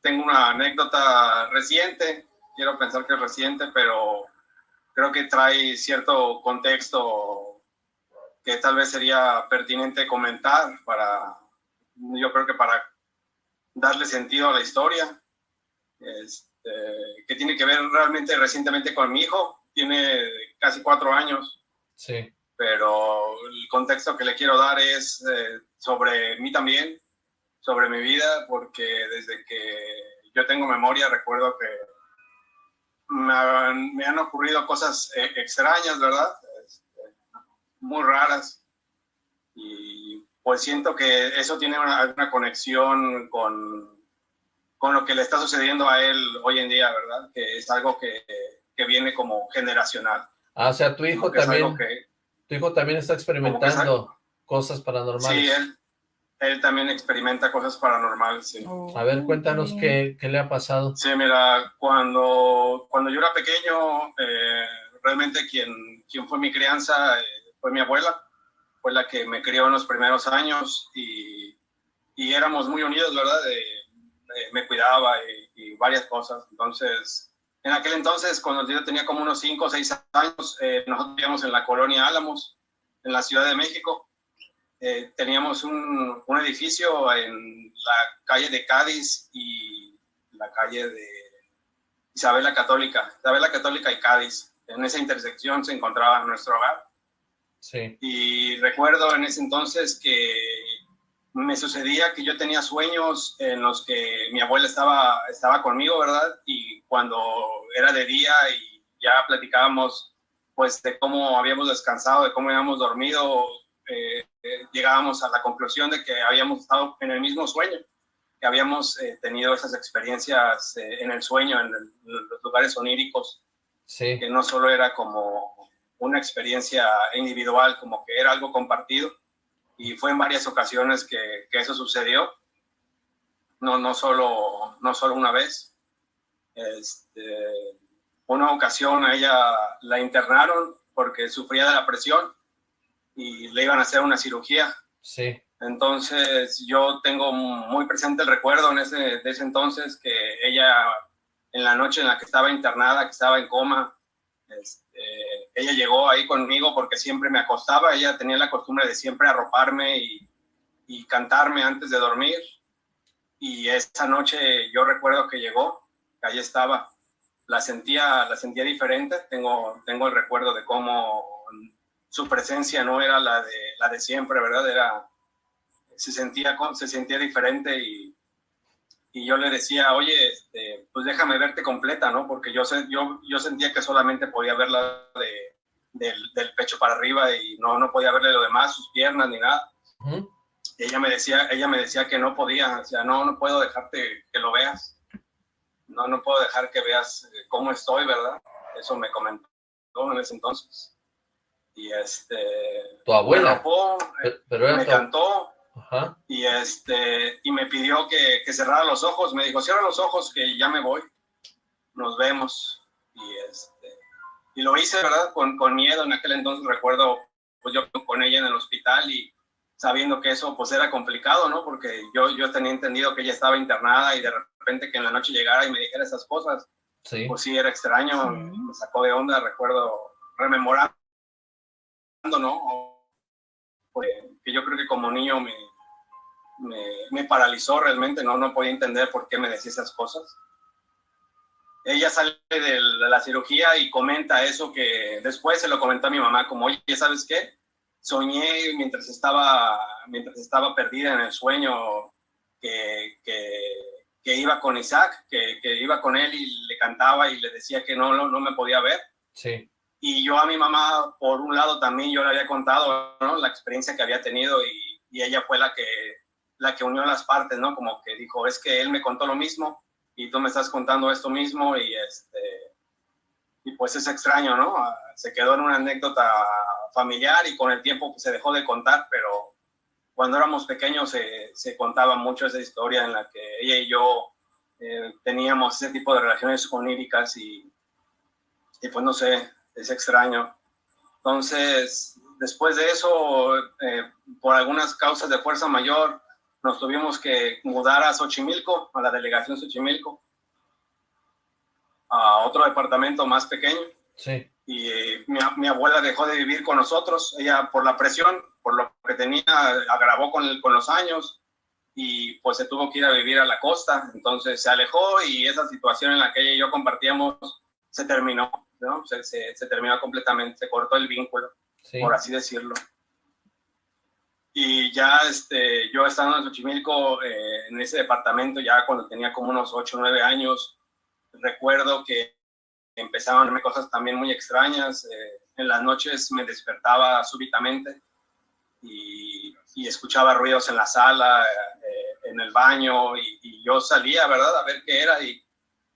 tengo una anécdota reciente, quiero pensar que es reciente, pero creo que trae cierto contexto que tal vez sería pertinente comentar para, yo creo que para darle sentido a la historia, este, que tiene que ver realmente recientemente con mi hijo, tiene casi cuatro años, Sí, pero el contexto que le quiero dar es eh, sobre mí también, sobre mi vida, porque desde que yo tengo memoria recuerdo que me han, me han ocurrido cosas eh, extrañas, ¿verdad? Este, muy raras. Y pues siento que eso tiene una, una conexión con, con lo que le está sucediendo a él hoy en día, ¿verdad? Que es algo que, que viene como generacional. Ah, o sea, tu hijo también, tu hijo también está experimentando cosas paranormales. Sí, él, él también experimenta cosas paranormales, sí. a ver, cuéntanos qué, qué, le ha pasado. Sí, mira, cuando, cuando yo era pequeño, eh, realmente quien, quien fue mi crianza eh, fue mi abuela, fue la que me crió en los primeros años y, y éramos muy unidos, ¿verdad? me cuidaba y, y, varias cosas. Entonces, en aquel entonces, cuando yo tenía como unos 5 o 6 años, eh, nosotros vivíamos en la colonia Álamos, en la Ciudad de México, eh, teníamos un, un, edificio en la calle de Cádiz y la calle de Isabela Católica, Isabela Católica y Cádiz. En esa intersección se encontraba nuestro hogar. Sí. Y recuerdo en ese entonces que me sucedía que yo tenía sueños en los que mi abuela estaba, estaba conmigo, ¿verdad? Y cuando era de día y ya platicábamos pues de cómo habíamos descansado, de cómo habíamos dormido, eh, llegábamos a la conclusión de que habíamos estado en el mismo sueño, que habíamos eh, tenido esas experiencias eh, en el sueño, en, el, en, los lugares oníricos, sí. que no solo era como una experiencia individual, como que era algo compartido, y fue en varias ocasiones que, que eso sucedió, no, no, solo, no solo una vez. Este, una ocasión a ella la internaron porque sufría de la presión y le iban a hacer una cirugía. Sí. Entonces yo tengo muy presente el recuerdo en ese, de ese entonces que ella, en la noche en la que estaba internada, que estaba en coma, este, ella llegó ahí conmigo porque siempre me acostaba, ella tenía la costumbre de siempre arroparme y, y cantarme antes de dormir. Y esa noche yo recuerdo que llegó, que ahí estaba, la sentía, la sentía diferente, tengo, tengo el recuerdo de cómo su presencia no era la de, la de siempre, ¿verdad? Era, se, sentía, se sentía diferente y, y yo le decía, oye, este, pues déjame verte completa, ¿no? Porque yo, yo, yo sentía que solamente podía verla de, del, del, pecho para arriba y no, no podía verle lo demás, sus piernas ni nada. Uh -huh. Ella me decía, ella me decía que no podía, o sea, no, no puedo dejarte que lo veas. No, no puedo dejar que veas cómo estoy, ¿verdad? Eso me comentó en ese entonces y este tu abuela. me, rapó, pero me tu... cantó Ajá. y este y me pidió que, que, cerrara los ojos. Me dijo cierra los ojos que ya me voy. Nos vemos. Y este y lo hice verdad con, con miedo. En aquel entonces recuerdo pues yo con ella en el hospital y sabiendo que eso pues era complicado no porque yo yo tenía entendido que ella estaba internada y de repente que en la noche llegara y me dijera esas cosas sí. pues sí era extraño. Sí. me sacó de onda recuerdo rememorando ¿no? Pues, que yo creo que como niño me, me, me, paralizó realmente, ¿no? No podía entender por qué me decía esas cosas. Ella sale de la cirugía y comenta eso que después se lo comentó a mi mamá, como, oye, ¿sabes qué? Soñé mientras estaba, mientras estaba perdida en el sueño que, que, que iba con Isaac, que, que, iba con él y le cantaba y le decía que no, no, no me podía ver. Sí y yo a mi mamá, por un lado, también yo le había contado ¿no? la experiencia que había tenido y, y, ella fue la que, la que unió las partes, ¿no? Como que dijo, es que él me contó lo mismo y tú me estás contando esto mismo y, este, y pues es extraño, ¿no? Se quedó en una anécdota familiar y con el tiempo pues, se dejó de contar, pero cuando éramos pequeños se, se contaba mucho esa historia en la que ella y yo eh, teníamos ese tipo de relaciones oníricas y, y pues no sé, es extraño. Entonces, después de eso, eh, por algunas causas de fuerza mayor, nos tuvimos que mudar a Xochimilco, a la delegación Xochimilco, a otro departamento más pequeño. Sí. Y eh, mi, mi, abuela dejó de vivir con nosotros, ella por la presión, por lo que tenía, agravó con, el, con los años y pues se tuvo que ir a vivir a la costa, entonces se alejó y esa situación en la que ella y yo compartíamos se terminó. ¿No? Se, se, se, terminó completamente, se cortó el vínculo, sí. por así decirlo. Y ya este, yo estando en Xochimilco, eh, en ese departamento, ya cuando tenía como unos 8 o 9 años, recuerdo que empezaban a verme cosas también muy extrañas. Eh, en las noches me despertaba súbitamente y, y escuchaba ruidos en la sala, eh, en el baño, y, y, yo salía, ¿verdad?, a ver qué era y,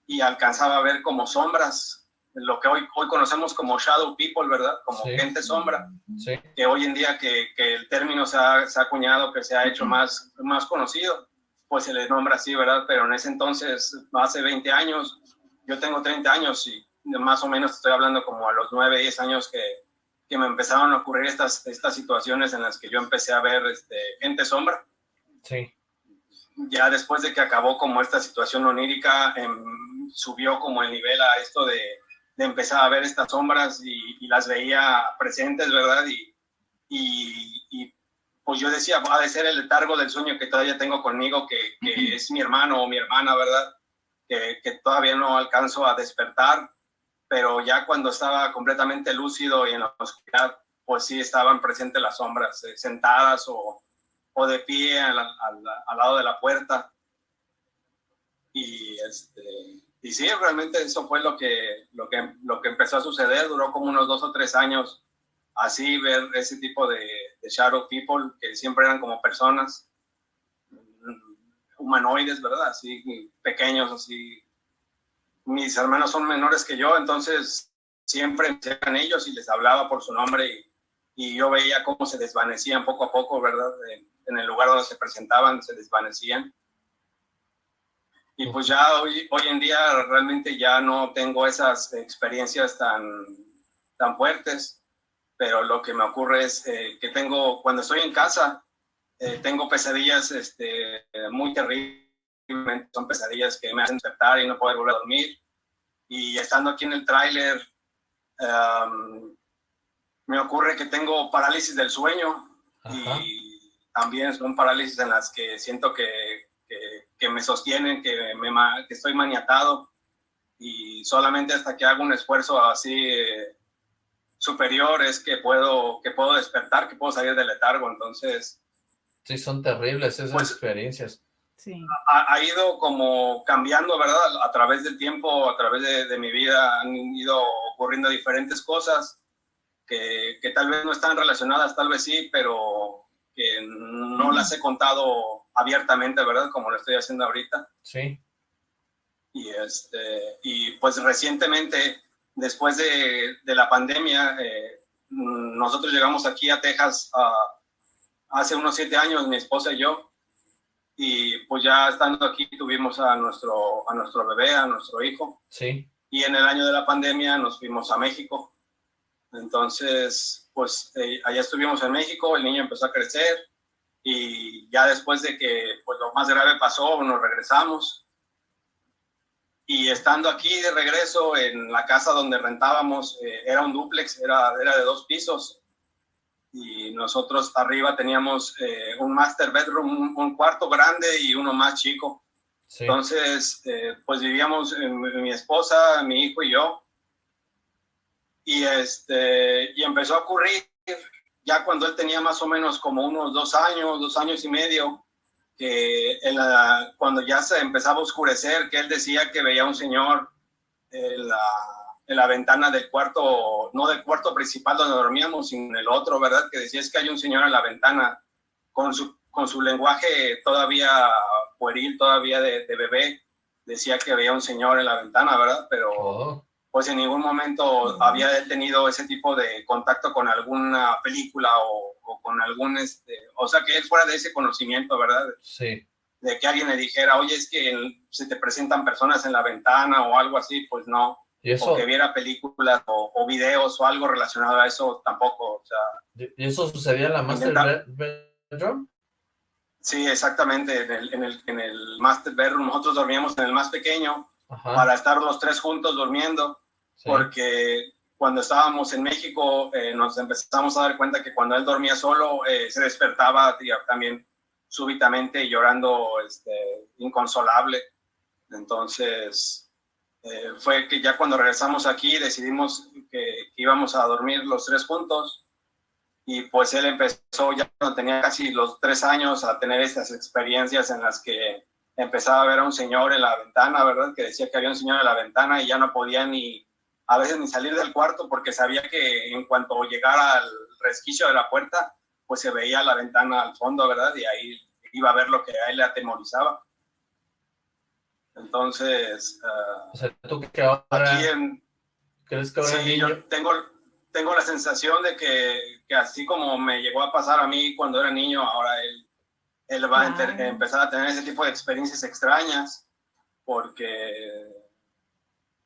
y alcanzaba a ver como sombras lo que hoy, hoy conocemos como shadow people, ¿verdad? Como sí. gente sombra, sí. que hoy en día que, que el término se ha, se ha, acuñado, que se ha hecho más, más conocido, pues se le nombra así, ¿verdad? Pero en ese entonces, hace 20 años, yo tengo 30 años y más o menos estoy hablando como a los 9, 10 años que, que me empezaron a ocurrir estas, estas situaciones en las que yo empecé a ver este, gente sombra. Sí. Ya después de que acabó como esta situación onírica, eh, subió como el nivel a esto de de empezar a ver estas sombras y, y las veía presentes, ¿verdad? Y, y, y, pues yo decía, ha de ser el letargo del sueño que todavía tengo conmigo, que, que es mi hermano o mi hermana, ¿verdad? Que, que, todavía no alcanzo a despertar, pero ya cuando estaba completamente lúcido y en la oscuridad, pues sí estaban presentes las sombras, eh, sentadas o, o, de pie al, al, al lado de la puerta. Y este y sí, realmente eso fue lo que, lo, que, lo que empezó a suceder, duró como unos dos o tres años así, ver ese tipo de, de shadow people, que siempre eran como personas humanoides, ¿verdad? Así, pequeños, así. Mis hermanos son menores que yo, entonces siempre eran ellos y les hablaba por su nombre y, yo veía cómo se desvanecían poco a poco, ¿verdad? En el lugar donde se presentaban, se desvanecían y pues ya hoy, hoy en día realmente ya no tengo esas experiencias tan, tan fuertes, pero lo que me ocurre es eh, que tengo, cuando estoy en casa, eh, tengo pesadillas este, muy terribles, son pesadillas que me hacen despertar y no poder volver a dormir. Y estando aquí en el tráiler, um, me ocurre que tengo parálisis del sueño Ajá. y también son parálisis en las que siento que que, me sostienen, que, me, que estoy maniatado y solamente hasta que hago un esfuerzo así eh, superior es que puedo, que puedo despertar, que puedo salir del letargo, entonces... Sí, son terribles esas pues, experiencias. Sí. Ha, ha, ido como cambiando, ¿verdad? A través del tiempo, a través de, de mi vida han ido ocurriendo diferentes cosas que, que, tal vez no están relacionadas, tal vez sí, pero que no las he contado abiertamente, ¿verdad? Como lo estoy haciendo ahorita. Sí. Y, este, y pues recientemente, después de, de la pandemia, eh, nosotros llegamos aquí a Texas uh, hace unos siete años, mi esposa y yo, y pues ya estando aquí tuvimos a nuestro, a nuestro bebé, a nuestro hijo. Sí. Y en el año de la pandemia nos fuimos a México. Entonces, pues eh, allá estuvimos en México, el niño empezó a crecer, y ya después de que pues, lo más grave pasó, nos regresamos. Y estando aquí de regreso en la casa donde rentábamos, eh, era un duplex, era, era de dos pisos. Y nosotros arriba teníamos eh, un master bedroom, un, un, cuarto grande y uno más chico. Sí. Entonces, eh, pues vivíamos mi esposa, mi hijo y yo. Y, este, y empezó a ocurrir ya cuando él tenía más o menos como unos dos años, dos años y medio, que cuando ya se empezaba a oscurecer, que él decía que veía un señor en la, en la, ventana del cuarto, no del cuarto principal donde dormíamos, sino en el otro, ¿verdad? Que decía es que hay un señor en la ventana con su, con su lenguaje todavía pueril, todavía de, de bebé, decía que veía un señor en la ventana, ¿verdad? Pero... Oh pues en ningún momento había tenido ese tipo de contacto con alguna película o, o, con algún, este, o sea, que él fuera de ese conocimiento, ¿verdad? Sí. De que alguien le dijera, oye, es que se te presentan personas en la ventana o algo así, pues no. ¿Y eso? O que viera películas o, o, videos o algo relacionado a eso, tampoco, o sea. ¿Y eso sucedía en la Master Bedroom? Sí, exactamente, en el, en, el, en el Master Bedroom, nosotros dormíamos en el más pequeño, Ajá. para estar los tres juntos durmiendo sí. porque cuando estábamos en México eh, nos empezamos a dar cuenta que cuando él dormía solo eh, se despertaba tío, también súbitamente llorando este, inconsolable. Entonces eh, fue que ya cuando regresamos aquí decidimos que, que, íbamos a dormir los tres juntos y pues él empezó ya cuando tenía casi los tres años a tener estas experiencias en las que empezaba a ver a un señor en la ventana, ¿verdad? Que decía que había un señor en la ventana y ya no podía ni a veces ni salir del cuarto porque sabía que en cuanto llegara al resquicio de la puerta, pues se veía la ventana al fondo, ¿verdad? Y ahí iba a ver lo que a él le atemorizaba. Entonces, uh, o sea, ¿tú que ahora, aquí en, crees que ahora sí, niño... yo tengo, tengo la sensación de que, que, así como me llegó a pasar a mí cuando era niño, ahora él, él va a empezar a tener ese tipo de experiencias extrañas, porque,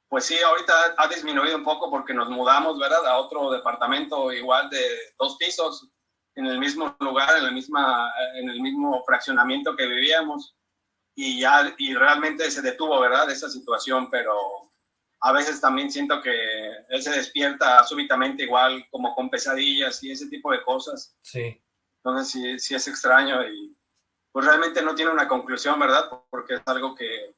pues sí, ahorita ha disminuido un poco porque nos mudamos, ¿verdad? A otro departamento igual de dos pisos, en el mismo lugar, en, la misma, en el mismo fraccionamiento que vivíamos y ya y realmente se detuvo, ¿verdad? Esa situación, pero a veces también siento que él se despierta súbitamente igual como con pesadillas y ese tipo de cosas. Sí. Entonces sí, sí es extraño y pues realmente no tiene una conclusión, ¿verdad? Porque es algo que,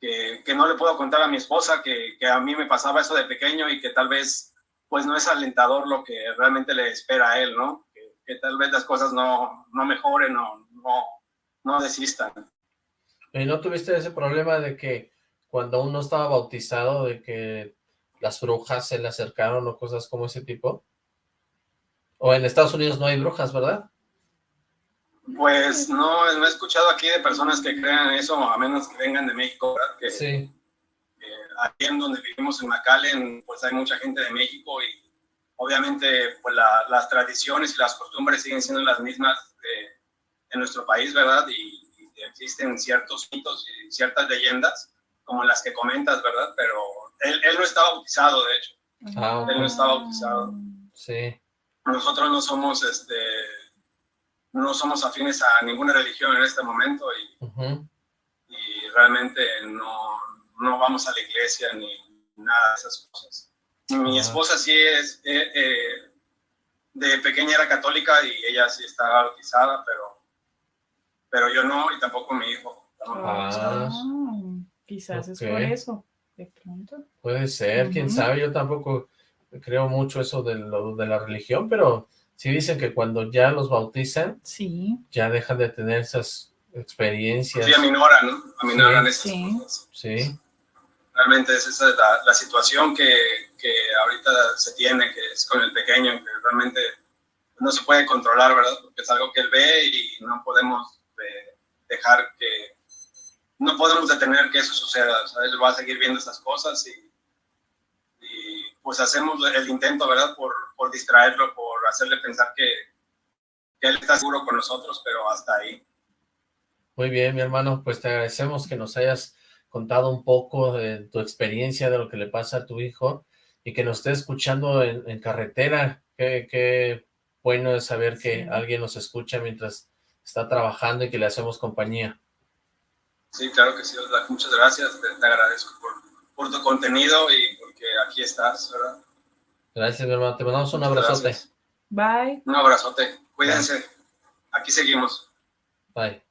que, que no le puedo contar a mi esposa, que, que a mí me pasaba eso de pequeño y que tal vez pues no es alentador lo que realmente le espera a él, ¿no? Que, que tal vez las cosas no, no mejoren o no, no desistan. ¿Y no tuviste ese problema de que cuando uno estaba bautizado, de que las brujas se le acercaron o cosas como ese tipo? O en Estados Unidos no hay brujas, ¿verdad? Pues no, no he escuchado aquí de personas que crean eso, a menos que vengan de México, ¿verdad? Que, Sí. eh, aquí en donde vivimos en McAllen, pues hay mucha gente de México y obviamente pues la- las tradiciones y las costumbres siguen siendo las mismas de, en nuestro país, ¿verdad? Y, y existen ciertos mitos y ciertas leyendas, como las que comentas, ¿verdad? Pero él, él no está bautizado, de hecho, Ah, él no está bautizado. Sí. Nosotros no somos, este, no somos afines a ninguna religión en este momento y realmente no, no vamos a la iglesia ni nada de esas cosas. Mi esposa sí es, eh, eh, de pequeña era católica y ella sí está bautizada, pero, pero yo no y tampoco mi hijo. Ah. Ah, quizás es por eso, de pronto. Puede ser, quién Ujú. sabe, yo tampoco creo mucho eso de, lo, de la religión, pero sí dicen que cuando ya los bautizan, Sí, ya dejan de tener esas experiencias. Sí, aminoran, ¿no? Aminoran esas Sí. cosas. Sí, Realmente es esa la, la situación que, que ahorita se tiene, que es con el pequeño, que realmente no se puede controlar, ¿verdad? Porque es algo que él ve y no podemos eh, dejar que, no podemos detener que eso suceda, o sea, él va a seguir viendo esas cosas y pues hacemos el intento, ¿verdad? Por, por distraerlo, por hacerle pensar que, que él está seguro con nosotros, pero hasta ahí. muy bien, mi hermano, pues te agradecemos que nos hayas contado un poco de tu experiencia, de lo que le pasa a tu hijo, y que nos esté escuchando en, en carretera. Qué, qué bueno es saber que Sí. alguien nos escucha mientras está trabajando y que le hacemos compañía. Sí, claro que sí. Muchas gracias. Te, te agradezco por, por tu contenido y aquí estás, ¿verdad? Gracias, mi hermano. Te mandamos un Muchas abrazote. gracias. bye. Un abrazote. Cuídense. Aquí seguimos. Bye.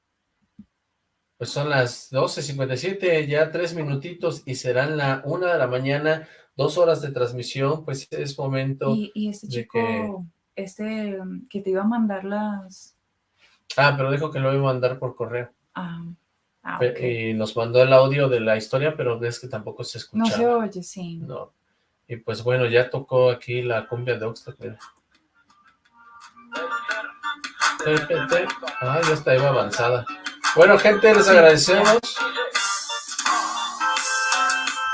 Pues son las 12.57, ya tres minutitos y serán la una de la mañana, dos horas de transmisión, pues es momento... Y, y este de chico, que- este um, que te iba a mandar las... Ah, pero dijo que lo iba a mandar por correo. ah, ah, Pe- ok. Y nos mandó el audio de la historia, pero ves que tampoco se No escuchaba. se oye, sí. No. Y pues bueno, ya tocó aquí la cumbia de Oxford. mira. Ah, ya está, iba avanzada. Bueno, gente, les agradecemos.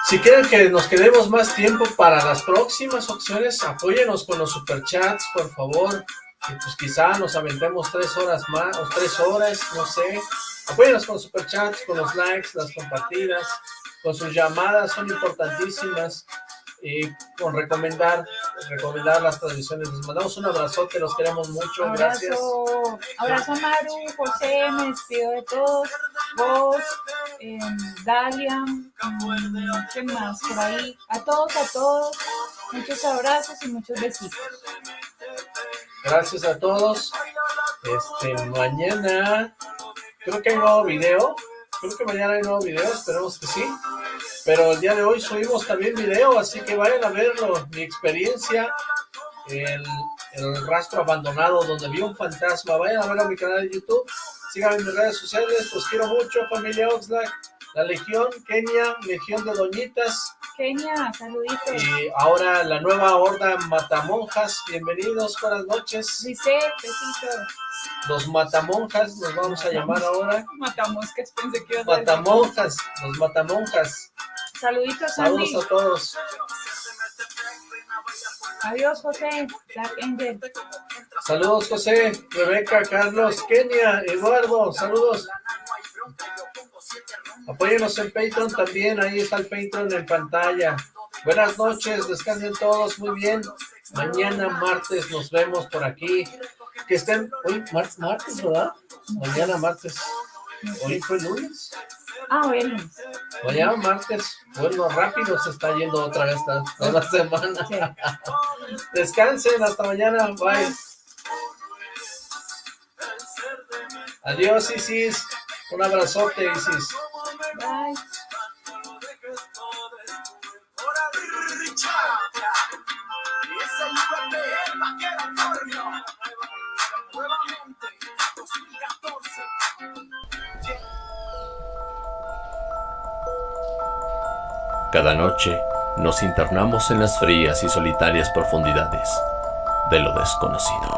Si quieren que nos quedemos más tiempo para las próximas opciones, apóyenos con los superchats, por favor. Y pues quizá nos aventemos tres horas más, o tres horas, no sé. Apóyenos con los superchats, con los likes, las compartidas, con sus llamadas, son importantísimas. Y con recomendar, recomendar las transmisiones. Les mandamos un abrazote, los queremos mucho, gracias. Abrazo, abrazo a Maru, José, me despido de todos, vos, em, Dalia, mm, ¿qué más por ahí? A todos, a todos, muchos abrazos y muchos besitos. Gracias a todos. Este, mañana creo que hay nuevo video. Creo que mañana hay nuevo video, esperemos que sí. Pero el día de hoy subimos también video, así que vayan a verlo. Mi experiencia, el, el rastro abandonado donde vi un fantasma. Vayan a verlo a mi canal de YouTube. Síganme en mis redes sociales, los quiero mucho, familia Oxlack. la Legión, Kenia, Legión de Doñitas. Kenia, saluditos. Y ahora la nueva horda Matamonjas, bienvenidos, buenas noches. Dice, besitos. Los Matamonjas, nos vamos a llamar ahora. Matamoscas, pensé que ibas a. Matamonjas, los Matamonjas. Saluditos, Sandy. Saludos a todos. Adiós, José. Black Angel. Saludos, José, Rebeca, Carlos, Kenia, Eduardo, saludos. Apóyenos en Patreon también, ahí está el Patreon en pantalla. Buenas noches, descansen todos muy bien. Mañana martes nos vemos por aquí. Que estén, hoy mar- martes, ¿verdad? Mañana martes. Hoy fue lunes. Ah, lunes. Mañana martes. Bueno, rápido se está yendo otra vez esta, toda la semana. Descansen, hasta mañana, bye. Adiós, Isis. Un abrazote, Isis. Bye. Cada noche nos internamos en las frías y solitarias profundidades de lo desconocido.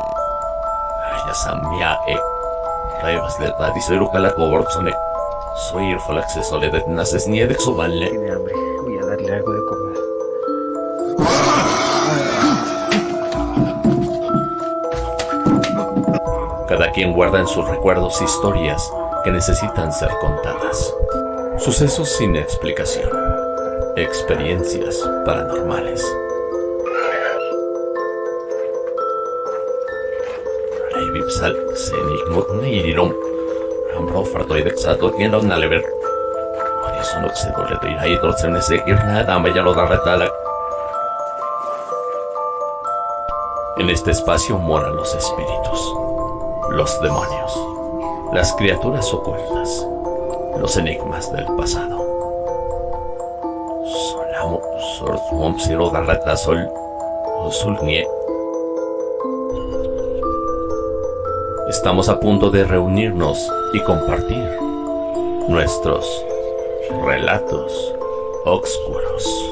E Revas de Calacoborzone. Soy Soledad Naces. Tiene hambre. Voy a darle algo de comer. Cada quien guarda en sus recuerdos historias que necesitan ser contadas. Sucesos sin explicación. Experiencias paranormales. Vipsal, Senigmut Nirom. Ambro Fardoidexato, Gendon Nalever. Horizon Oxedoledo y Haidor Senesegir nada, Mayalo Darretala. En este espacio moran los espíritus, los demonios, las criaturas ocultas, los enigmas del pasado. Darreta Sol, Osulnie. Estamos a punto de reunirnos y compartir nuestros relatos oscuros.